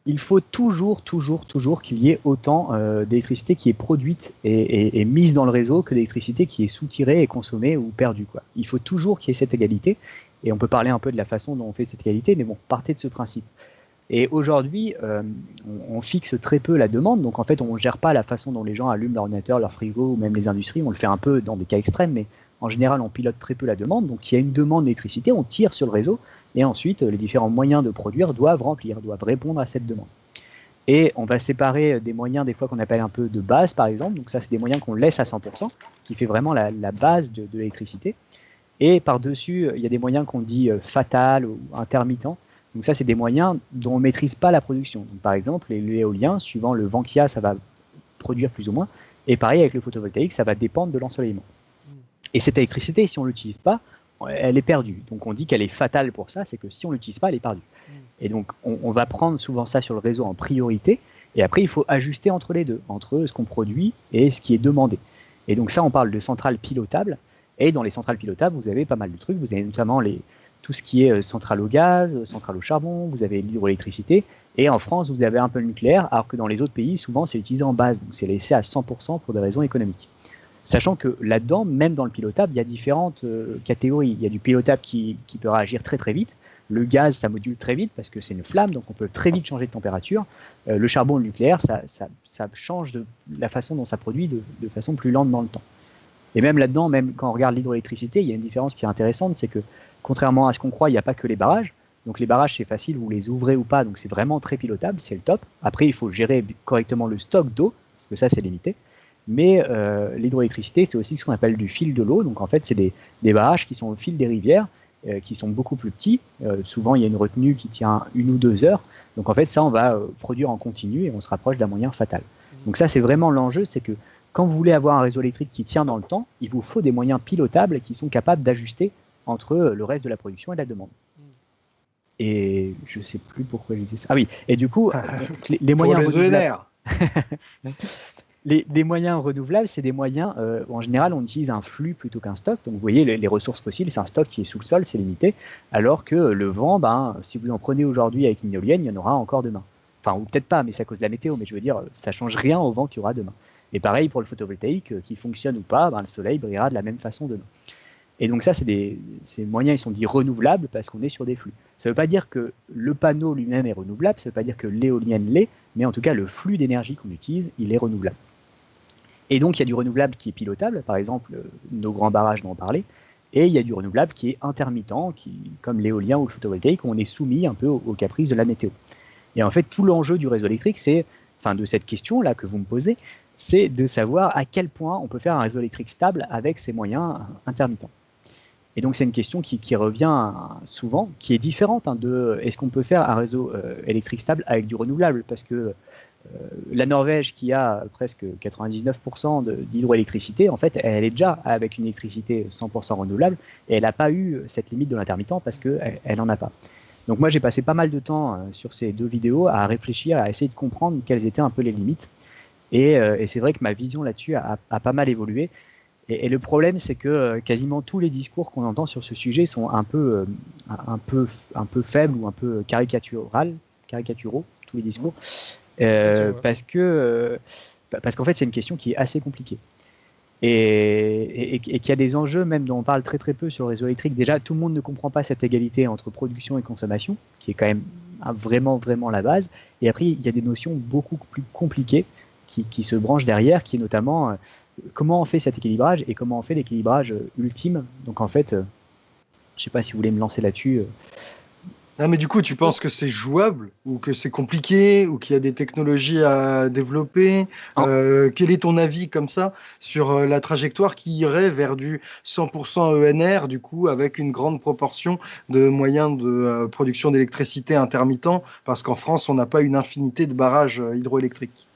il faut toujours, toujours, toujours qu'il y ait autant euh, d'électricité qui est produite et, mise dans le réseau que d'électricité qui est soutirée et consommée ou perdue. Il faut toujours qu'il y ait cette égalité. Et on peut parler un peu de la façon dont on fait cette égalité, mais bon, partez de ce principe. Et aujourd'hui, euh, on, fixe très peu la demande. Donc en fait, on ne gère pas la façon dont les gens allument leur ordinateur, leur frigo ou même les industries. On le fait un peu dans des cas extrêmes, mais en général, on pilote très peu la demande. Donc il y a une demande d'électricité, on tire sur le réseau et ensuite, les différents moyens de produire doivent remplir, doivent répondre à cette demande. Et on va séparer des moyens, des fois qu'on appelle un peu de base, par exemple. Donc ça, c'est des moyens qu'on laisse à 100%, qui fait vraiment la, base de, l'électricité. Et par-dessus, il y a des moyens qu'on dit euh, fatal ou intermittents. Donc ça, c'est des moyens dont on ne maîtrise pas la production. par exemple, l'éolien, suivant le vent qu'il y a, ça va produire plus ou moins. Et pareil avec le photovoltaïque, ça va dépendre de l'ensoleillement. Et cette électricité, si on ne l'utilise pas, elle est perdue. Donc on dit qu'elle est fatale pour ça, c'est que si on l'utilise pas, elle est perdue. Et donc on, va prendre souvent ça sur le réseau en priorité, et après il faut ajuster entre les deux, entre ce qu'on produit et ce qui est demandé. Et donc ça, on parle de centrales pilotables, et dans les centrales pilotables, vous avez pas mal de trucs, vous avez notamment les, tout ce qui est euh, centrale au gaz, centrale au charbon, vous avez l'hydroélectricité, et en France, vous avez un peu le nucléaire, alors que dans les autres pays, souvent c'est utilisé en base, donc c'est laissé à 100% pour des raisons économiques. Sachant que là-dedans, même dans le pilotable, il y a différentes euh, catégories. Il y a du pilotable qui, peut réagir très très vite. Le gaz, ça module très vite parce que c'est une flamme, donc on peut très vite changer de température. Euh, le charbon, le nucléaire, ça, change de la façon dont ça produit de, façon plus lente dans le temps. Et même là-dedans, même quand on regarde l'hydroélectricité, il y a une différence qui est intéressante, c'est que contrairement à ce qu'on croit, il n'y a pas que les barrages. Donc les barrages, c'est facile, vous les ouvrez ou pas, donc c'est vraiment très pilotable, c'est le top. Après, il faut gérer correctement le stock d'eau, parce que ça, c'est limité. Mais euh, l'hydroélectricité, c'est aussi ce qu'on appelle du fil de l'eau. Donc en fait, c'est des, barrages qui sont au fil des rivières, euh, qui sont beaucoup plus petits. Euh, souvent, il y a une retenue qui tient une ou deux heures. Donc en fait, ça, on va produire en continu et on se rapproche d'un moyen fatal. Donc ça, c'est vraiment l'enjeu, c'est que quand vous voulez avoir un réseau électrique qui tient dans le temps, il vous faut des moyens pilotables qui sont capables d'ajuster entre le reste de la production et la demande. Mmh. Et je ne sais plus pourquoi je disais ça. Ah oui, et du coup, les, moyens. Pour les les, moyens renouvelables, c'est des moyens, euh, en général, on utilise un flux plutôt qu'un stock. Donc, vous voyez, les, ressources fossiles, c'est un stock qui est sous le sol, c'est limité. Alors que le vent, ben, si vous en prenez aujourd'hui avec une éolienne, il y en aura encore demain. Enfin, ou peut-être pas, mais c'est à cause de la météo. Mais je veux dire, ça change rien au vent qu'il y aura demain. Et pareil pour le photovoltaïque, euh, qui fonctionne ou pas, ben, le soleil brillera de la même façon demain. Et donc ça, c'est des ces moyens, ils sont dits renouvelables parce qu'on est sur des flux. Ça ne veut pas dire que le panneau lui-même est renouvelable, ça ne veut pas dire que l'éolienne l'est, mais en tout cas, le flux d'énergie qu'on utilise, il est renouvelable. Et donc, il y a du renouvelable qui est pilotable, par exemple, euh, nos grands barrages dont on parlait, et il y a du renouvelable qui est intermittent, qui, comme l'éolien ou le photovoltaïque, où on est soumis un peu aux, caprices de la météo. Et en fait, tout l'enjeu du réseau électrique, c'est, enfin, de cette question-là que vous me posez, c'est de savoir à quel point on peut faire un réseau électrique stable avec ces moyens intermittents. Et donc, c'est une question qui, revient souvent, qui est différente hein, de est-ce qu'on peut faire un réseau euh, électrique stable avec du renouvelable? Parce que euh, la Norvège, qui a presque 99% d'hydroélectricité, en fait, elle est déjà avec une électricité 100% renouvelable et elle n'a pas eu cette limite de l'intermittent parce qu'elle n'en a pas. Donc moi, j'ai passé pas mal de temps euh, sur ces deux vidéos à réfléchir, à essayer de comprendre quelles étaient un peu les limites. Et, euh, c'est vrai que ma vision là-dessus a, pas mal évolué. Et, le problème, c'est que quasiment tous les discours qu'on entend sur ce sujet sont un peu, un peu, un peu faibles ou un peu caricaturaux, caricaturaux tous les discours. Euh, parce que euh, parce qu'en fait c'est une question qui est assez compliquée et, et, qu'il y a des enjeux même dont on parle très très peu sur le réseau électrique. Déjà, tout le monde ne comprend pas cette égalité entre production et consommation, qui est quand même vraiment vraiment la base. Et après, il y a des notions beaucoup plus compliquées qui, qui se branchent derrière, qui est notamment euh, comment on fait cet équilibrage et comment on fait l'équilibrage ultime. Donc en fait, je ne sais pas si vous voulez me lancer là-dessus. Ah, mais du coup, tu penses que c'est jouable ou que c'est compliqué ou qu'il y a des technologies à développer? Euh, Quel est ton avis comme ça sur euh, la trajectoire qui irait vers du 100% ENR, du coup, avec une grande proportion de moyens de euh, production d'électricité intermittent? Parce qu'en France, on n'a pas une infinité de barrages hydroélectriques.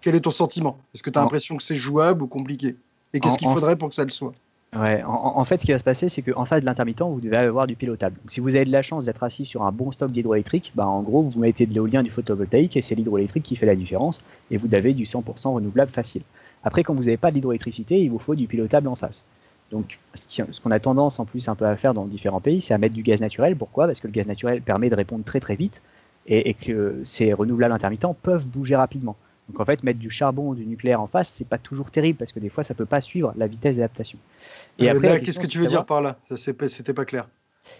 Quel est ton sentiment? Est-ce que tu as l'impression que c'est jouable ou compliqué? Et qu'est-ce qu'il faudrait pour que ça le soit? Ouais, en, fait, ce qui va se passer, c'est qu'en face de l'intermittent, vous devez avoir du pilotable. Donc, si vous avez de la chance d'être assis sur un bon stock d'hydroélectrique, bah, en gros, vous mettez de l'éolien, du photovoltaïque, et c'est l'hydroélectrique qui fait la différence, et vous avez du 100% renouvelable facile. Après, quand vous n'avez pas d'hydroélectricité, il vous faut du pilotable en face. Donc, ce qu'on a tendance en plus un peu à faire dans différents pays, c'est à mettre du gaz naturel. Pourquoi? Parce que le gaz naturel permet de répondre très très vite, et, que ces renouvelables intermittents peuvent bouger rapidement. Donc en fait, mettre du charbon ou du nucléaire en face, c'est pas toujours terrible parce que des fois, ça peut pas suivre la vitesse d'adaptation. Et après, qu'est-ce que tu veux dire par là? C'était pas clair.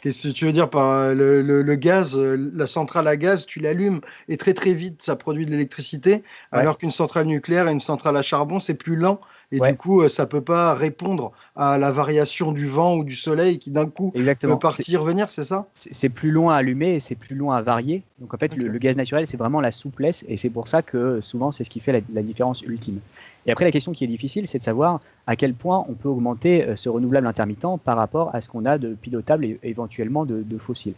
Qu'est-ce que tu veux dire par euh, le, gaz euh, La centrale à gaz, tu l'allumes et très très vite, ça produit de l'électricité, alors qu'une centrale nucléaire et une centrale à charbon, c'est plus lent. Et du coup, euh, ça peut pas répondre à la variation du vent ou du soleil qui d'un coup peut partir, venir, c'est ça? C'est plus long à allumer et c'est plus long à varier. Donc en fait, le, gaz naturel, c'est vraiment la souplesse et c'est pour ça que souvent, c'est ce qui fait la, différence ultime. Et après, la question qui est difficile, c'est de savoir à quel point on peut augmenter euh, ce renouvelable intermittent par rapport à ce qu'on a de pilotable et éventuellement de, de fossiles.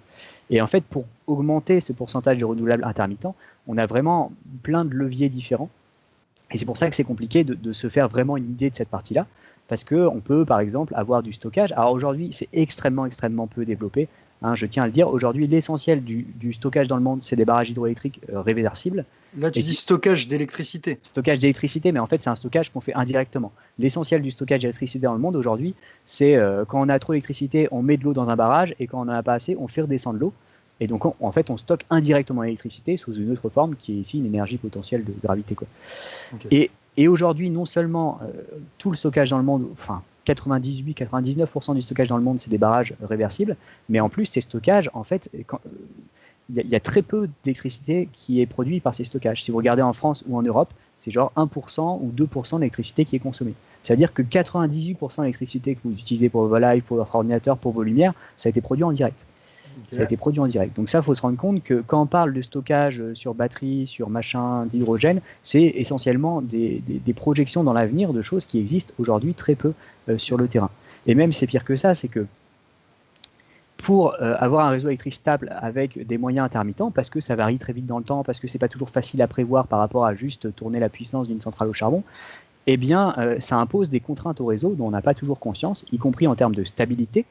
Et en fait, pour augmenter ce pourcentage de renouvelable intermittent, on a vraiment plein de leviers différents. Et c'est pour ça que c'est compliqué de, se faire vraiment une idée de cette partie-là, parce qu'on peut par exemple avoir du stockage. Alors aujourd'hui, c'est extrêmement, extrêmement peu développé. Hein, je tiens à le dire, aujourd'hui, l'essentiel du, stockage dans le monde, c'est des barrages hydroélectriques euh, réversibles. Là, tu dis stockage d'électricité. Stockage d'électricité, mais en fait, c'est un stockage qu'on fait indirectement. L'essentiel du stockage d'électricité dans le monde aujourd'hui, c'est euh, quand on a trop d'électricité, on met de l'eau dans un barrage, et quand on n'en a pas assez, on fait redescendre l'eau. Et donc, en fait, on stocke indirectement l'électricité sous une autre forme qui est ici une énergie potentielle de gravité. Quoi. Et, et aujourd'hui, non seulement euh, tout le stockage dans le monde, enfin 98-99% du stockage dans le monde, c'est des barrages réversibles, mais en plus, ces stockages, en fait, euh, il y, a très peu d'électricité qui est produite par ces stockages. Si vous regardez en France ou en Europe, c'est genre 1% ou 2% d'électricité qui est consommée. C'est-à-dire que 98% de l'électricité que vous utilisez pour vos lives, pour votre ordinateur, pour vos lumières, ça a été produit en direct. Ça a été produit en direct. Donc ça, il faut se rendre compte que quand on parle de stockage euh, sur batterie, sur machin d'hydrogène, c'est essentiellement des, projections dans l'avenir de choses qui existent aujourd'hui très peu euh, sur le terrain. Et même c'est pire que ça, c'est que pour euh, avoir un réseau électrique stable avec des moyens intermittents, parce que ça varie très vite dans le temps, parce que c'est pas toujours facile à prévoir par rapport à juste tourner la puissance d'une centrale au charbon, eh bien, ça impose des contraintes au réseau dont on n'a pas toujours conscience, y compris en termes de stabilité.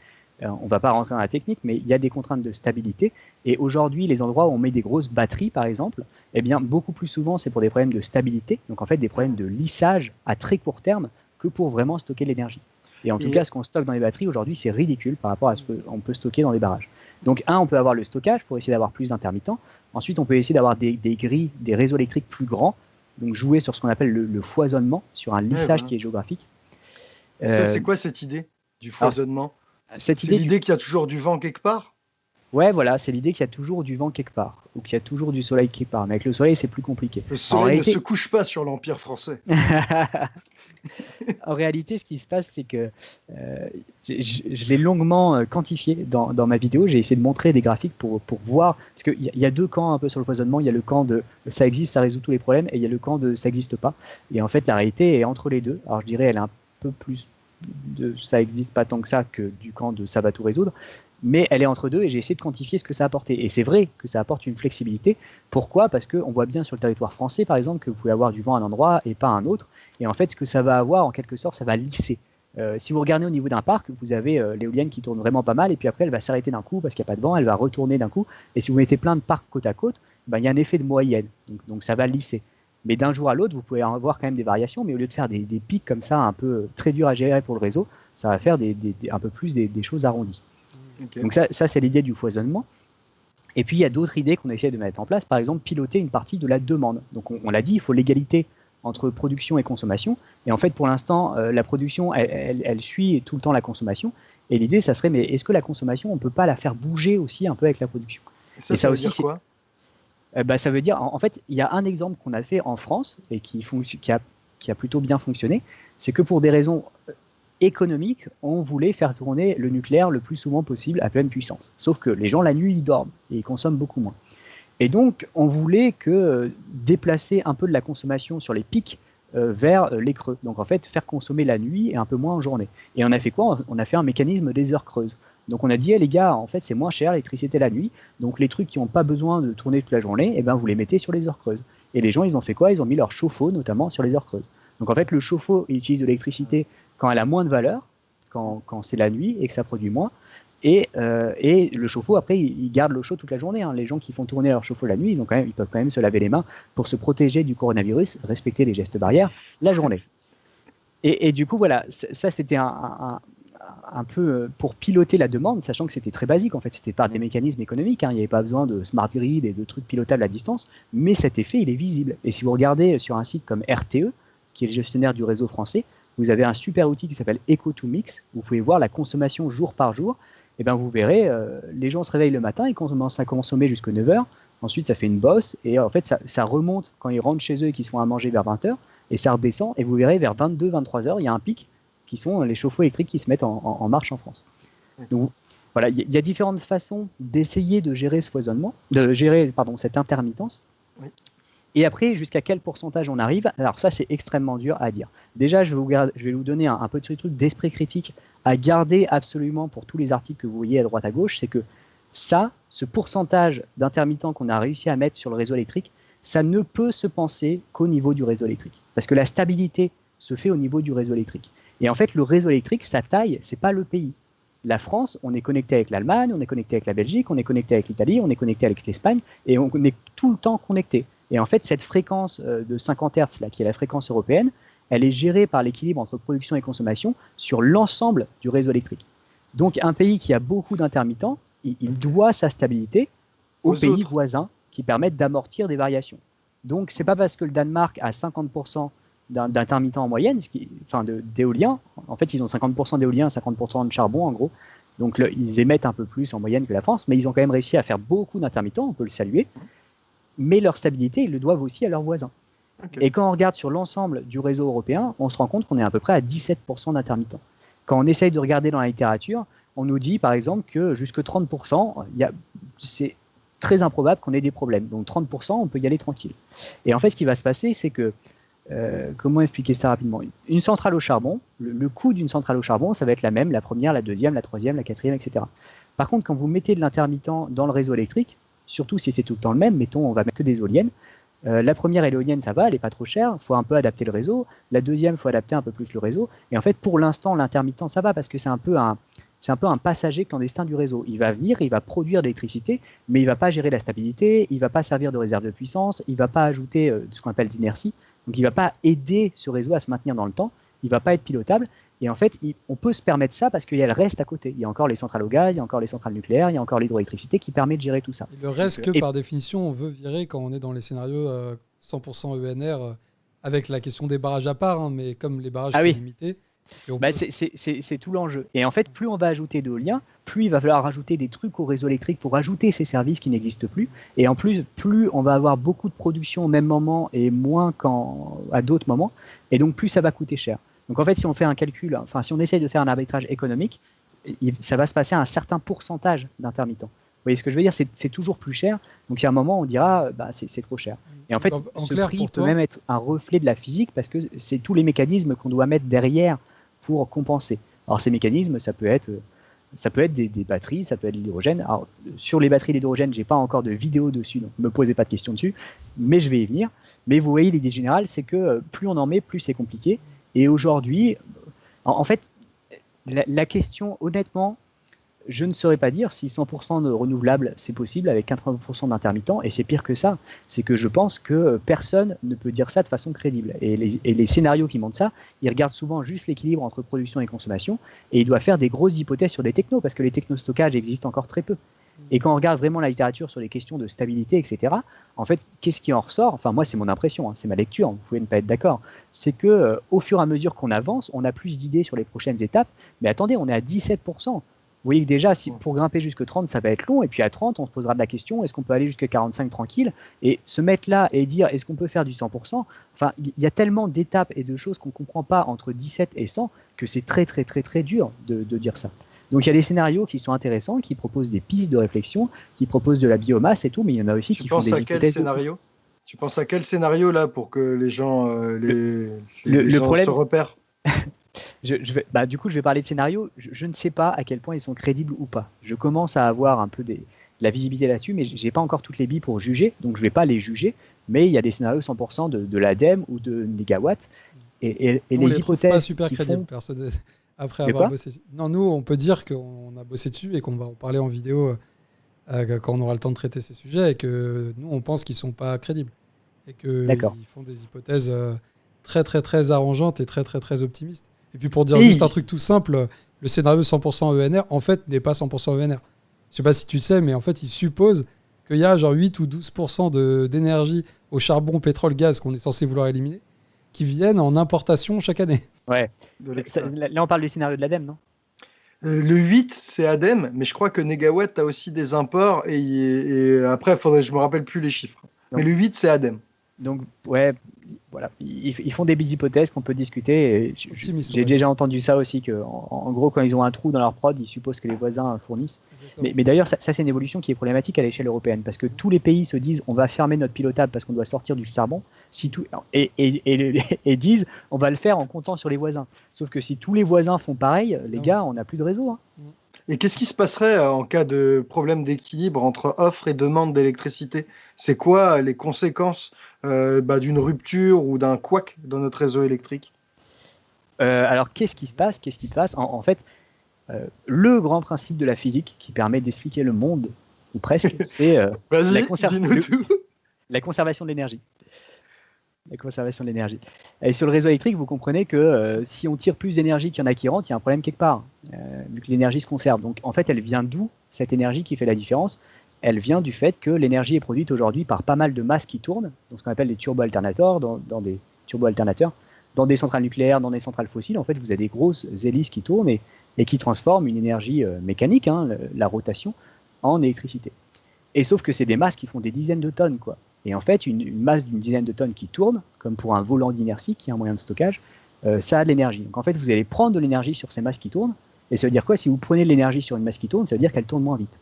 Euh, on ne va pas rentrer dans la technique, mais il y a des contraintes de stabilité. Et aujourd'hui, les endroits où on met des grosses batteries, par exemple, eh bien, beaucoup plus souvent, c'est pour des problèmes de stabilité, donc en fait des problèmes de lissage à très court terme, que pour vraiment stocker l'énergie. Et en tout cas, ce qu'on stocke dans les batteries aujourd'hui, c'est ridicule par rapport à ce qu'on peut stocker dans les barrages. Donc, un, on peut avoir le stockage pour essayer d'avoir plus d'intermittents. Ensuite, on peut essayer d'avoir des, grilles, des réseaux électriques plus grands, donc jouer sur ce qu'on appelle le, foisonnement, sur un lissage qui est géographique. C'est euh, quoi cette idée du foisonnement? C'est l'idée qu'il y a toujours du vent quelque part? Ouais, voilà, c'est l'idée qu'il y a toujours du vent quelque part, ou qu'il y a toujours du soleil quelque part. Mais avec le soleil, c'est plus compliqué. Le soleil ne se couche pas sur l'Empire français. en réalité, ce qui se passe, c'est que euh, je, l'ai longuement euh, quantifié dans, ma vidéo. J'ai essayé de montrer des graphiques pour, pour voir. Parce qu'il y, y, a deux camps un peu sur le foisonnement. Il y a le camp de ça existe, ça résout tous les problèmes, et il y a le camp de ça n'existe pas. Et en fait, la réalité est entre les deux. Alors, je dirais, elle est un peu plus de ça n'existe pas tant que ça que du camp de ça va tout résoudre, mais elle est entre deux et j'ai essayé de quantifier ce que ça a apporté. Et c'est vrai que ça apporte une flexibilité. Pourquoi? Parce qu'on voit bien sur le territoire français, par exemple, que vous pouvez avoir du vent à un endroit et pas à un autre. Et en fait, ce que ça va avoir, en quelque sorte, ça va lisser. Euh, si vous regardez au niveau d'un parc, vous avez euh, l'éolienne qui tourne vraiment pas mal, et puis après, elle va s'arrêter d'un coup parce qu'il n'y a pas de vent, elle va retourner d'un coup. Et si vous mettez plein de parcs côte à côte, ben, il y a un effet de moyenne. donc ça va lisser. Mais d'un jour à l'autre, vous pouvez avoir quand même des variations, mais au lieu de faire des, pics comme ça, un peu très durs à gérer pour le réseau, ça va faire un peu plus des, choses arrondies. Donc ça, c'est l'idée du foisonnement. Et puis il y a d'autres idées qu'on essaie de mettre en place, par exemple piloter une partie de la demande. Donc on, l'a dit, il faut l'égalité entre production et consommation. Et en fait, pour l'instant, euh, la production, elle, suit tout le temps la consommation. Et l'idée, ça serait, mais est-ce que la consommation, on ne peut pas la faire bouger aussi un peu avec la production? Et ça, aussi, c'est quoi? Euh, bah, ça veut dire, en, fait, il y a un exemple qu'on a fait en France et qui, a, plutôt bien fonctionné, c'est que pour des raisons euh, économiques, on voulait faire tourner le nucléaire le plus souvent possible à pleine puissance. Sauf que les gens, la nuit, ils dorment et ils consomment beaucoup moins. Et donc, on voulait que euh, déplacer un peu de la consommation sur les pics vers les creux. Donc, en fait, faire consommer la nuit et un peu moins en journée. Et on a fait quoi? On a fait un mécanisme des heures creuses. Donc on a dit, eh, les gars, en fait, c'est moins cher l'électricité la nuit. Donc les trucs qui n'ont pas besoin de tourner toute la journée, eh ben, vous les mettez sur les heures creuses. Et les gens, ils ont fait quoi? Ils ont mis leur chauffe-eau, notamment, sur les heures creuses. Donc en fait, le chauffe-eau, il utilise de l'électricité quand elle a moins de valeur, quand, c'est la nuit et que ça produit moins. Et, euh, et le chauffe-eau, après, il, garde l'eau chaude toute la journée. Hein. Les gens qui font tourner leur chauffe-eau la nuit, ils, ont quand même, ils peuvent quand même se laver les mains pour se protéger du coronavirus, respecter les gestes barrières la journée. Et, du coup, voilà, ça, c'était un peu euh, pour piloter la demande, sachant que c'était très basique en fait, c'était par des mécanismes économiques, hein. il n'y avait pas besoin de smart grid et de trucs pilotables à distance, mais cet effet il est visible. Et si vous regardez sur un site comme RTE, qui est le gestionnaire du réseau français, vous avez un super outil qui s'appelle Eco2Mix, vous pouvez voir la consommation jour par jour, et bien vous verrez, euh, les gens se réveillent le matin, ils commencent à consommer jusqu'à 9h, ensuite ça fait une bosse, et en fait ça, ça remonte quand ils rentrent chez eux et qu'ils se font à manger vers 20h, et ça redescend, et vous verrez vers 22-23h, il y a un pic qui sont les chauffe-eau électriques qui se mettent en, marche en France. Donc voilà, il y, a différentes façons d'essayer de gérer ce foisonnement, de gérer pardon, cette intermittence. Et après, jusqu'à quel pourcentage on arrive? Alors ça, c'est extrêmement dur à dire. Déjà, je vais vous, je vais vous donner un, petit truc d'esprit critique à garder absolument pour tous les articles que vous voyez à droite à gauche, c'est que ça, ce pourcentage d'intermittents qu'on a réussi à mettre sur le réseau électrique, ça ne peut se penser qu'au niveau du réseau électrique. Parce que la stabilité se fait au niveau du réseau électrique. Et en fait, le réseau électrique, sa taille, c'est pas le pays. La France, on est connecté avec l'Allemagne, on est connecté avec la Belgique, on est connecté avec l'Italie, on est connecté avec l'Espagne, et on est tout le temps connecté. Et en fait, cette fréquence euh, de 50 Hz, là, qui est la fréquence européenne, elle est gérée par l'équilibre entre production et consommation sur l'ensemble du réseau électrique. Donc, un pays qui a beaucoup d'intermittents, il, doit sa stabilité aux, pays voisins qui permettent d'amortir des variations. Donc, c'est pas parce que le Danemark a 50% d'intermittents en moyenne, ce qui, enfin d'éolien. En fait, ils ont 50% d'éolien, 50% de charbon en gros. Donc ils émettent un peu plus en moyenne que la France, mais ils ont quand même réussi à faire beaucoup d'intermittents, on peut le saluer. Mais leur stabilité, ils le doivent aussi à leurs voisins. Et quand on regarde sur l'ensemble du réseau européen, on se rend compte qu'on est à peu près à 17% d'intermittents. Quand on essaye de regarder dans la littérature, on nous dit par exemple que jusque 30%, c'est très improbable qu'on ait des problèmes. Donc 30%, on peut y aller tranquille. Et en fait, ce qui va se passer, c'est que euh, comment expliquer ça rapidement? Une centrale au charbon, le, coût d'une centrale au charbon, ça va être la même, la première, la deuxième, la troisième, la quatrième, etc. Par contre, quand vous mettez de l'intermittent dans le réseau électrique, surtout si c'est tout le temps le même, mettons, on va mettre que des éoliennes, euh, la première éolienne, ça va, elle n'est pas trop chère, il faut un peu adapter le réseau. La deuxième, il faut adapter un peu plus le réseau. Et en fait, pour l'instant, l'intermittent, ça va parce que c'est un peu un, c'est un peu un passager clandestin du réseau. Il va venir, il va produire de l'électricité, mais il va pas gérer la stabilité, il va pas servir de réserve de puissance, il va pas ajouter euh, ce qu'on appelle d'inertie. Donc il ne va pas aider ce réseau à se maintenir dans le temps, il ne va pas être pilotable. Et en fait, on peut se permettre ça parce qu'il y a le reste à côté. Il y a encore les centrales au gaz, il y a encore les centrales nucléaires, il y a encore l'hydroélectricité qui permet de gérer tout ça. le reste que par définition, on veut virer quand on est dans les scénarios 100% euh, ENR, euh, avec la question des barrages à part, hein, mais comme les barrages ah sont limités, bah, c'est tout l'enjeu. Et en fait, plus on va ajouter d'éolien, plus il va falloir rajouter des trucs au réseau électrique pour ajouter ces services qui n'existent plus. Et en plus, plus on va avoir beaucoup de production au même moment et moins à d'autres moments. Et donc, plus ça va coûter cher. Donc en fait, si on fait un calcul, enfin si on essaye de faire un arbitrage économique, ça va se passer à un certain pourcentage d'intermittents. Vous voyez ce que je veux dire? C'est toujours plus cher. Donc il y a un moment, on dira, bah, c'est trop cher. Et en fait, ce prix peut même être un reflet de la physique parce que c'est tous les mécanismes qu'on doit mettre derrière pour compenser. Alors ces mécanismes, ça peut être, ça peut être des, batteries, ça peut être l'hydrogène. Alors sur les batteries d'hydrogène, j'ai pas encore de vidéo dessus, donc ne me posez pas de questions dessus, mais je vais y venir. Mais vous voyez, l'idée générale, c'est que euh, plus on en met, plus c'est compliqué. Et aujourd'hui, en, fait, la question, honnêtement, je ne saurais pas dire si 100% de renouvelables c'est possible avec 80% d'intermittents, et c'est pire que ça. C'est que je pense que personne ne peut dire ça de façon crédible. Et les, scénarios qui montrent ça, ils regardent souvent juste l'équilibre entre production et consommation, et ils doivent faire des grosses hypothèses sur des technos, parce que les technostockages existent encore très peu. Et quand on regarde vraiment la littérature sur les questions de stabilité, etc., en fait, qu'est-ce qui en ressort? Enfin, moi, c'est mon impression, hein, c'est ma lecture, vous pouvez ne pas être d'accord. C'est que euh, au fur et à mesure qu'on avance, on a plus d'idées sur les prochaines étapes. Mais attendez, on est à 17%. Vous voyez que déjà, si, pour grimper jusque 30, ça va être long. Et puis à 30, on se posera de la question est-ce qu'on peut aller jusqu'à 45 tranquille Et se mettre là et dire est-ce qu'on peut faire du 100% Enfin, il y a tellement d'étapes et de choses qu'on ne comprend pas entre 17 et 100 que c'est très, très, très, très dur de, dire ça. Donc il y a des scénarios qui sont intéressants, qui proposent des pistes de réflexion, qui proposent de la biomasse et tout, mais il y en a aussi qui font des à quel scénario? Tu penses à quel scénario là pour que les gens, euh, les, le, gens se repèrent? je, vais, bah, du coup, je vais parler de scénario. Je, ne sais pas à quel point ils sont crédibles ou pas. Je commence à avoir un peu des, de la visibilité là-dessus, mais j'ai pas encore toutes les billes pour juger, donc je vais pas les juger. Mais il y a des scénarios 100% de, de l'ADEME ou de Megawatt. Et, et, les, hypothèses. pas super crédibles, Après avoir bossé. Non, nous, on peut dire qu'on a bossé dessus et qu'on va en parler en vidéo euh, quand on aura le temps de traiter ces sujets et que nous, on pense qu'ils sont pas crédibles et qu'ils font des hypothèses euh, très, très, très arrangeantes et très, très, très optimistes. Et puis pour dire juste un truc tout simple, le scénario 100% ENR, en fait, n'est pas 100% ENR. Je sais pas si tu le sais, mais en fait, il suppose qu'il y a genre 8 ou 12% d'énergie au charbon, pétrole, gaz qu'on est censé vouloir éliminer, qui viennent en importation chaque année. Ouais. là, on parle du scénario de l'ADEME, non? Euh, le 8, c'est ADEME, mais je crois que Negawatt a aussi des imports et, après, faudrait, je me rappelle plus les chiffres. mais le 8, c'est ADEME. Donc, ouais, voilà, ils, font des belles hypothèses qu'on peut discuter. J'ai déjà entendu ça aussi, que en, gros, quand ils ont un trou dans leur prod, ils supposent que les voisins fournissent. Mais, d'ailleurs, ça, c'est une évolution qui est problématique à l'échelle européenne, parce que tous les pays se disent on va fermer notre pilotable parce qu'on doit sortir du charbon, si tout, et, et, disent on va le faire en comptant sur les voisins. Sauf que si tous les voisins font pareil, les gars, on n'a plus de réseau. Hein. Et qu'est-ce qui se passerait euh, en cas de problème d'équilibre entre offre et demande d'électricité? C'est quoi les conséquences euh, bah, d'une rupture ou d'un couac dans notre réseau électrique? Euh, Alors, qu'est-ce qui se passe? Qu'est-ce qui passe? En, fait, le grand principe de la physique qui permet d'expliquer le monde, ou presque, c'est la, la conservation de l'énergie la conservation de l'énergie. Et sur le réseau électrique, vous comprenez que euh, si on tire plus d'énergie qu'il y en a qui rentrent, il y a un problème quelque part, euh, vu que l'énergie se conserve. Donc en fait, elle vient d'où cette énergie qui fait la différence? Elle vient du fait que l'énergie est produite aujourd'hui par pas mal de masses qui tournent, donc ce qu'on appelle des turbo-alternateurs, dans, des turbo-alternateurs, dans des centrales nucléaires, dans des centrales fossiles. En fait, vous avez des grosses hélices qui tournent et, qui transforment une énergie euh, mécanique, hein, la rotation, en électricité. Et sauf que c'est des masses qui font des dizaines de tonnes, quoi. Et en fait, une, masse d'une dizaine de tonnes qui tourne, comme pour un volant d'inertie qui est un moyen de stockage, euh, ça a de l'énergie. Donc en fait, vous allez prendre de l'énergie sur ces masses qui tournent. Et ça veut dire quoi? Si vous prenez de l'énergie sur une masse qui tourne, ça veut dire qu'elle tourne moins vite.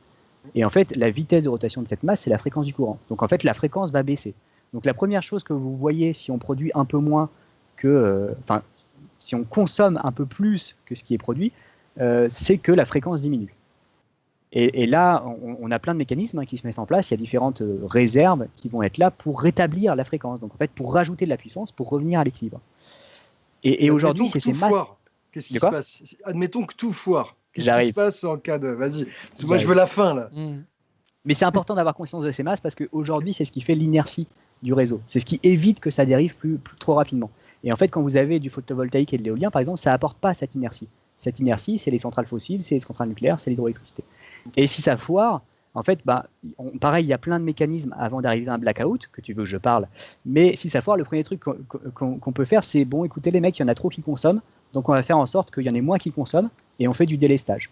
Et en fait, la vitesse de rotation de cette masse, c'est la fréquence du courant. Donc en fait, la fréquence va baisser. Donc la première chose que vous voyez si on produit un peu moins que, euh, enfin, si on consomme un peu plus que ce qui est produit, euh, c'est que la fréquence diminue. Et, là, on, a plein de mécanismes hein, qui se mettent en place. Il y a différentes euh, réserves qui vont être là pour rétablir la fréquence. Donc en fait, pour rajouter de la puissance, pour revenir à l'équilibre. Et, aujourd'hui, c'est ces masses. Qu'est-ce qui se passe? Admettons que tout foire. Qu'est-ce qui se passe en cas de. Vas-y. Moi, je veux la fin là. Mmh. Mais c'est important d'avoir conscience de ces masses parce qu'aujourd'hui, c'est ce qui fait l'inertie du réseau. C'est ce qui évite que ça dérive plus, trop rapidement. Et en fait, quand vous avez du photovoltaïque et de l'éolien, par exemple, ça apporte pas cette inertie. Cette inertie, c'est les centrales fossiles, c'est les centrales nucléaires, c'est l'hydroélectricité. Et si ça foire, en fait, bah, pareil, il y a plein de mécanismes avant d'arriver à un blackout, que tu veux que je parle. Mais si ça foire, le premier truc qu'on peut faire, c'est bon, écoutez les mecs, il y en a trop qui consomment, donc on va faire en sorte qu'il y en ait moins qui consomment, et on fait du délestage.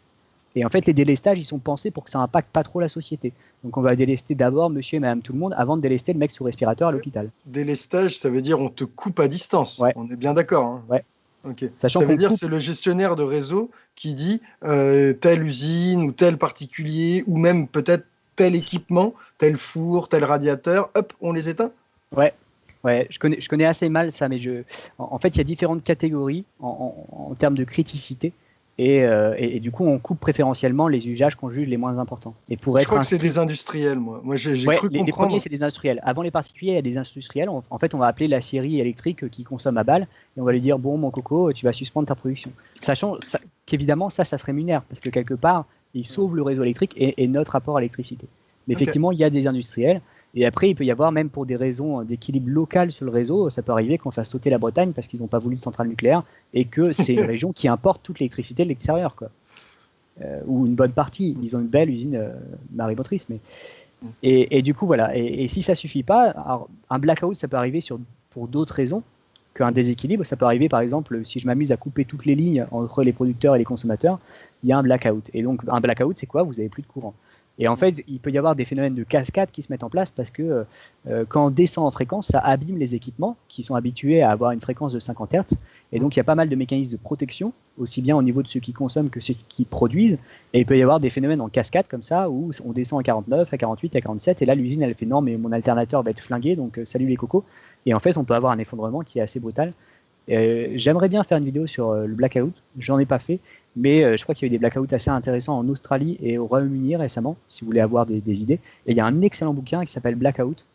Et en fait, les délestages, ils sont pensés pour que ça impacte pas trop la société. Donc on va délester d'abord monsieur et madame tout le monde avant de délester le mec sous respirateur à l'hôpital. Délestage, ça veut dire on te coupe à distance. On est bien d'accord. Hein. Ouais. Ça veut dire c'est le gestionnaire de réseau qui dit euh, telle usine ou tel particulier ou même peut-être tel équipement, tel four, tel radiateur, hop, on les éteint? Ouais, ouais je, connais, je connais assez mal ça, mais je, en, fait, il y a différentes catégories en termes de criticité. Euh, et, et, du coup, on coupe préférentiellement les usages qu'on juge les moins importants. Et pour être Je crois que c'est des industriels, moi. Moi, j'ai cru les, comprendre. les premiers, c'est des industriels. Avant les particuliers, il y a des industriels. En fait, on va appeler la série électrique qui consomme à balle et on va lui dire bon, mon coco, tu vas suspendre ta production. Sachant qu'évidemment, ça, ça se rémunère parce que quelque part, ils sauvent le réseau électrique et, notre rapport à l'électricité. Mais effectivement, il y a des industriels et après, il peut y avoir, même pour des raisons d'équilibre local sur le réseau, ça peut arriver qu'on fasse sauter la Bretagne parce qu'ils n'ont pas voulu de centrale nucléaire et que c'est une région qui importe toute l'électricité de l'extérieur. Quoi. Euh, ou une bonne partie. Ils ont une belle usine euh, marémotrice. Mais... Et, du coup, voilà. Et, si ça suffit pas, un blackout, ça peut arriver sur, pour d'autres raisons qu'un déséquilibre. Ça peut arriver, par exemple, si je m'amuse à couper toutes les lignes entre les producteurs et les consommateurs, il y a un blackout. Et donc, un blackout, c'est quoi? Vous avez plus de courant. Et en fait, il peut y avoir des phénomènes de cascade qui se mettent en place parce que euh, euh, quand on descend en fréquence, ça abîme les équipements qui sont habitués à avoir une fréquence de 50 Hz. Et donc, il y a pas mal de mécanismes de protection, aussi bien au niveau de ceux qui consomment que ceux qui produisent. Et il peut y avoir des phénomènes en cascade comme ça où on descend à 49, à 48, à 47. Et là, l'usine, elle fait non, mais mon alternateur va être flingué, donc euh, salut les cocos. Et en fait, on peut avoir un effondrement qui est assez brutal. J'aimerais bien faire une vidéo sur le blackout, j'en ai pas fait, mais euh, je crois qu'il y a eu des blackouts assez intéressants en Australie et au Royaume-Uni récemment, si vous voulez avoir des, idées. Et il y a un excellent bouquin qui s'appelle Blackout,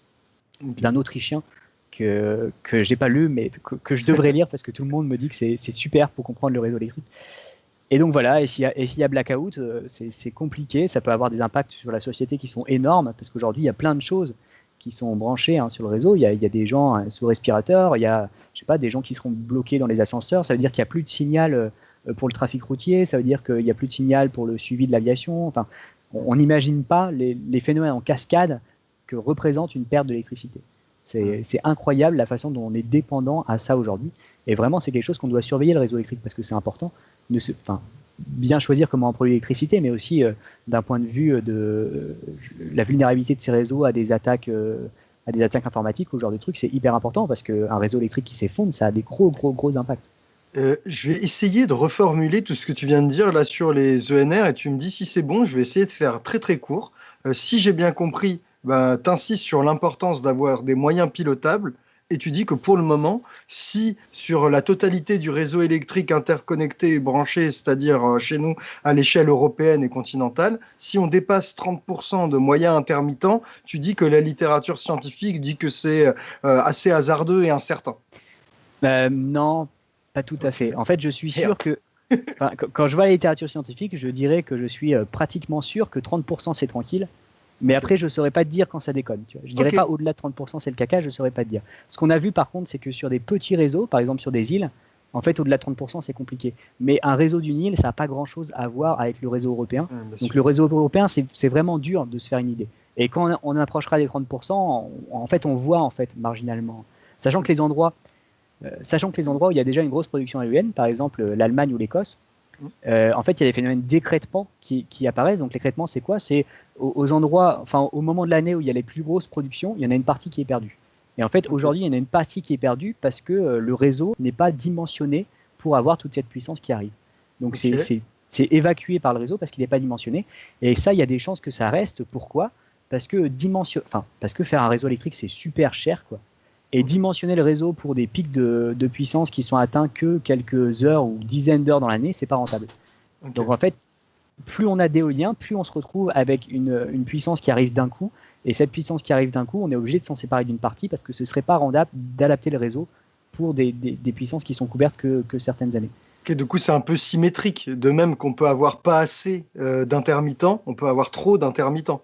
d'un Autrichien que, que j'ai pas lu, mais que, je devrais lire parce que tout le monde me dit que c'est super pour comprendre le réseau électrique. Et donc voilà, et s'il y, a blackout, euh, c'est compliqué, ça peut avoir des impacts sur la société qui sont énormes, parce qu'aujourd'hui, il y a plein de choses qui sont branchées hein, sur le réseau. Il y, a, il y, a, des gens hein, sous respirateur, il y a je sais pas, des gens qui seront bloqués dans les ascenseurs, ça veut dire qu'il n'y a plus de signal euh, pour le trafic routier, ça veut dire qu'il n'y a plus de signal pour le suivi de l'aviation. Enfin, on n'imagine pas les, phénomènes en cascade que représente une perte d'électricité. C'est incroyable la façon dont on est dépendant à ça aujourd'hui. Et vraiment, c'est quelque chose qu'on doit surveiller le réseau électrique parce que c'est important. De se, enfin, bien choisir comment on produit l'électricité, mais aussi euh, d'un point de vue de la vulnérabilité de ces réseaux à des attaques, euh, à des attaques informatiques, ou ce genre de trucs, c'est hyper important parce qu'un réseau électrique qui s'effondre, ça a des gros, gros, gros impacts. Euh, je vais essayer de reformuler tout ce que tu viens de dire là sur les ENR et tu me dis si c'est bon, je vais essayer de faire très très court. si j'ai bien compris, bah, tu insistes sur l'importance d'avoir des moyens pilotables et tu dis que pour le moment, si sur la totalité du réseau électrique interconnecté et branché, c'est-à-dire euh, chez nous à l'échelle européenne et continentale, si on dépasse 30% de moyens intermittents, tu dis que la littérature scientifique dit que c'est euh, assez hasardeux et incertain. Euh, non, pas tout à fait. En fait, je suis sûr que quand je vois la littérature scientifique, je dirais que je suis pratiquement sûr que 30% c'est tranquille mais après, je ne saurais pas te dire quand ça déconne. Tu vois. Je ne dirais pas au-delà de 30%, c'est le caca, je ne saurais pas te dire. Ce qu'on a vu par contre, c'est que sur des petits réseaux, par exemple sur des îles, en fait, au-delà de 30%, c'est compliqué. Mais un réseau d'une île, ça n'a pas grand-chose à voir avec le réseau européen. Donc le réseau européen, c'est vraiment dur de se faire une idée. Et quand on, approchera des 30%, en fait, on voit en fait marginalement. Sachant que les endroits, euh, sachant que les endroits où il y a déjà une grosse production éolienne, par exemple l'Allemagne ou l'Écosse, euh, en fait, il y a des phénomènes d'écrêtement qui, qui, apparaissent. Donc, l'écrêtement, c'est quoi? C'est aux, endroits, enfin, au moment de l'année où il y a les plus grosses productions, il y en a une partie qui est perdue. Et en fait, aujourd'hui, il y en a une partie qui est perdue parce que euh, le réseau n'est pas dimensionné pour avoir toute cette puissance qui arrive. Donc, c'est évacué par le réseau parce qu'il n'est pas dimensionné. Et ça, il y a des chances que ça reste. Pourquoi? Parce que, dimension... enfin, parce que faire un réseau électrique, c'est super cher. Quoi et dimensionner le réseau pour des pics de, puissance qui sont atteints que quelques heures ou dizaines d'heures dans l'année, c'est pas rentable. Donc en fait, plus on a d'éolien, plus on se retrouve avec une, puissance qui arrive d'un coup. Et cette puissance qui arrive d'un coup, on est obligé de s'en séparer d'une partie parce que ce serait pas rentable d'adapter le réseau pour des, puissances qui sont couvertes que, certaines années. Du coup, c'est un peu symétrique. De même qu'on peut avoir pas assez euh, d'intermittents, on peut avoir trop d'intermittents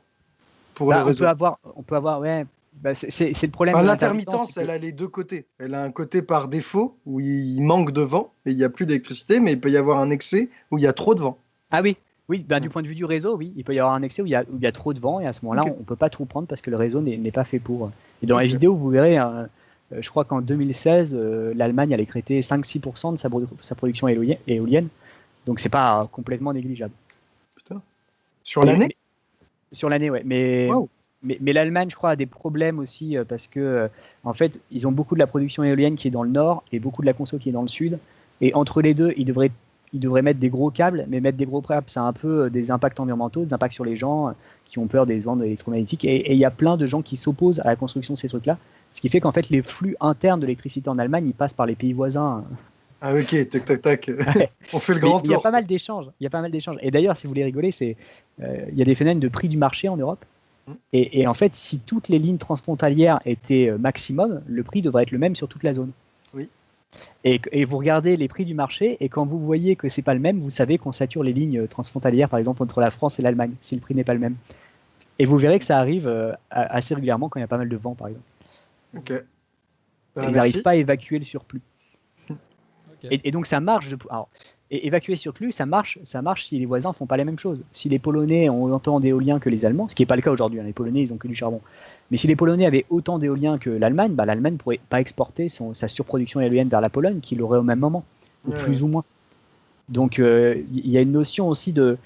pour bah, le réseau. On peut avoir, on peut avoir ouais, bah, c'est le problème. L'intermittence, elle a les deux côtés. Elle a un côté par défaut où il manque de vent et il n'y a plus d'électricité, mais il peut y avoir un excès où il y a trop de vent. Ah oui, oui, bah, du point de vue du réseau, oui, il peut y avoir un excès où il y a, où il y a trop de vent et à ce moment-là, on ne peut pas tout prendre parce que le réseau n'est pas fait pour. Et dans la vidéo, vous verrez, hein, euh, je crois qu'en 2016, euh, l'Allemagne a écrété 5-6% de sa, sa, production éolienne, donc c'est pas complètement négligeable. Putain. Sur l'année? Sur l'année, ouais. Mais mais, l'Allemagne, je crois, a des problèmes aussi euh, parce que, euh, en fait, ils ont beaucoup de la production éolienne qui est dans le nord et beaucoup de la conso qui est dans le sud. Et entre les deux, ils devraient, ils devraient mettre des gros câbles, mais mettre des gros câbles, ça a un peu euh, des impacts environnementaux, des impacts sur les gens qui ont peur des ondes électromagnétiques. Et il y a plein de gens qui s'opposent à la construction de ces trucs-là. Ce qui fait qu'en fait, les flux internes de l'électricité en Allemagne, ils passent par les pays voisins. Ah ok, tac tac tac. On fait le grand tour. Il y a pas mal d'échanges. Il y a pas mal d'échanges. Et d'ailleurs, si vous voulez rigoler, c'est il y a des phénomènes de prix du marché en Europe. Et, en fait, si toutes les lignes transfrontalières étaient euh, maximum, le prix devrait être le même sur toute la zone. Oui. Et, vous regardez les prix du marché, et quand vous voyez que c'est pas le même, vous savez qu'on sature les lignes transfrontalières, par exemple entre la France et l'Allemagne, si le prix n'est pas le même. Et vous verrez que ça arrive euh, assez régulièrement quand il y a pas mal de vent, par exemple. Ok. Bah, ils n'arrivent pas à évacuer le surplus. Et, donc ça marche. Alors, et évacuer surplus, ça marche, ça marche si les voisins font pas la même chose. Si les Polonais ont autant d'éoliens que les Allemands, ce qui n'est pas le cas aujourd'hui, hein, les Polonais ils ont que du charbon. Mais si les Polonais avaient autant d'éoliens que l'Allemagne, bah, l'Allemagne ne pourrait pas exporter son, sa surproduction éolienne vers la Pologne, qui l'aurait au même moment, ou plus ou moins. Donc euh, il y a une notion aussi de.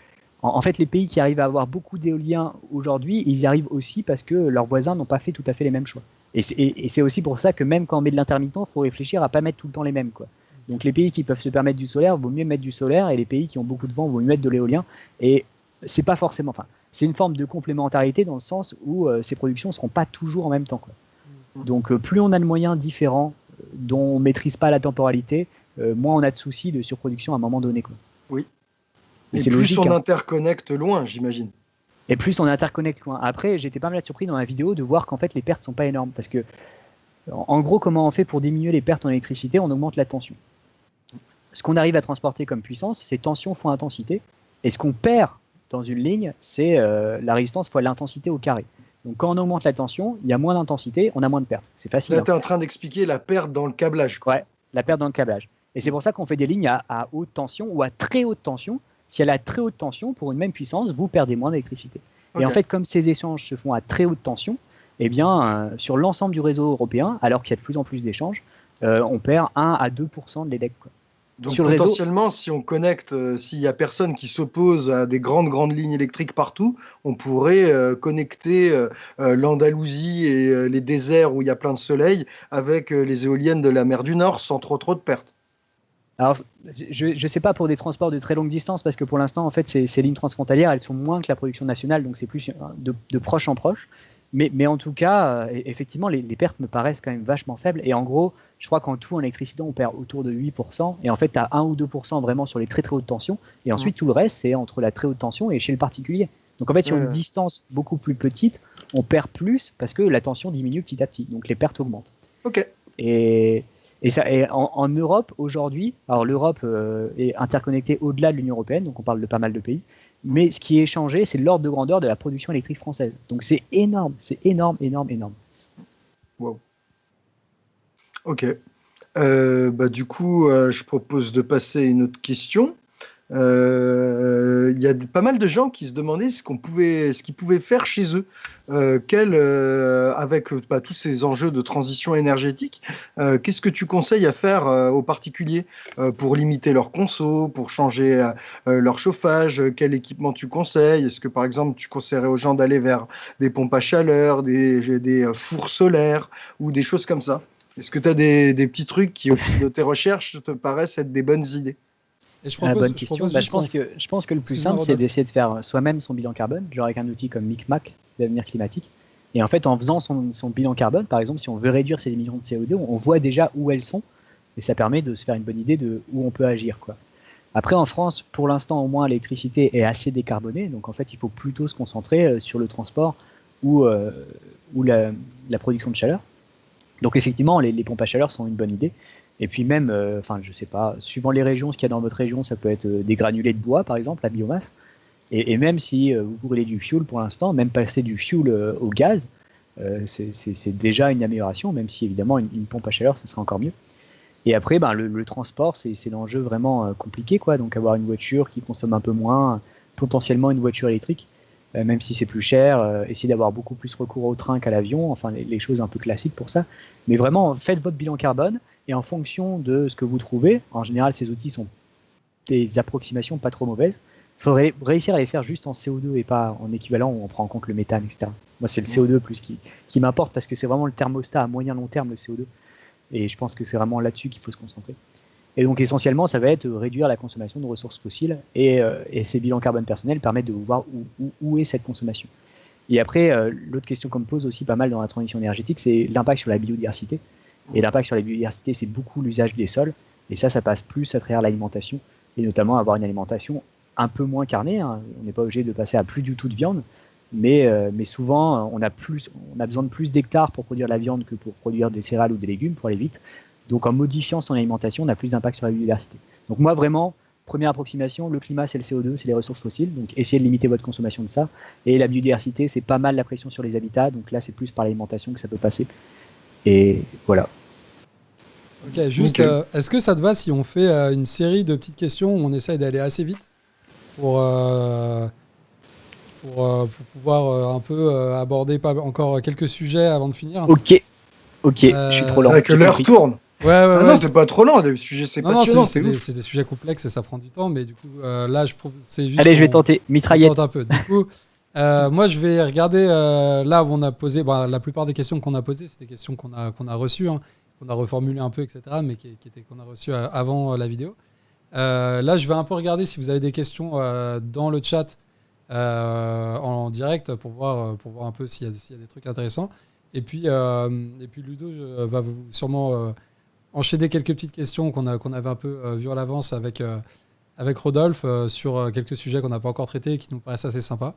En, fait, les pays qui arrivent à avoir beaucoup d'éoliens aujourd'hui, ils y arrivent aussi parce que leurs voisins n'ont pas fait tout à fait les mêmes choix. Et c'est aussi pour ça que même quand on met de l'intermittent, il faut réfléchir à pas mettre tout le temps les mêmes. Quoi. Donc les pays qui peuvent se permettre du solaire, vaut mieux mettre du solaire, et les pays qui ont beaucoup de vent, vaut mieux mettre de l'éolien. Et c'est pas forcément, enfin, c'est une forme de complémentarité dans le sens où euh, ces productions ne seront pas toujours en même temps. Quoi. Mm. Donc euh, plus on a de moyens différents euh, dont on ne maîtrise pas la temporalité, moins on a de soucis de surproduction à un moment donné. Quoi. Oui. Et, plus on hein. interconnecte loin, j'imagine. Et plus on interconnecte loin. Après, j'étais pas mal surpris dans la vidéo de voir qu'en fait les pertes sont pas énormes parce que en gros, comment on fait pour diminuer les pertes en électricité? On augmente la tension ce qu'on arrive à transporter comme puissance, c'est tension fois intensité. Et ce qu'on perd dans une ligne, c'est euh, la résistance fois l'intensité au carré. Donc quand on augmente la tension, il y a moins d'intensité, on a moins de pertes. C'est facile. Là, tu es en train d'expliquer la perte dans le câblage. Quoi. Ouais, la perte dans le câblage. Et c'est pour ça qu'on fait des lignes à, à, haute tension ou à très haute tension. Si elle a très haute tension, pour une même puissance, vous perdez moins d'électricité. Okay. Et en fait, comme ces échanges se font à très haute tension, eh bien, euh, sur l'ensemble du réseau européen, alors qu'il y a de plus en plus d'échanges, euh, on perd 1 à 2% de l'EDEC. Donc sur potentiellement, réseau... si on connecte, euh, s'il n'y a personne qui s'oppose à des grandes, grandes lignes électriques partout, on pourrait euh, connecter euh, l'Andalousie et les déserts où il y a plein de soleil avec les éoliennes de la mer du Nord sans trop, trop de pertes. Alors, je ne sais pas pour des transports de très longue distance, parce que pour l'instant, en fait, ces, ces, lignes transfrontalières, elles sont moins que la production nationale, donc c'est plus de, de, proche en proche. Mais, mais en tout cas, euh, effectivement, les, les, pertes me paraissent quand même vachement faibles. Et en gros, je crois qu'en tout, en électricité, on perd autour de 8%. Et en fait, tu as 1 ou 2% vraiment sur les très très hautes tensions. Et ensuite, mmh. tout le reste, c'est entre la très haute tension et chez le particulier. Donc en fait, sur mmh. une distance beaucoup plus petite, on perd plus parce que la tension diminue petit à petit. Donc les pertes augmentent. Ok. Et, et, ça, et en, en, Europe, aujourd'hui, alors l'Europe euh, est interconnectée au-delà de l'Union Européenne, donc on parle de pas mal de pays. Mais ce qui est changé, c'est l'ordre de grandeur de la production électrique française. Donc c'est énorme, c'est énorme, énorme, énorme. Wow. Ok. Euh, bah, du coup, euh, je propose de passer à une autre question. Il euh, y a pas mal de gens qui se demandaient ce qu'on pouvait, ce qu'ils pouvaient faire chez eux, euh, euh, avec bah, tous ces enjeux de transition énergétique. Qu'est-ce que tu conseilles à faire aux particuliers pour limiter leur conso, pour changer leur chauffage Quel équipement tu conseilles? Est-ce que par exemple tu conseillerais aux gens d'aller vers des pompes à chaleur, des, fours solaires ou des choses comme ça? Est-ce que tu as des petits trucs qui, au fil de tes recherches, te paraissent être des bonnes idées? Et je propose, bonne question. Je, bah, je, pense que, je pense que le plus simple, c'est d'essayer de faire soi-même son bilan carbone, genre avec un outil comme MicMac d'avenir climatique. Et en fait, en faisant son, son, bilan carbone, par exemple, si on veut réduire ses émissions de CO2, on, on, voit déjà où elles sont, et ça permet de se faire une bonne idée de où on peut agir. Quoi. Après, en France, pour l'instant, au moins, l'électricité est assez décarbonée, donc en fait, il faut plutôt se concentrer sur le transport ou, euh, ou la, la, production de chaleur. Donc effectivement, les, les pompes à chaleur sont une bonne idée. Et puis même, euh, enfin, je sais pas, suivant les régions, ce qu'il y a dans votre région, ça peut être euh, des granulés de bois, par exemple, la biomasse. Et, même si euh, vous brûlez du fuel pour l'instant, même passer du fuel au gaz, c'est déjà une amélioration, même si évidemment une, pompe à chaleur, ça serait encore mieux. Et après, ben, le, transport, c'est l'enjeu vraiment compliqué, quoi. Donc avoir une voiture qui consomme un peu moins, potentiellement une voiture électrique, même si c'est plus cher, essayer d'avoir beaucoup plus recours au train qu'à l'avion, enfin les choses un peu classiques pour ça. Mais vraiment, faites votre bilan carbone et en fonction de ce que vous trouvez, en général, ces outils sont des approximations pas trop mauvaises. Il faudrait réussir à les faire juste en CO2 et pas en équivalent où on prend en compte le méthane, etc. Moi, c'est le CO2 plus qui, qui m'importe parce que c'est vraiment le thermostat à moyen long terme, le CO2. Et je pense que c'est vraiment là-dessus qu'il faut se concentrer. Et donc, essentiellement, ça va être réduire la consommation de ressources fossiles et, euh, et ces bilans carbone personnels permettent de voir où, où, où est cette consommation. Et après, euh, l'autre question qu'on me pose aussi pas mal dans la transition énergétique, c'est l'impact sur la biodiversité. Et l'impact sur la biodiversité, c'est beaucoup l'usage des sols. Et ça, ça passe plus à travers l'alimentation, et notamment avoir une alimentation un peu moins carnée. Hein. On n'est pas obligé de passer à plus du tout de viande, mais, euh, mais souvent, on a, plus, on a besoin de plus d'hectares pour produire la viande que pour produire des céréales ou des légumes, pour aller vite. Donc en modifiant son alimentation, on a plus d'impact sur la biodiversité. Donc moi, vraiment, première approximation, le climat, c'est le CO2, c'est les ressources fossiles. Donc essayez de limiter votre consommation de ça. Et la biodiversité, c'est pas mal la pression sur les habitats. Donc là, c'est plus par l'alimentation que ça peut passer. Et voilà. Ok, juste, euh, est-ce que ça te va si on fait euh, une série de petites questions où on essaye d'aller assez vite pour, euh, pour, pour, pouvoir un peu aborder pas, encore quelques sujets avant de finir? Ok, ok, je suis trop lent. Que l'heure tourne. Ouais, ouais, ah ouais, non, t'es pas trop lent, les sujets c'est passionnant. C'est des, des, sujets complexes et ça prend du temps, mais du coup, là, je trouve c'est juste. Allez, je vais tenter, mitraillette. Tente un peu. Du coup, euh, moi, je vais regarder euh, là où on a posé. Bah, la plupart des questions qu'on a posées, c'est des questions qu'on a, qu'on a reçues, hein, qu'on a reformulées un peu, etc., mais qui, qui étaient qu'on a reçues euh, avant la vidéo. là, je vais un peu regarder si vous avez des questions dans le chat en direct pour voir, pour voir un peu s'il y, y, a des trucs intéressants. Et puis, et puis Ludo je, va vous sûrement enchaîner quelques petites questions qu'on qu'on avait un peu vues à l'avance avec, avec Rodolphe sur quelques sujets qu'on n'a pas encore traités et qui nous paraissent assez sympas.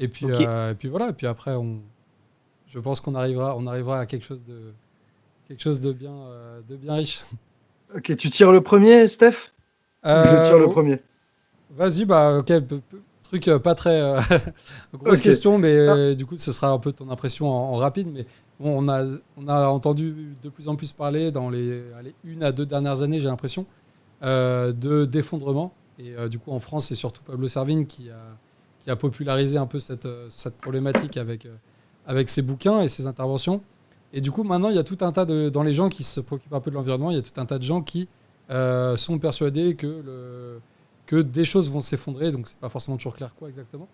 Et puis, okay. euh, et puis voilà, et puis après, on, je pense qu'on arrivera, on arrivera à quelque chose de, quelque chose de, bien, euh, de bien riche. Ok, tu tires le premier, Steph euh, Je tire le premier. Vas-y, bah, ok, truc euh, pas très euh, grosse okay. question, mais ah. du coup, ce sera un peu ton impression en, en rapide. Mais bon, on a, on a entendu de plus en plus parler dans les allez, une à deux dernières années, j'ai l'impression, de d'effondrement. Et du coup, en France, c'est surtout Pablo Servigne qui a, qui a popularisé un peu cette, cette problématique avec, avec ses bouquins et ses interventions. Et du coup, maintenant, il y a tout un tas de. Dans les gens qui se préoccupent un peu de l'environnement, il y a tout un tas de gens qui sont persuadés que, que des choses vont s'effondrer. Donc, c'est pas forcément toujours clair quoi exactement.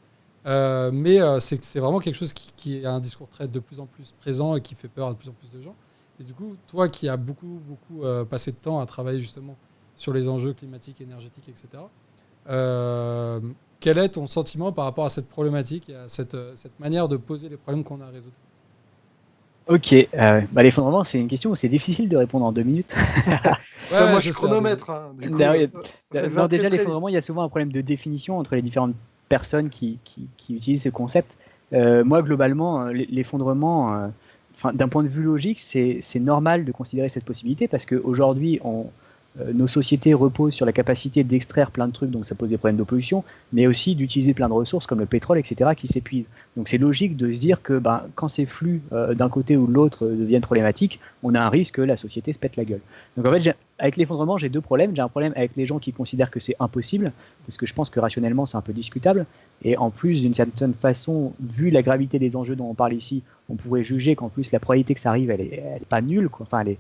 Euh, mais euh, c'est vraiment quelque chose qui, qui, a un discours très de plus en plus présent et qui fait peur à de plus en plus de gens. Et du coup, toi qui as beaucoup, beaucoup euh, passé de temps à travailler justement sur les enjeux climatiques, énergétiques, etc., quel est ton sentiment par rapport à cette problématique et à cette, cette manière de poser les problèmes qu'on a à résoudre? Ok, bah l'effondrement, c'est une question où c'est difficile de répondre en deux minutes. ouais, moi, je chronomètre. Hein, non, déjà, l'effondrement, il y a souvent un problème de définition entre les différentes personnes qui, qui, utilisent ce concept. Euh, moi, globalement, euh, l'effondrement, euh, enfin, d'un point de vue logique, c'est normal de considérer cette possibilité parce qu'aujourd'hui, on, euh, nos sociétés reposent sur la capacité d'extraire plein de trucs, donc ça pose des problèmes de pollution, mais aussi d'utiliser plein de ressources comme le pétrole, etc., qui s'épuisent. Donc c'est logique de se dire que ben, quand ces flux euh, d'un côté ou de l'autre euh, deviennent problématiques, on a un risque que la société se pète la gueule. Donc en fait, avec l'effondrement, j'ai deux problèmes. J'ai un problème avec les gens qui considèrent que c'est impossible, parce que je pense que rationnellement, c'est un peu discutable. Et en plus, d'une certaine façon, vu la gravité des enjeux dont on parle ici, on pourrait juger qu'en plus, la probabilité que ça arrive, elle est, elle est pas nulle. Quoi. Enfin, elle est,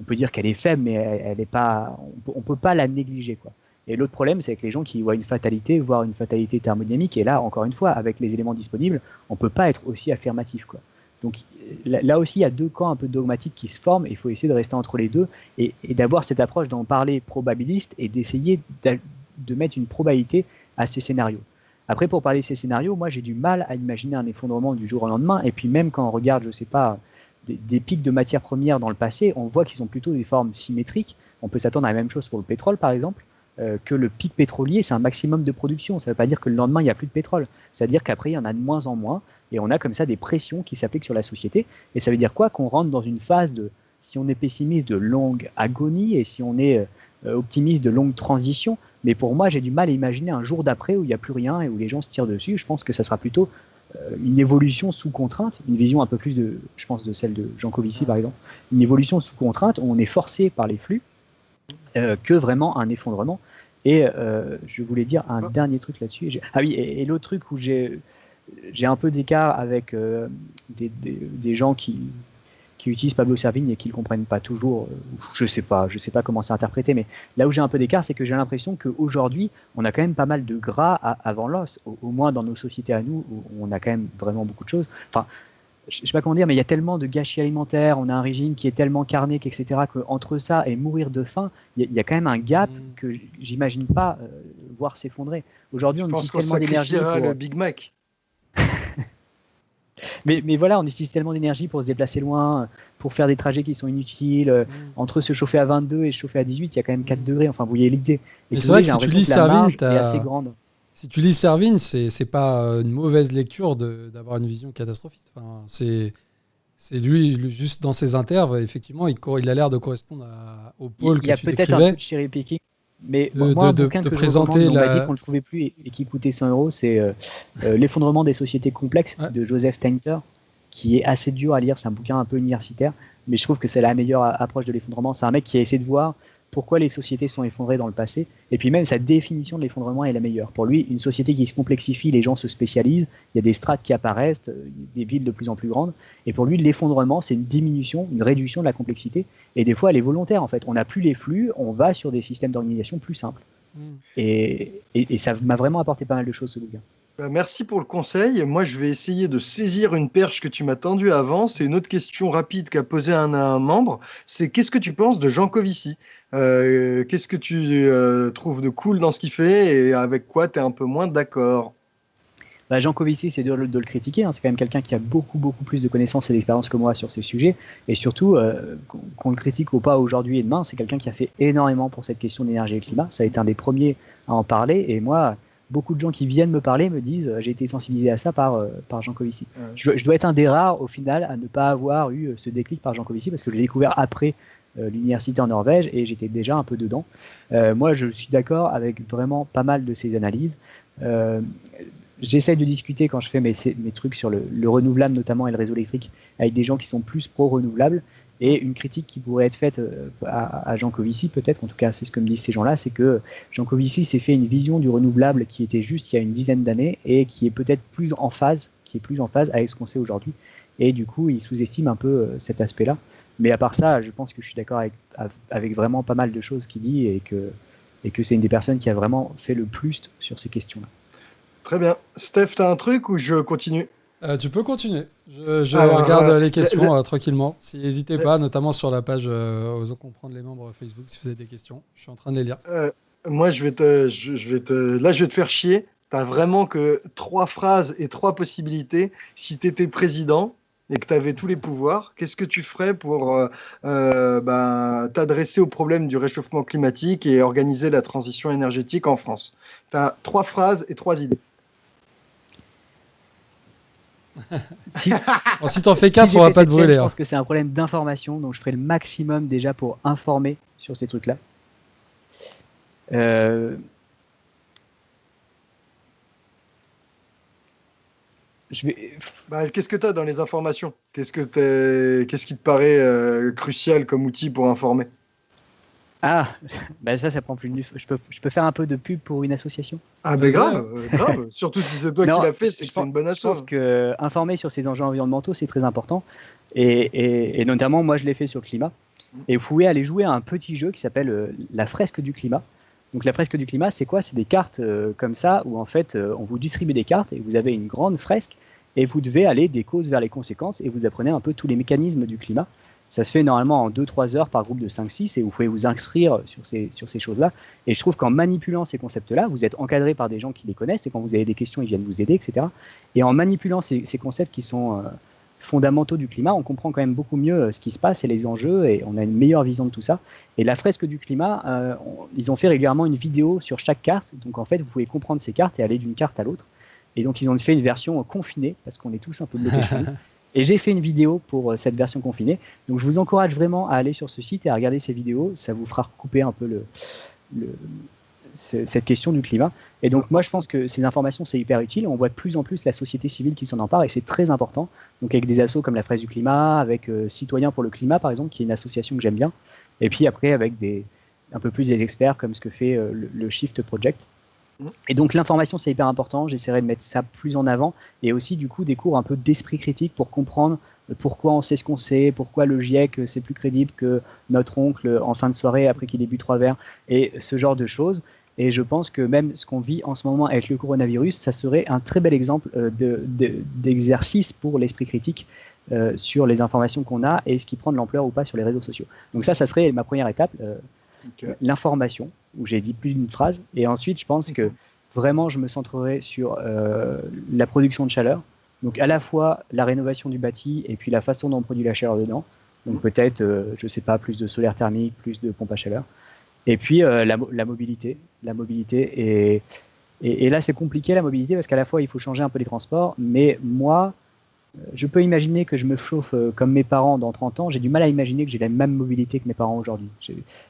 on peut dire qu'elle est faible, mais elle, on peut, peut pas la négliger. Quoi. Et l'autre problème, c'est avec les gens qui voient une fatalité, voire une fatalité thermodynamique. Et là, encore une fois, avec les éléments disponibles, on peut pas être aussi affirmatif. Quoi. Donc là aussi, il y a deux camps un peu dogmatiques qui se forment. il faut essayer de rester entre les deux et, d'avoir cette approche d'en parler probabiliste et d'essayer de mettre une probabilité à ces scénarios. Après, pour parler de ces scénarios, moi, j'ai du mal à imaginer un effondrement du jour au lendemain. Et puis même quand on regarde, je sais pas, des, pics de matières premières dans le passé, on voit qu'ils sont plutôt des formes symétriques. On peut s'attendre à la même chose pour le pétrole, par exemple, euh, que le pic pétrolier, c'est un maximum de production. Ça ne veut pas dire que le lendemain, il n'y a plus de pétrole. Ça veut dire qu'après, il y en a de moins en moins. Et on a comme ça des pressions qui s'appliquent sur la société. Et ça veut dire quoi? Qu'on rentre dans une phase de, si on est pessimiste, de longue agonie, et si on est euh, optimiste, de longue transition. Mais pour moi, j'ai du mal à imaginer un jour d'après où il n'y a plus rien et où les gens se tirent dessus. Je pense que ça sera plutôt euh, une évolution sous contrainte, une vision un peu plus de, je pense, de celle de Jean Covici par exemple, une évolution sous contrainte où on est forcé par les flux euh, que vraiment un effondrement. Et euh, je voulais dire un ah. dernier truc là-dessus. Ah oui, et, l'autre truc où j'ai j'ai un peu d'écart avec des, des, gens qui, qui utilisent Pablo Servigne et qui ne le comprennent pas toujours. Euh, je sais pas, je sais pas comment c'est interprété, mais là où j'ai un peu d'écart, c'est que j'ai l'impression qu'aujourd'hui, on a quand même pas mal de gras avant l'os, au, moins dans nos sociétés à nous, où on a quand même vraiment beaucoup de choses. Enfin, je sais pas comment dire, mais il y a tellement de gâchis alimentaires, on a un régime qui est tellement carné, etc., qu'entre ça et mourir de faim, il y, a quand même un gap mm. que j'imagine pas euh, voir s'effondrer. Aujourd'hui, on utilise tellement d'énergie. Pour... le Big Mac mais, mais, voilà, on utilise tellement d'énergie pour se déplacer loin, pour faire des trajets qui sont inutiles. Mm. Entre se chauffer à 22 et se chauffer à 18, il y a quand même 4 degrés. Enfin, vous voyez l'idée. c'est vrai que si tu lis Servine, assez grande. Si tu lis Servine, c'est pas une mauvaise lecture d'avoir une vision catastrophiste. Enfin, c'est c'est lui, juste dans ses interves, effectivement, il, il a l'air de correspondre au pôle il, que tu décrivais. Il y a peut-être un peu de cherry picking, mais de, moi, un de, bouquin que présenter je on m'a dit qu'on le trouvait plus et, qui coûtait 100 euros, c'est euh, euh, L'effondrement des sociétés complexes de Joseph Tainter, qui est assez dur à lire. C'est un bouquin un peu universitaire, mais je trouve que c'est la meilleure approche de l'effondrement. C'est un mec qui a essayé de voir pourquoi les sociétés sont effondrées dans le passé, et puis même sa définition de l'effondrement est la meilleure. Pour lui, une société qui se complexifie, les gens se spécialisent, il y a des strates qui apparaissent, euh, des villes de plus en plus grandes, et pour lui, l'effondrement, c'est une diminution, une réduction de la complexité, et des fois, elle est volontaire en fait. On n'a plus les flux, on va sur des systèmes d'organisation plus simples. Mm. Et, et, ça m'a vraiment apporté pas mal de choses ce bouquin. Bah, merci pour le conseil. Moi, je vais essayer de saisir une perche que tu m'as tendue avant. C'est une autre question rapide qu'a posée un, un membre. C'est qu'est-ce que tu penses de Jean Covici? Euh, Qu'est-ce que tu euh, trouves de cool dans ce qu'il fait et avec quoi tu es un peu moins d'accord? Bah, Jean Covici, c'est de, de, le critiquer. Hein. C'est quand même quelqu'un qui a beaucoup, beaucoup plus de connaissances et d'expérience que moi sur ces sujets. Et surtout, euh, qu'on le critique ou pas aujourd'hui et demain, c'est quelqu'un qui a fait énormément pour cette question d'énergie et climat. Ça a été un des premiers à en parler. Et moi, beaucoup de gens qui viennent me parler me disent euh, j'ai été sensibilisé à ça par, euh, par Jean Covici. Je, dois être un des rares au final à ne pas avoir eu euh, ce déclic par Jean Covici parce que je l'ai découvert après l'université en Norvège et j'étais déjà un peu dedans. moi, je suis d'accord avec vraiment pas mal de ces analyses. J'essaie de discuter quand je fais mes, mes trucs sur le, le, renouvelable notamment et le réseau électrique avec des gens qui sont plus pro-renouvelables Et une critique qui pourrait être faite euh, à, Jean Covici, peut-être, en tout cas c'est ce que me disent ces gens-là, c'est que Jean Covici s'est fait une vision du renouvelable qui était juste il y a une dizaine d'années et qui est peut-être plus en phase, qui est plus en phase avec ce qu'on sait aujourd'hui. Et du coup, il sous-estime un peu euh, cet aspect-là. Mais à part ça, je pense que je suis d'accord avec, avec vraiment pas mal de choses qu'il dit et que, et que c'est une des personnes qui a vraiment fait le plus sur ces questions-là. Très bien. Steph, tu as un truc ou je continue? Euh, tu peux continuer. Je, regarde les questions euh, tranquillement. N'hésitez pas, notamment sur la page euh, Osons comprendre les membres Facebook, si vous avez des questions. Je suis en train de les lire. moi, je vais te, je, vais te, là, je vais te faire chier. Tu as vraiment que trois phrases et trois possibilités. Si tu étais président et que tu avais tous les pouvoirs, qu'est-ce que tu ferais pour bah, t'adresser au problème du réchauffement climatique et organiser la transition énergétique en France? Tu as trois phrases et trois idées si, si t'en fais 4, on va pas te brûler. Je pense hein. que c'est un problème d'information, donc je ferai le maximum déjà pour informer sur ces trucs-là. Euh, vais... Bah, qu'est-ce que tu as dans les informations? Qu'est-ce que Qu'est-ce qui te paraît euh, crucial comme outil pour informer? Ah, bah ça, ça prend plus de je peux, je peux faire un peu de pub pour une association Ah, ben grave, euh, grave. Surtout si c'est toi qui l'as fait, c'est que c'est une bonne association. Je pense que informer sur ces enjeux environnementaux, c'est très important. Et, et, notamment, moi, je l'ai fait sur le climat. Et vous pouvez aller jouer à un petit jeu qui s'appelle euh, la fresque du climat. Donc la fresque du climat, c'est quoi? C'est des cartes euh, comme ça où en fait on vous distribue des cartes et vous avez une grande fresque et vous devez aller des causes vers les conséquences et vous apprenez un peu tous les mécanismes du climat. Ça se fait normalement en 2-3 heures par groupe de 5-6 et vous pouvez vous inscrire sur ces, sur ces choses-là. Et je trouve qu'en manipulant ces concepts-là, vous êtes encadré par des gens qui les connaissent et quand vous avez des questions, ils viennent vous aider, etc. Et en manipulant ces, ces concepts qui sont euh, fondamentaux du climat, on comprend quand même beaucoup mieux euh, ce qui se passe et les enjeux et on a une meilleure vision de tout ça. Et la fresque du climat, euh, ils ont fait régulièrement une vidéo sur chaque carte. Donc en fait, vous pouvez comprendre ces cartes et aller d'une carte à l'autre. Et donc ils ont fait une version confinée parce qu'on est tous un peu bloqués. Et j'ai fait une vidéo pour euh, cette version confinée. Donc je vous encourage vraiment à aller sur ce site et à regarder ces vidéos. Ça vous fera couper un peu cette question du climat. Et donc moi je pense que ces informations c'est hyper utile. On voit de plus en plus la société civile qui s'en empare et c'est très important. Donc avec des assos comme la Fraise du climat, avec euh, Citoyens pour le climat par exemple, qui est une association que j'aime bien. Et puis après avec un peu plus des experts comme ce que fait euh, le Shift Project. Et donc l'information c'est hyper important, j'essaierai de mettre ça plus en avant et aussi du coup des cours un peu d'esprit critique pour comprendre pourquoi on sait ce qu'on sait, pourquoi le GIEC c'est plus crédible que notre oncle en fin de soirée après qu'il ait bu trois verres et ce genre de choses. Et je pense que même ce qu'on vit en ce moment avec le coronavirus, ça serait un très bel exemple euh, d'exercice pour l'esprit critique euh, sur les informations qu'on a et ce qui prend de l'ampleur ou pas sur les réseaux sociaux. Donc ça, ça serait ma première étape. Euh, l'information, où j'ai dit plus d'une phrase. Et ensuite, je pense que vraiment, je me centrerai sur euh, la production de chaleur. Donc, à la fois la rénovation du bâti et puis la façon dont on produit la chaleur dedans. Donc, peut-être, euh, je ne sais pas, plus de solaire thermique, plus de pompe à chaleur. Et puis, euh, la, mobilité. La mobilité. Et, et, et là, c'est compliqué, la mobilité, parce qu'à la fois, il faut changer un peu les transports. Mais moi, je peux imaginer que je me chauffe euh, comme mes parents dans 30 ans. J'ai du mal à imaginer que j'ai la même mobilité que mes parents aujourd'hui.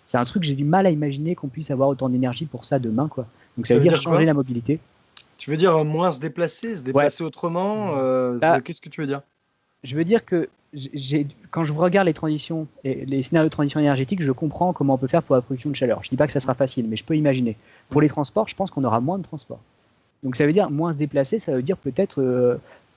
C'est un truc que j'ai du mal à imaginer qu'on puisse avoir autant d'énergie pour ça demain. Quoi. Donc ça, veut dire, changer la mobilité. Tu veux dire euh, moins se déplacer, se déplacer autrement euh, bah, Qu'est-ce que tu veux dire? Je veux dire que quand je regarde les transitions et les scénarios de transition énergétique, je comprends comment on peut faire pour la production de chaleur. Je dis pas que ça sera facile, mais je peux imaginer. Pour les transports, je pense qu'on aura moins de transports. Donc ça veut dire moins se déplacer, ça veut dire peut-être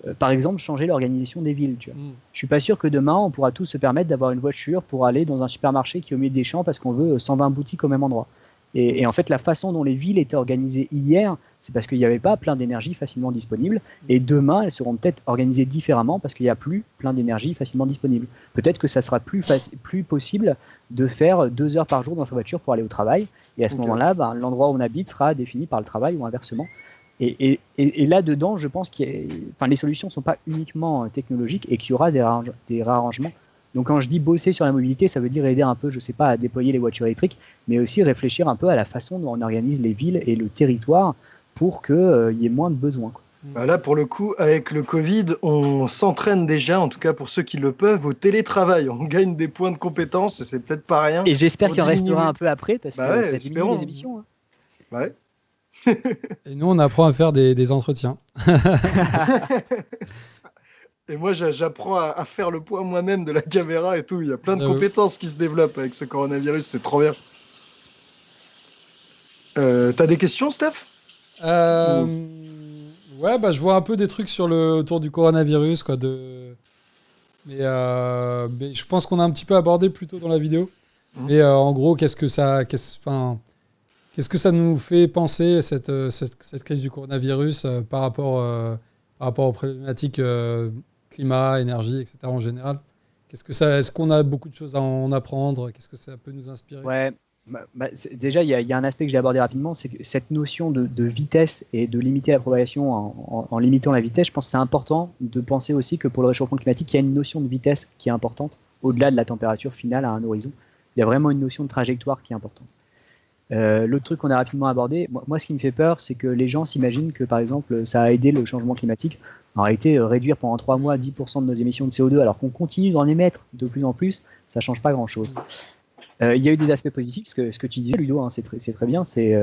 euh, par exemple, changer l'organisation des villes. Tu vois. Mm. Je suis pas sûr que demain, on pourra tous se permettre d'avoir une voiture pour aller dans un supermarché qui est au milieu des champs parce qu'on veut 120 boutiques au même endroit. Et, en fait, la façon dont les villes étaient organisées hier, c'est parce qu'il n'y avait pas plein d'énergie facilement disponible. Et demain, elles seront peut-être organisées différemment parce qu'il n'y a plus plein d'énergie facilement disponible. Peut-être que ça sera plus, plus possible de faire deux heures par jour dans sa voiture pour aller au travail. Et à ce moment-là, ben, l'endroit où on habite sera défini par le travail ou inversement. Et, là-dedans, je pense que enfin, les solutions ne sont pas uniquement euh, technologiques et qu'il y aura des, des, réarrangements. Donc quand je dis bosser sur la mobilité, ça veut dire aider un peu, je ne sais pas, à déployer les voitures électriques, mais aussi réfléchir un peu à la façon dont on organise les villes et le territoire pour qu'il euh, y ait moins de besoins. Bah là, pour le coup, avec le Covid, on s'entraîne déjà, en tout cas pour ceux qui le peuvent, au télétravail. On gagne des points de compétence, c'est peut-être pas rien. Et j'espère qu'il en restera un peu après, parce bah que ça diminue les émissions. Hein. Ouais. Et nous, on apprend à faire des, entretiens. Et moi, j'apprends à, faire le point moi-même de la caméra et tout. Il y a plein de Ah compétences qui se développent avec ce coronavirus. C'est trop bien. Euh, T'as des questions, Steph? Euh, ouais, bah, je vois un peu des trucs sur le autour du coronavirus, quoi. De... Mais, euh, mais je pense qu'on a un petit peu abordé plus tôt dans la vidéo. Mhm. Mais euh, en gros, qu'est-ce que ça, qu'est-ce, enfin, qu'est-ce que ça nous fait penser cette, euh, cette, crise du coronavirus euh, par rapport, euh, par rapport aux problématiques climat, énergie, etc. en général? Qu'est-ce est-ce qu'on a beaucoup de choses à en apprendre? Qu'est-ce que ça peut nous inspirer? Ouais, bah, bah, déjà, il y, a- un aspect que j'ai abordé rapidement, c'est que cette notion de, vitesse et de limiter la propagation en, en- en limitant la vitesse, je pense que c'est important de penser aussi que pour le réchauffement climatique, il y a une notion de vitesse qui est importante, au-delà de la température finale à un horizon. Il y a vraiment une notion de trajectoire qui est importante. Euh, L'autre truc qu'on a rapidement abordé, moi, ce qui me fait peur, c'est que les gens s'imaginent que, par exemple, ça a aidé le changement climatique. En réalité, euh, réduire pendant trois mois 10% de nos émissions de CO2, alors qu'on continue d'en émettre de plus en plus, ça change pas grand-chose. Euh, il y a eu des aspects positifs, ce que, ce que tu disais, Ludo, hein, c'est très, bien. C'est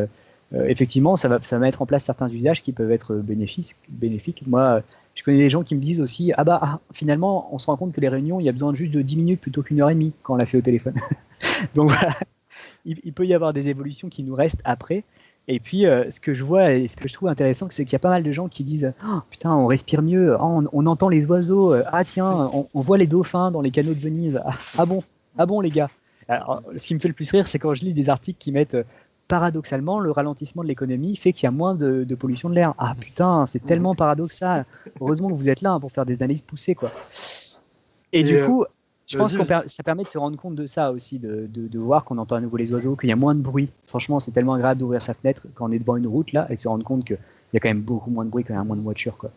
effectivement, ça va, ça va mettre en place certains usages qui peuvent être bénéfiques. Moi, je connais des gens qui me disent aussi, ah bah ah, finalement, on se rend compte que les réunions, il y a besoin juste de 10 minutes plutôt qu'une heure et demie quand on l'a fait au téléphone. Donc voilà, il, il peut y avoir des évolutions qui nous restent après. Et puis, euh, ce que je vois et ce que je trouve intéressant, c'est qu'il y a pas mal de gens qui disent Oh, Putain, on respire mieux, Oh, on, on entend les oiseaux, euh, ah tiens, on, on voit les dauphins dans les canaux de Venise. Ah, ah bon, ah bon, les gars. Alors, ce qui me fait le plus rire, c'est quand je lis des articles qui mettent euh, paradoxalement le ralentissement de l'économie fait qu'il y a moins de, de pollution de l'air. Ah putain, c'est tellement paradoxal. Heureusement que vous êtes là hein, pour faire des analyses poussées, quoi. Et, Et, du euh, coup, je pense que ça permet de se rendre compte de ça aussi, de, de, de voir qu'on entend à nouveau les oiseaux, qu'il y a moins de bruit. Franchement, c'est tellement agréable d'ouvrir sa fenêtre quand on est devant une route là et de se rendre compte qu'il y a quand même beaucoup moins de bruit quand il y a moins de voitures, quoi.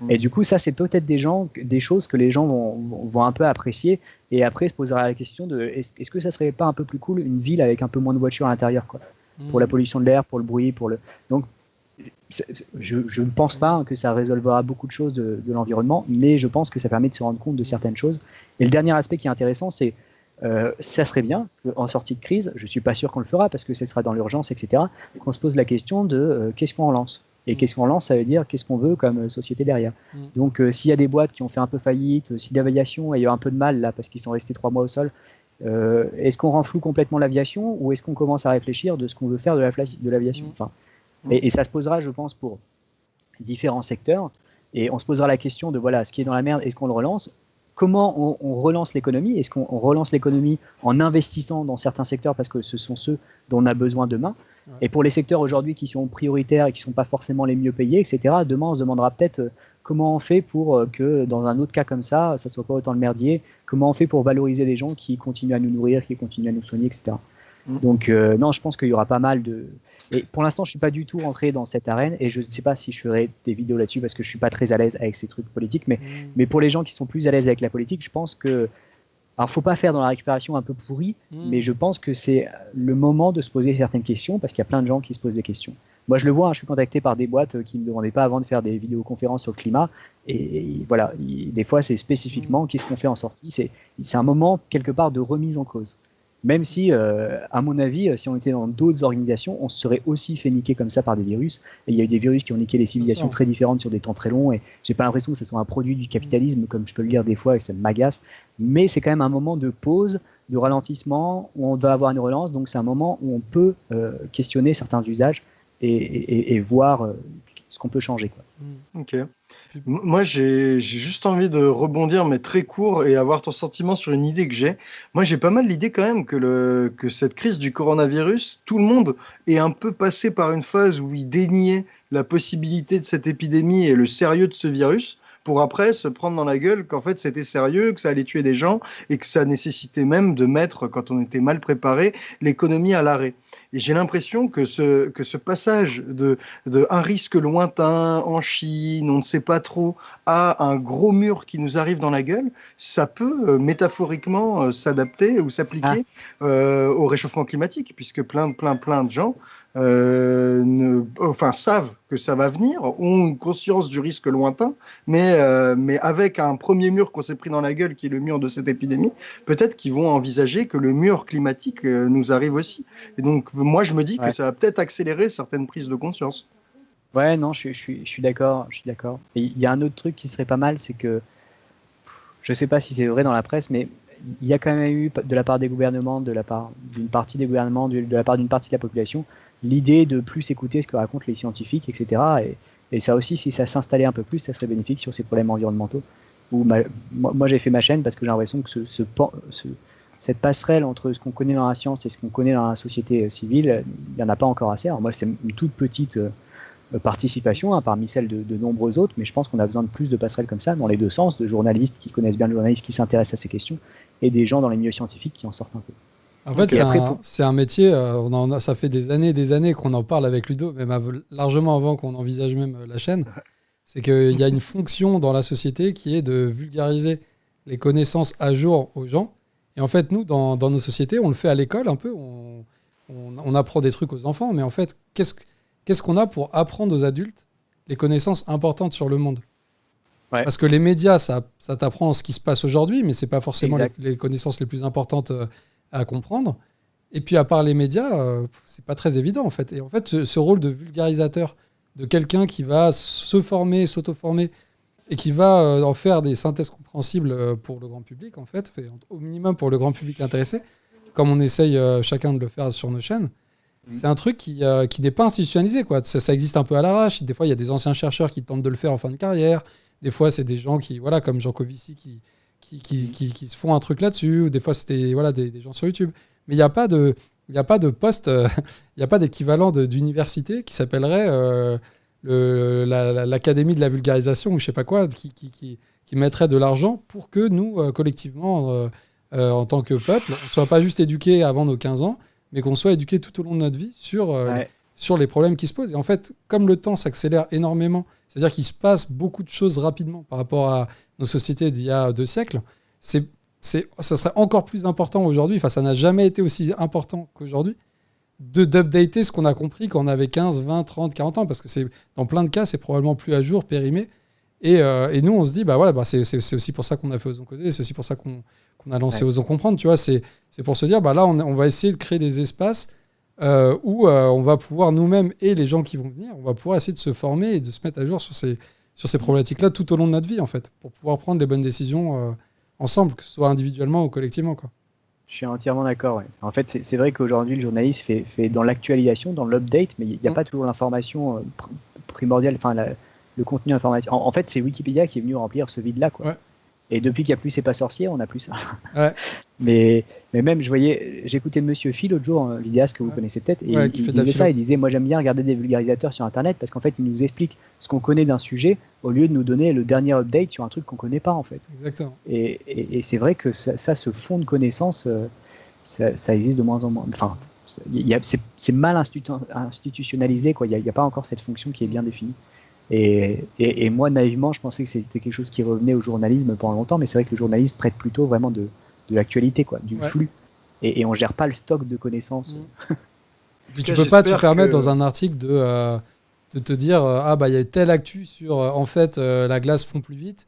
Mm. Et du coup, ça, c'est peut-être des gens, des choses que les gens vont, vont- vont un peu apprécier et après se posera la question de est-ce que ça serait pas un peu plus cool une ville avec un peu moins de voitures à l'intérieur, quoi, pour la pollution de l'air, pour le bruit, pour le. Donc, je, je ne pense pas que ça résolvera beaucoup de choses de, de l'environnement, mais je pense que ça permet de se rendre compte de certaines choses. Et le dernier aspect qui est intéressant, c'est euh, ça serait bien qu'en sortie de crise, je suis pas sûr qu'on le fera parce que ce sera dans l'urgence, etc., qu'on se pose la question de euh, qu'est-ce qu'on lance. Et Mm. qu'est-ce qu'on lance, ça veut dire qu'est-ce qu'on veut comme euh, société derrière. Mm. Donc euh, s'il y a des boîtes qui ont fait un peu faillite, si l'aviation a eu un peu de mal là parce qu'ils sont restés trois mois au sol, est-ce qu'on renfloue complètement l'aviation ou est-ce qu'on commence à réfléchir de ce qu'on veut faire de la fla- de l'aviation? Mm. enfin, Mm. Et, et ça se posera, je pense, pour différents secteurs. Et on se posera la question de voilà, ce qui est dans la merde, est-ce qu'on le relance? Comment on, on relance l'économie? Est-ce qu'on on relance l'économie en investissant dans certains secteurs parce que ce sont ceux dont on a besoin demain? Ouais. Et pour les secteurs aujourd'hui qui sont prioritaires et qui ne sont pas forcément les mieux payés, etc., demain on se demandera peut-être euh, comment on fait pour euh, que dans un autre cas comme ça, ça soit pas autant le merdier? Comment on fait pour valoriser les gens qui continuent à nous nourrir, qui continuent à nous soigner, etc. Mm. Donc euh, non, je pense qu'il y aura pas mal de. Et pour l'instant, je suis pas du tout rentré dans cette arène et je ne sais pas si je ferai des vidéos là-dessus parce que je suis pas très à l'aise avec ces trucs politiques. Mais, Mm. mais pour les gens qui sont plus à l'aise avec la politique, je pense que. Alors, faut pas faire dans la récupération un peu pourrie, Mm. mais je pense que c'est le moment de se poser certaines questions parce qu'il y a plein de gens qui se posent des questions. Moi, je le vois, hein, je suis contacté par des boîtes euh, qui ne me demandaient pas avant de faire des vidéoconférences sur le climat. Et, et voilà, il- des fois, c'est spécifiquement qu'est-ce qu'on fait en sortie. C'est c'est un moment, quelque part, de remise en cause. Même si, euh, à mon avis, euh, si on était dans d'autres organisations, on se serait aussi fait niquer comme ça par des virus. Et il y a eu des virus qui ont niqué les civilisations très différentes sur des temps très longs. Et j'ai pas l'impression que ce soit un produit du capitalisme, comme je peux le lire des fois, et ça m'agace. Mais c'est quand même un moment de pause, de ralentissement, où on va avoir une relance. Donc c'est un moment où on peut euh, questionner certains usages et, et- et voir ce qu'on peut changer. Quoi. Mm. Ok. Moi, j'ai j'ai juste envie de rebondir, mais très court, et avoir ton sentiment sur une idée que j'ai. Moi, j'ai pas mal l'idée quand même que, le, que cette crise du coronavirus, tout le monde est un peu passé par une phase où il déniait la possibilité de cette épidémie et le sérieux de ce virus, pour après se prendre dans la gueule qu'en fait c'était sérieux, que ça allait tuer des gens, et que ça nécessitait même de mettre, quand on était mal préparé, l'économie à l'arrêt. Et j'ai l'impression que ce, que ce passage de, de un risque lointain en Chine, on ne sait pas trop, à un gros mur qui nous arrive dans la gueule, ça peut euh, métaphoriquement euh, s'adapter ou s'appliquer euh, au réchauffement climatique, puisque plein, de- plein, plein de gens ne, enfin, savent que ça va venir, ont une conscience du risque lointain, mais, mais avec un premier mur qu'on s'est pris dans la gueule, qui est le mur de cette épidémie, peut-être qu'ils vont envisager que le mur climatique nous arrive aussi. Et donc, moi, je me dis Ouais. que ça va peut-être accélérer certaines prises de conscience. Ouais, non, je, suis- je suis, je suis d'accord, je suis d'accord. Il y a un autre truc qui serait pas mal, c'est que je ne sais pas si c'est vrai dans la presse, mais il y a quand même eu de la part des gouvernements, de la part d'une partie des gouvernements, de, la part d'une partie de la population, l'idée de plus écouter ce que racontent les scientifiques, etc. Et, ça aussi, si ça s'installait un peu plus, ça serait bénéfique sur ces problèmes environnementaux. moi, j'ai fait ma chaîne parce que j'ai l'impression que ce, cette passerelle entre ce qu'on connaît dans la science et ce qu'on connaît dans la société euh, civile, il n'y en a pas encore assez. Alors moi, c'est une toute petite euh, euh, participation hein, parmi celles de, de, nombreux autres, mais je pense qu'on a besoin de plus de passerelles comme ça dans les deux sens, de journalistes qui connaissent bien le journalisme, qui s'intéressent à ces questions, et des gens dans les milieux scientifiques qui en sortent un peu. En fait, c'est un, métier, on en a, ça fait des années des années qu'on en parle avec Ludo, même largement avant qu'on envisage même la chaîne. C'est qu'il y a une fonction dans la société qui est de vulgariser les connaissances à jour aux gens. Et en fait, nous, dans, nos sociétés, on le fait à l'école un peu. On, on, apprend des trucs aux enfants, mais en fait, qu'est-ce qu'on a pour apprendre aux adultes les connaissances importantes sur le monde? Parce que les médias, ça, ça t'apprend ce qui se passe aujourd'hui, mais c'est pas forcément les, connaissances les plus importantes euh, à comprendre. Et puis, à part les médias, euh, c'est pas très évident, en fait. Et en fait, ce, rôle de vulgarisateur, de quelqu'un qui va se former, s'auto-former, et qui va euh, en faire des synthèses compréhensibles pour le grand public, en fait, au minimum pour le grand public intéressé, comme on essaye chacun de le faire sur nos chaînes, Mm. C'est un truc qui, euh, qui n'est pas institutionnalisé. Quoi. Ça, existe un peu à l'arrache. Des fois, il y a des anciens chercheurs qui tentent de le faire en fin de carrière. Des fois, c'est des gens qui, voilà, comme Jean Covici, qui, qui, qui, qui, se font un truc là-dessus. Ou des fois, c'était voilà, des, des, gens sur YouTube. Mais il n'y a pas de, il a pas de poste, euh, il n'y a pas d'équivalent d'université qui s'appellerait euh, l'Académie de la vulgarisation ou je sais pas quoi, qui, qui, qui, qui mettrait de l'argent pour que nous, collectivement, en tant que peuple, on ne soit pas juste éduqués avant nos 15 ans, mais qu'on soit éduqué tout au long de notre vie sur, euh, sur les problèmes qui se posent. Et en fait, comme le temps s'accélère énormément, c'est-à-dire qu'il se passe beaucoup de choses rapidement par rapport à nos sociétés d'il y a deux siècles, c'est, ça serait encore plus important aujourd'hui, enfin ça n'a jamais été aussi important qu'aujourd'hui, d'updater ce qu'on a compris quand on avait 15, 20, 30, 40 ans, parce que c'est, dans plein de cas, c'est probablement plus à jour, périmé. Et, euh, et nous, on se dit, bah voilà, bah c'est, aussi pour ça qu'on a fait Osons Causer, c'est aussi pour ça qu'on, on a lancé Osons Comprendre, tu vois, c'est pour se dire, bah là, on, va essayer de créer des espaces euh, où euh, on va pouvoir nous-mêmes et les gens qui vont venir, on va pouvoir essayer de se former et de se mettre à jour sur ces, sur ces problématiques-là tout au long de notre vie, en fait, pour pouvoir prendre les bonnes décisions ensemble, que ce soit individuellement ou collectivement, quoi. Je suis entièrement d'accord. En fait, c'est vrai qu'aujourd'hui, le journaliste fait, fait dans l'actualisation, dans l'update, mais il n'y a mm. pas toujours l'information primordiale, enfin, le contenu informatique. En, fait, c'est Wikipédia qui est venu remplir ce vide-là. Quoi. Et depuis qu'il n'y a plus C'est pas sorcier, on n'a plus ça. mais, mais même, je voyais, j'écoutais Monsieur Phil l'autre jour, un vidéaste que vous connaissez peut-être, et il, disait ça, il disait, moi j'aime bien regarder des vulgarisateurs sur Internet parce qu'en fait, ils nous expliquent ce qu'on connaît d'un sujet au lieu de nous donner le dernier update sur un truc qu'on connaît pas en fait. Exactement. Et, et, c'est vrai que ça, ce fond de connaissances, euh, ça, ça, existe de moins en moins. Enfin, c'est mal institutionnalisé, quoi. Il n'y a, a, pas encore cette fonction qui est bien définie. Et, et, moi, naïvement, je pensais que c'était quelque chose qui revenait au journalisme pendant longtemps, mais c'est vrai que le journalisme traite plutôt vraiment de, de l'actualité, quoi, du flux. Et, et on gère pas le stock de connaissances. Mm. Puis tu peux pas te permettre dans un article de, euh, de te dire euh, ah bah il y a telle actu sur euh, en fait la glace fond plus vite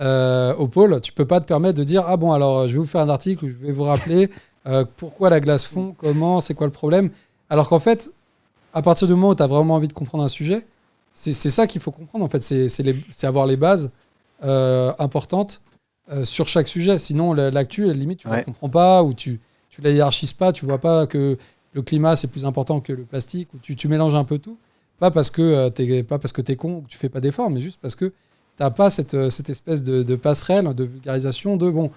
au pôle. Tu peux pas te permettre de dire ah bon alors je vais vous faire un article où je vais vous rappeler pourquoi la glace fond, comment, c'est quoi le problème? Alors qu'en fait, à partir du moment où tu as vraiment envie de comprendre un sujet, c'est ça qu'il faut comprendre, en fait. C'est avoir les bases euh, importantes euh, sur chaque sujet. Sinon, l'actu, limite, tu ne la comprends pas ou tu ne la hiérarchises pas. Tu vois pas que le climat, c'est plus important que le plastique ou tu, tu mélanges un peu tout. Pas parce que euh, tu es con ou que tu fais pas d'efforts, mais juste parce que tu n'as pas cette, cette espèce de, de, passerelle, de vulgarisation de bon,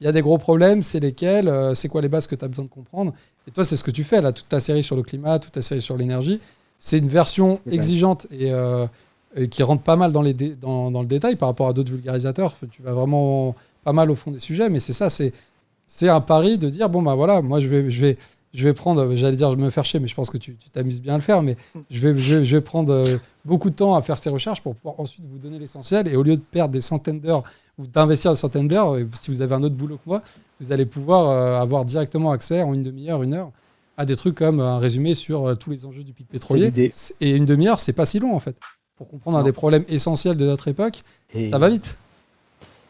il y a des gros problèmes, c'est lesquels, c'est quoi les bases que tu as besoin de comprendre? Et toi, c'est ce que tu fais là, toute ta série sur le climat, toute ta série sur l'énergie. C'est une version exigeante euh, et, qui rentre pas mal dans, les dans, dans, le détail par rapport à d'autres vulgarisateurs. Tu vas vraiment pas mal au fond des sujets, mais c'est ça, c'est un pari de dire bon bah voilà, moi je vais je vais je vais prendre, j'allais dire je me faire chier, mais je pense que tu t'amuses bien à le faire, mais je vais, je, vais prendre euh, beaucoup de temps à faire ces recherches pour pouvoir ensuite vous donner l'essentiel. Et au lieu de perdre des centaines d'heures ou d'investir des centaines d'heures, si vous avez un autre boulot que moi, vous allez pouvoir euh, avoir directement accès en une demi-heure, une heure à des trucs comme un résumé sur euh, tous les enjeux du pic pétrolier. Et une demi-heure, c'est pas si long en fait. Pour comprendre un des problèmes essentiels de notre époque, ça va vite.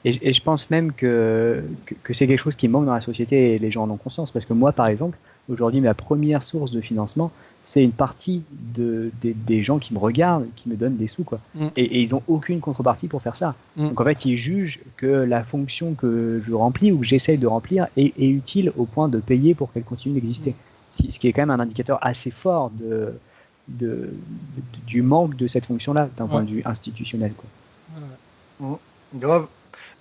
Et, et, je pense même que, que, c'est quelque chose qui manque dans la société et les gens en ont conscience. Parce que moi, par exemple, Aujourd'hui, ma première source de financement, c'est une partie de, des, gens qui me regardent, qui me donnent des sous. Quoi. Mm. Et, ils n'ont aucune contrepartie pour faire ça. Mm. Donc en fait, ils jugent que la fonction que je remplis ou que j'essaye de remplir est, utile au point de payer pour qu'elle continue d'exister. Mm. Ce qui est quand même un indicateur assez fort de, de, du manque de cette fonction-là d'un point de vue institutionnel. Quoi. Grave.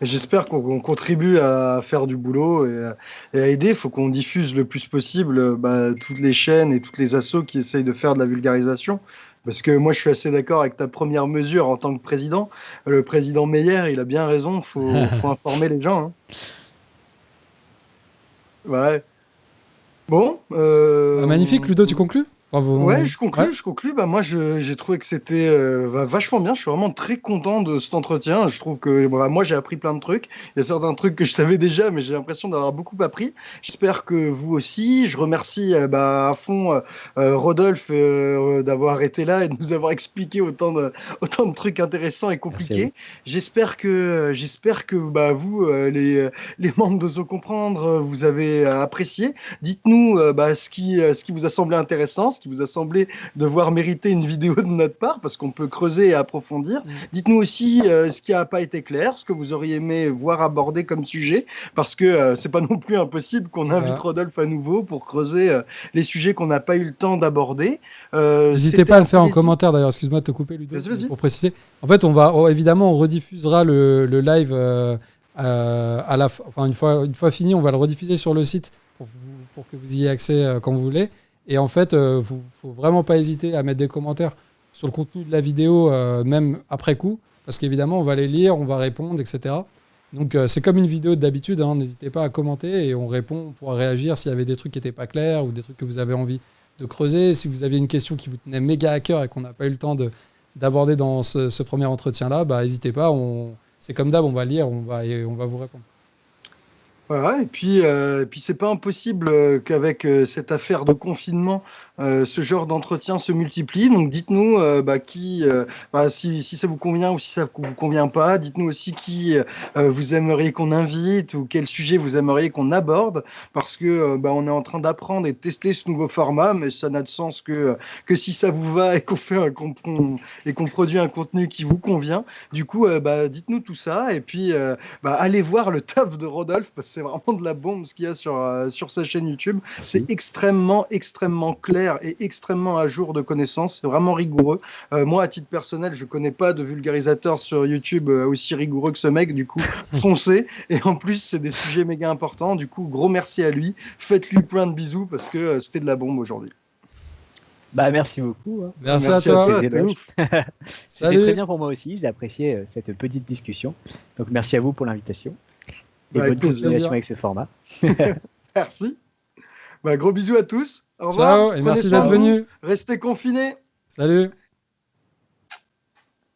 J'espère qu'on contribue à faire du boulot et, à aider. Il faut qu'on diffuse le plus possible bah, toutes les chaînes et toutes les assos qui essayent de faire de la vulgarisation. Parce que moi, je suis assez d'accord avec ta première mesure en tant que président. Le président Meyer, il a bien raison. Il faut, faut, informer les gens. Hein. Ouais. Bon. Euh, ah, magnifique, Ludo, tu conclus? Ouais, je conclue, je conclue. Bah, moi, j'ai trouvé que c'était euh, vachement bien. Je suis vraiment très content de cet entretien. Je trouve que moi, j'ai appris plein de trucs. Il y a certains trucs que je savais déjà, mais j'ai l'impression d'avoir beaucoup appris. J'espère que vous aussi. Je remercie euh, bah, à fond euh, Rodolphe d'avoir été là et de nous avoir expliqué autant de, autant de trucs intéressants et compliqués. J'espère que, j'espère que bah, vous, les, les membres d'Ozo Comprendre, vous avez apprécié. Dites-nous bah, ce, qui, ce qui vous a semblé intéressant, ce vous a semblé devoir mériter une vidéo de notre part, parce qu'on peut creuser et approfondir. Mm. Dites-nous aussi euh, ce qui n'a pas été clair, ce que vous auriez aimé voir aborder comme sujet, parce que euh, c'est pas non plus impossible qu'on invite Rodolphe à nouveau pour creuser euh, les sujets qu'on n'a pas eu le temps d'aborder. N'hésitez pas à le faire en commentaire d'ailleurs, excuse-moi de te couper Ludo, pour préciser. En fait, on va évidemment, on rediffusera le, live à la, enfin, une, fois, une fois fini, on va le rediffuser sur le site pour, pour que vous y ayez accès quand vous voulez. Et en fait, il euh, ne faut vraiment pas hésiter à mettre des commentaires sur le contenu de la vidéo, euh, même après coup, parce qu'évidemment, on va les lire, on va répondre, etc. Donc euh, c'est comme une vidéo d'habitude, hein. n'hésitez pas à commenter et on répond, on pourra réagir s'il y avait des trucs qui n'étaient pas clairs ou des trucs que vous avez envie de creuser. Si vous aviez une question qui vous tenait méga à cœur et qu'on n'a pas eu le temps d'aborder dans ce, premier entretien-là, bah, n'hésitez pas, c'est comme d'hab, on va lire, on va, et on va vous répondre. Voilà, et puis, euh, puis c'est pas impossible euh, qu'avec euh, cette affaire de confinement, ce genre d'entretien se multiplie. Donc dites-nous bah, qui, bah, si, si, ça vous convient ou si ça vous convient pas. Dites-nous aussi qui vous aimeriez qu'on invite ou quel sujet vous aimeriez qu'on aborde, parce que bah, on est en train d'apprendre et de tester ce nouveau format, mais ça n'a de sens que que si ça vous va et qu'on fait un, et qu'on produit un contenu qui vous convient. Du coup, bah, dites-nous tout ça et puis bah, allez voir le taf de Rodolphe parce c'est vraiment de la bombe ce qu'il y a sur, euh, sur sa chaîne YouTube. C'est extrêmement, extrêmement clair et extrêmement à jour de connaissances. C'est vraiment rigoureux. Euh, moi, à titre personnel, je connais pas de vulgarisateur sur YouTube euh, aussi rigoureux que ce mec. Du coup, foncez. Et en plus, c'est des sujets méga importants. Du coup, gros merci à lui. Faites-lui plein de bisous parce que c'était de la bombe aujourd'hui. Bah, merci beaucoup. Hein. Merci, à toi. C'était très bien pour moi aussi. J'ai apprécié cette petite discussion. Donc, merci à vous pour l'invitation. Et bonne continuation avec ce format. merci. Bah, gros bisous à tous. Au revoir. Ciao et merci d'être venu. Restez confinés. Salut.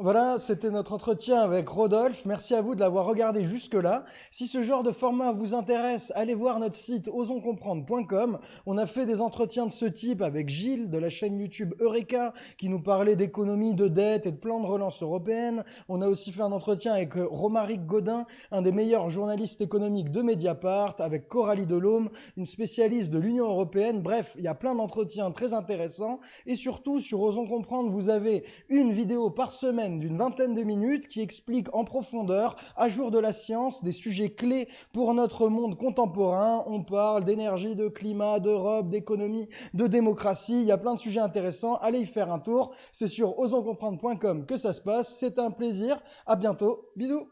Voilà, c'était notre entretien avec Rodolphe. Merci à vous de l'avoir regardé jusque-là. Si ce genre de format vous intéresse, allez voir notre site osonscomprendre.com. On a fait des entretiens de ce type avec Gilles de la chaîne YouTube Eureka qui nous parlait d'économie, de dette et de plan de relance européenne. On a aussi fait un entretien avec Romaric Godin, un des meilleurs journalistes économiques de Mediapart, avec Coralie Delhomme, une spécialiste de l'Union européenne. Bref, il y a plein d'entretiens très intéressants. Et surtout, sur Osons Comprendre, vous avez une vidéo par d'une vingtaine de minutes qui explique en profondeur, à jour de la science, des sujets clés pour notre monde contemporain. On parle d'énergie, de climat, d'Europe, d'économie, de démocratie. Il y a plein de sujets intéressants. Allez y faire un tour. C'est sur osonscomprendre.com que ça se passe. C'est un plaisir. À bientôt. Bisous.